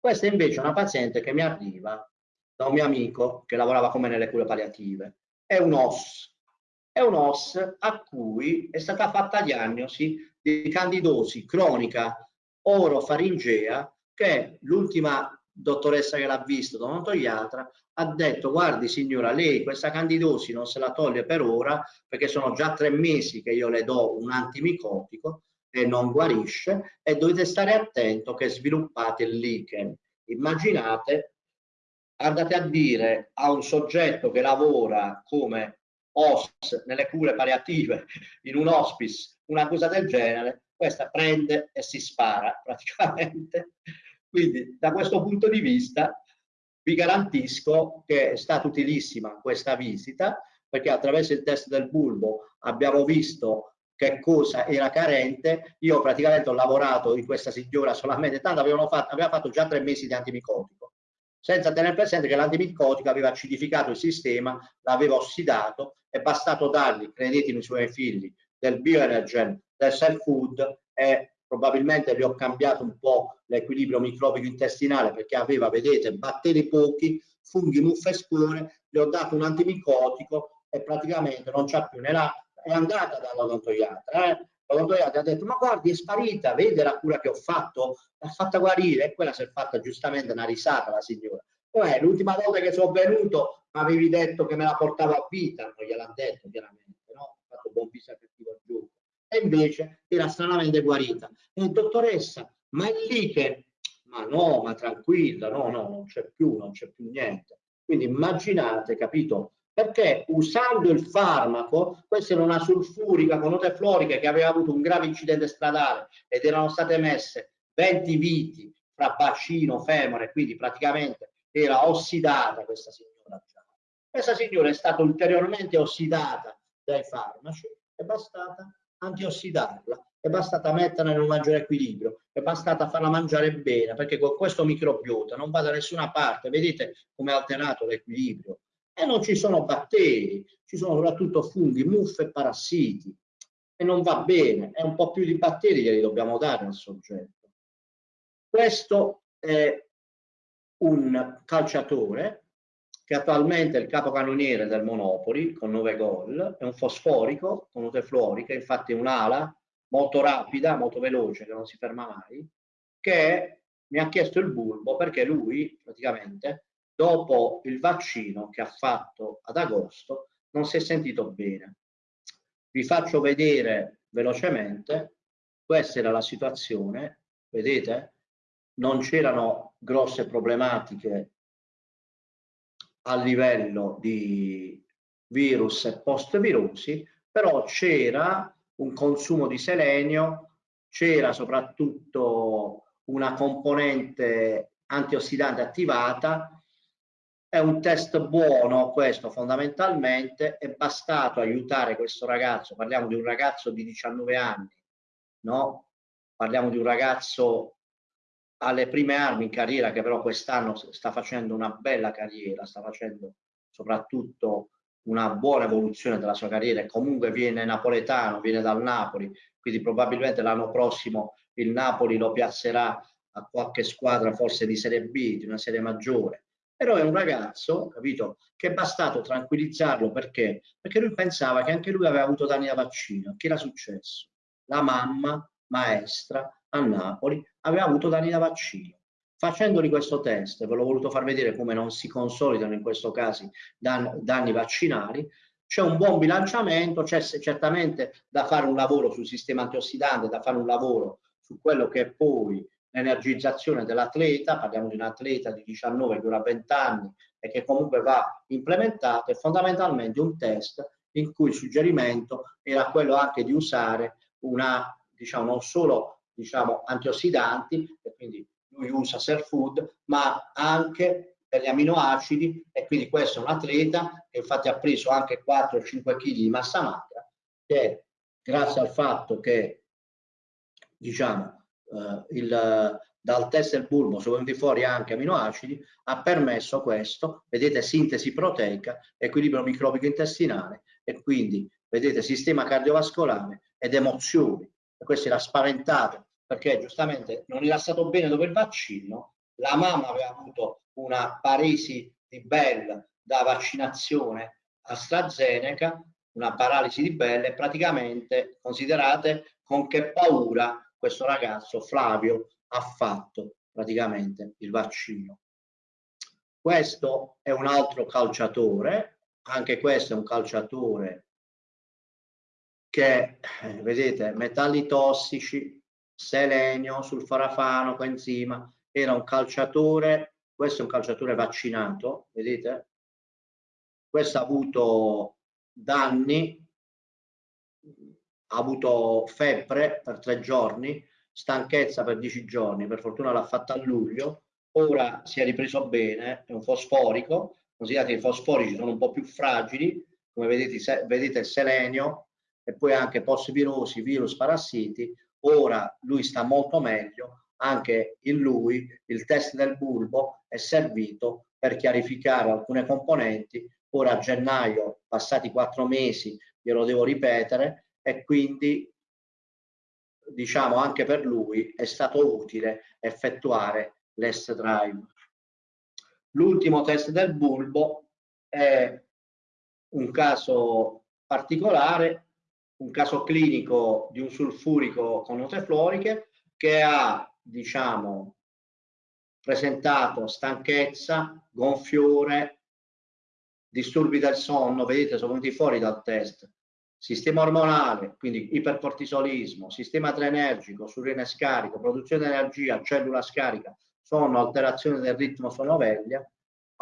Questa invece è una paziente che mi arriva da un mio amico che lavorava come nelle cure palliative. È un OS, è un OS a cui è stata fatta diagnosi di candidosi cronica orofaringea che l'ultima dottoressa che l'ha visto, odontoiatra, ha detto guardi signora lei questa candidosi non se la toglie per ora perché sono già tre mesi che io le do un antimicotico e non guarisce e dovete stare attento che sviluppate il lichen. Immaginate andate a dire a un soggetto che lavora come OS nelle cure palliative in un hospice una cosa del genere, questa prende e si spara praticamente. Quindi da questo punto di vista vi garantisco che è stata utilissima questa visita perché attraverso il test del bulbo abbiamo visto che cosa era carente. Io praticamente ho lavorato in questa signora solamente, tanto avevano fatto, aveva fatto già tre mesi di antimicotico senza tenere presente che l'antimicotico aveva acidificato il sistema, l'aveva ossidato, è bastato dargli, credetemi i suoi figli, del bioenergen, del self food e probabilmente gli ho cambiato un po' l'equilibrio microbico intestinale perché aveva, vedete, batteri pochi, funghi, muffe e spore, gli ho dato un antimicotico e praticamente non c'ha più la... è andata dall'odontoiatra, eh? L'odontoiatra ha detto ma guardi è sparita, vede la cura che ho fatto, l'ha fatta guarire e quella si è fatta giustamente una risata la signora. Poi l'ultima volta che sono venuto mi avevi detto che me la portavo a vita, non gliel'ha detto chiaramente, no? Ho fatto buon viso cattivo giù. E invece era stranamente guarita. E dottoressa, ma è lì che... Ma no, ma tranquilla, no, no, non c'è più, non c'è più niente. Quindi immaginate, capito, perché usando il farmaco, questa era una sulfurica con note floriche che aveva avuto un grave incidente stradale ed erano state messe 20 viti fra bacino, femore, quindi praticamente era ossidata questa signora. Questa signora è stata ulteriormente ossidata dai farmaci, è bastata antiossidarla, è bastata metterla in un maggiore equilibrio, è bastata farla mangiare bene, perché con questo microbiota non va da nessuna parte, vedete come è alterato l'equilibrio, e non ci sono batteri, ci sono soprattutto funghi, muffe e parassiti e non va bene, è un po' più di batteri che li dobbiamo dare al soggetto. Questo è un calciatore che attualmente è il capocannoniere del Monopoli con 9 gol, è un fosforico con note fluoriche, infatti è un'ala molto rapida, molto veloce, che non si ferma mai, che mi ha chiesto il bulbo perché lui praticamente dopo il vaccino che ha fatto ad agosto non si è sentito bene. Vi faccio vedere velocemente, questa era la situazione, vedete? Non c'erano grosse problematiche a livello di virus e post-virusi, però c'era un consumo di selenio, c'era soprattutto una componente antiossidante attivata È un test buono questo fondamentalmente, è bastato aiutare questo ragazzo, parliamo di un ragazzo di 19 anni, no? Parliamo di un ragazzo alle prime armi in carriera che però quest'anno sta facendo una bella carriera, sta facendo soprattutto una buona evoluzione della sua carriera. E comunque viene napoletano, viene dal Napoli, quindi probabilmente l'anno prossimo il Napoli lo piazzerà a qualche squadra forse di Serie B, di una serie maggiore però è un ragazzo, capito, che è bastato tranquillizzarlo perché? Perché lui pensava che anche lui aveva avuto danni da vaccino. Che era successo? La mamma, maestra, a Napoli, aveva avuto danni da vaccino. Facendogli questo test, ve l'ho voluto far vedere come non si consolidano in questo caso dan danni vaccinali, c'è un buon bilanciamento, c'è certamente da fare un lavoro sul sistema antiossidante, da fare un lavoro su quello che poi l'energizzazione dell'atleta, parliamo di un atleta di 19 che dura 20 anni e che comunque va implementato, è fondamentalmente un test in cui il suggerimento era quello anche di usare una, diciamo, non solo diciamo, antiossidanti, e quindi lui usa Self Food, ma anche per gli aminoacidi e quindi questo è un atleta che infatti ha preso anche 4-5 kg di massa magra che grazie al fatto che diciamo eh, il, dal test del bulbo sono venuti fuori anche aminoacidi, ha permesso questo, vedete sintesi proteica, equilibrio microbico intestinale e quindi vedete sistema cardiovascolare ed emozioni. E questo era spaventato perché giustamente non era stato bene dopo il vaccino, la mamma aveva avuto una paresi di Bell da vaccinazione AstraZeneca, una paralisi di Bell e praticamente considerate con che paura questo ragazzo Flavio ha fatto praticamente il vaccino. Questo è un altro calciatore, anche questo è un calciatore che, eh, vedete, metalli tossici, selenio, sulforafano, coenzima, era un calciatore, questo è un calciatore vaccinato, vedete? Questo ha avuto danni ha avuto febbre per tre giorni, stanchezza per dieci giorni, per fortuna l'ha fatta a luglio, ora si è ripreso bene, è un fosforico, considerate che i fosforici sono un po' più fragili, come vedete, vedete il selenio, e poi anche postvirosi, virus, parassiti, ora lui sta molto meglio, anche in lui il test del bulbo è servito per chiarificare alcune componenti, ora a gennaio, passati quattro mesi, glielo devo ripetere, e quindi diciamo anche per lui è stato utile effettuare l'S drive. L'ultimo test del bulbo è un caso particolare, un caso clinico di un sulfurico con note floriche che ha diciamo presentato stanchezza, gonfiore, disturbi del sonno, vedete sono venuti fuori dal test, sistema ormonale, quindi ipercortisolismo, sistema adrenergico, surrene scarico, produzione di energia, cellula scarica, sono alterazioni del ritmo sonoveglia.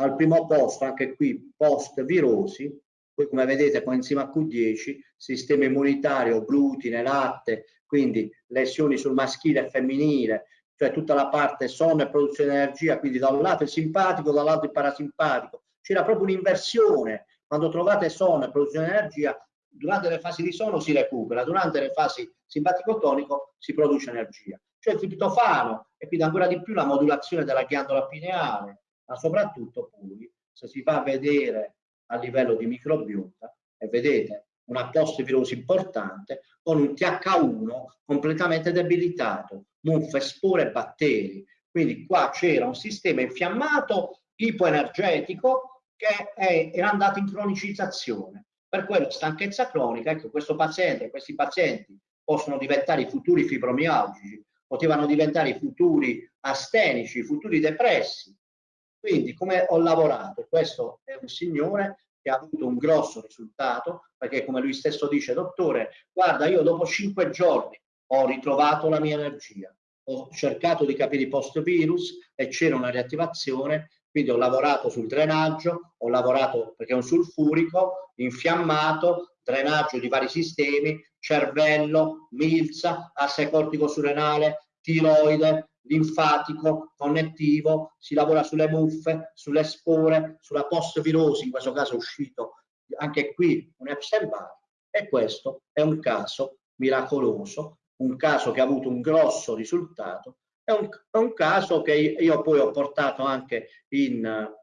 Al primo posto, anche qui, post virosi, poi come vedete coenzima Q10, sistema immunitario, glutine, latte, quindi lesioni sul maschile e femminile, cioè tutta la parte sonno e produzione di energia, quindi da un lato il simpatico, dall'altro il parasimpatico. C'era proprio un'inversione. Quando trovate sonno e produzione di energia, durante le fasi di sonno si recupera, durante le fasi simpatico-tonico si produce energia. Cioè il triptofano e quindi ancora di più la modulazione della ghiandola pineale, ma soprattutto poi se si va a vedere a livello di microbiota e vedete una post-virosi importante con un TH1 completamente debilitato, muffe, spore e batteri. Quindi qua c'era un sistema infiammato ipoenergetico che è, era andato in cronicizzazione per quello stanchezza cronica, ecco, questo paziente, questi pazienti possono diventare i futuri fibromialgici, potevano diventare i futuri astenici, i futuri depressi. Quindi come ho lavorato? Questo è un signore che ha avuto un grosso risultato, perché come lui stesso dice, dottore, guarda, io dopo cinque giorni ho ritrovato la mia energia, ho cercato di capire i post-virus e c'era una riattivazione quindi ho lavorato sul drenaggio, ho lavorato perché è un sulfurico, infiammato, drenaggio di vari sistemi, cervello, milza, asse cortico surrenale, tiroide, linfatico, connettivo, si lavora sulle muffe, sulle spore, sulla post-virosi, in questo caso è uscito anche qui un Epstein-Barr, e questo è un caso miracoloso, un caso che ha avuto un grosso risultato, è un, è un caso che io poi ho portato anche in uh,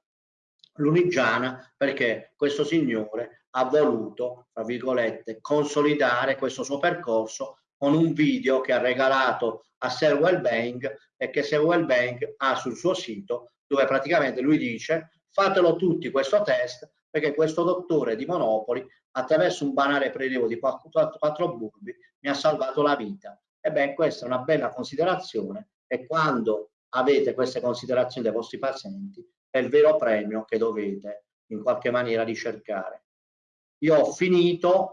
Lunigiana perché questo signore ha voluto, tra virgolette, consolidare questo suo percorso con un video che ha regalato a Sir Wellbank e che Sir Wellbank ha sul suo sito dove praticamente lui dice fatelo tutti questo test perché questo dottore di Monopoli attraverso un banale prelievo di 4, 4 bulbi mi ha salvato la vita. Ebbene, questa è una bella considerazione e quando avete queste considerazioni dei vostri pazienti è il vero premio che dovete in qualche maniera ricercare. Io ho finito,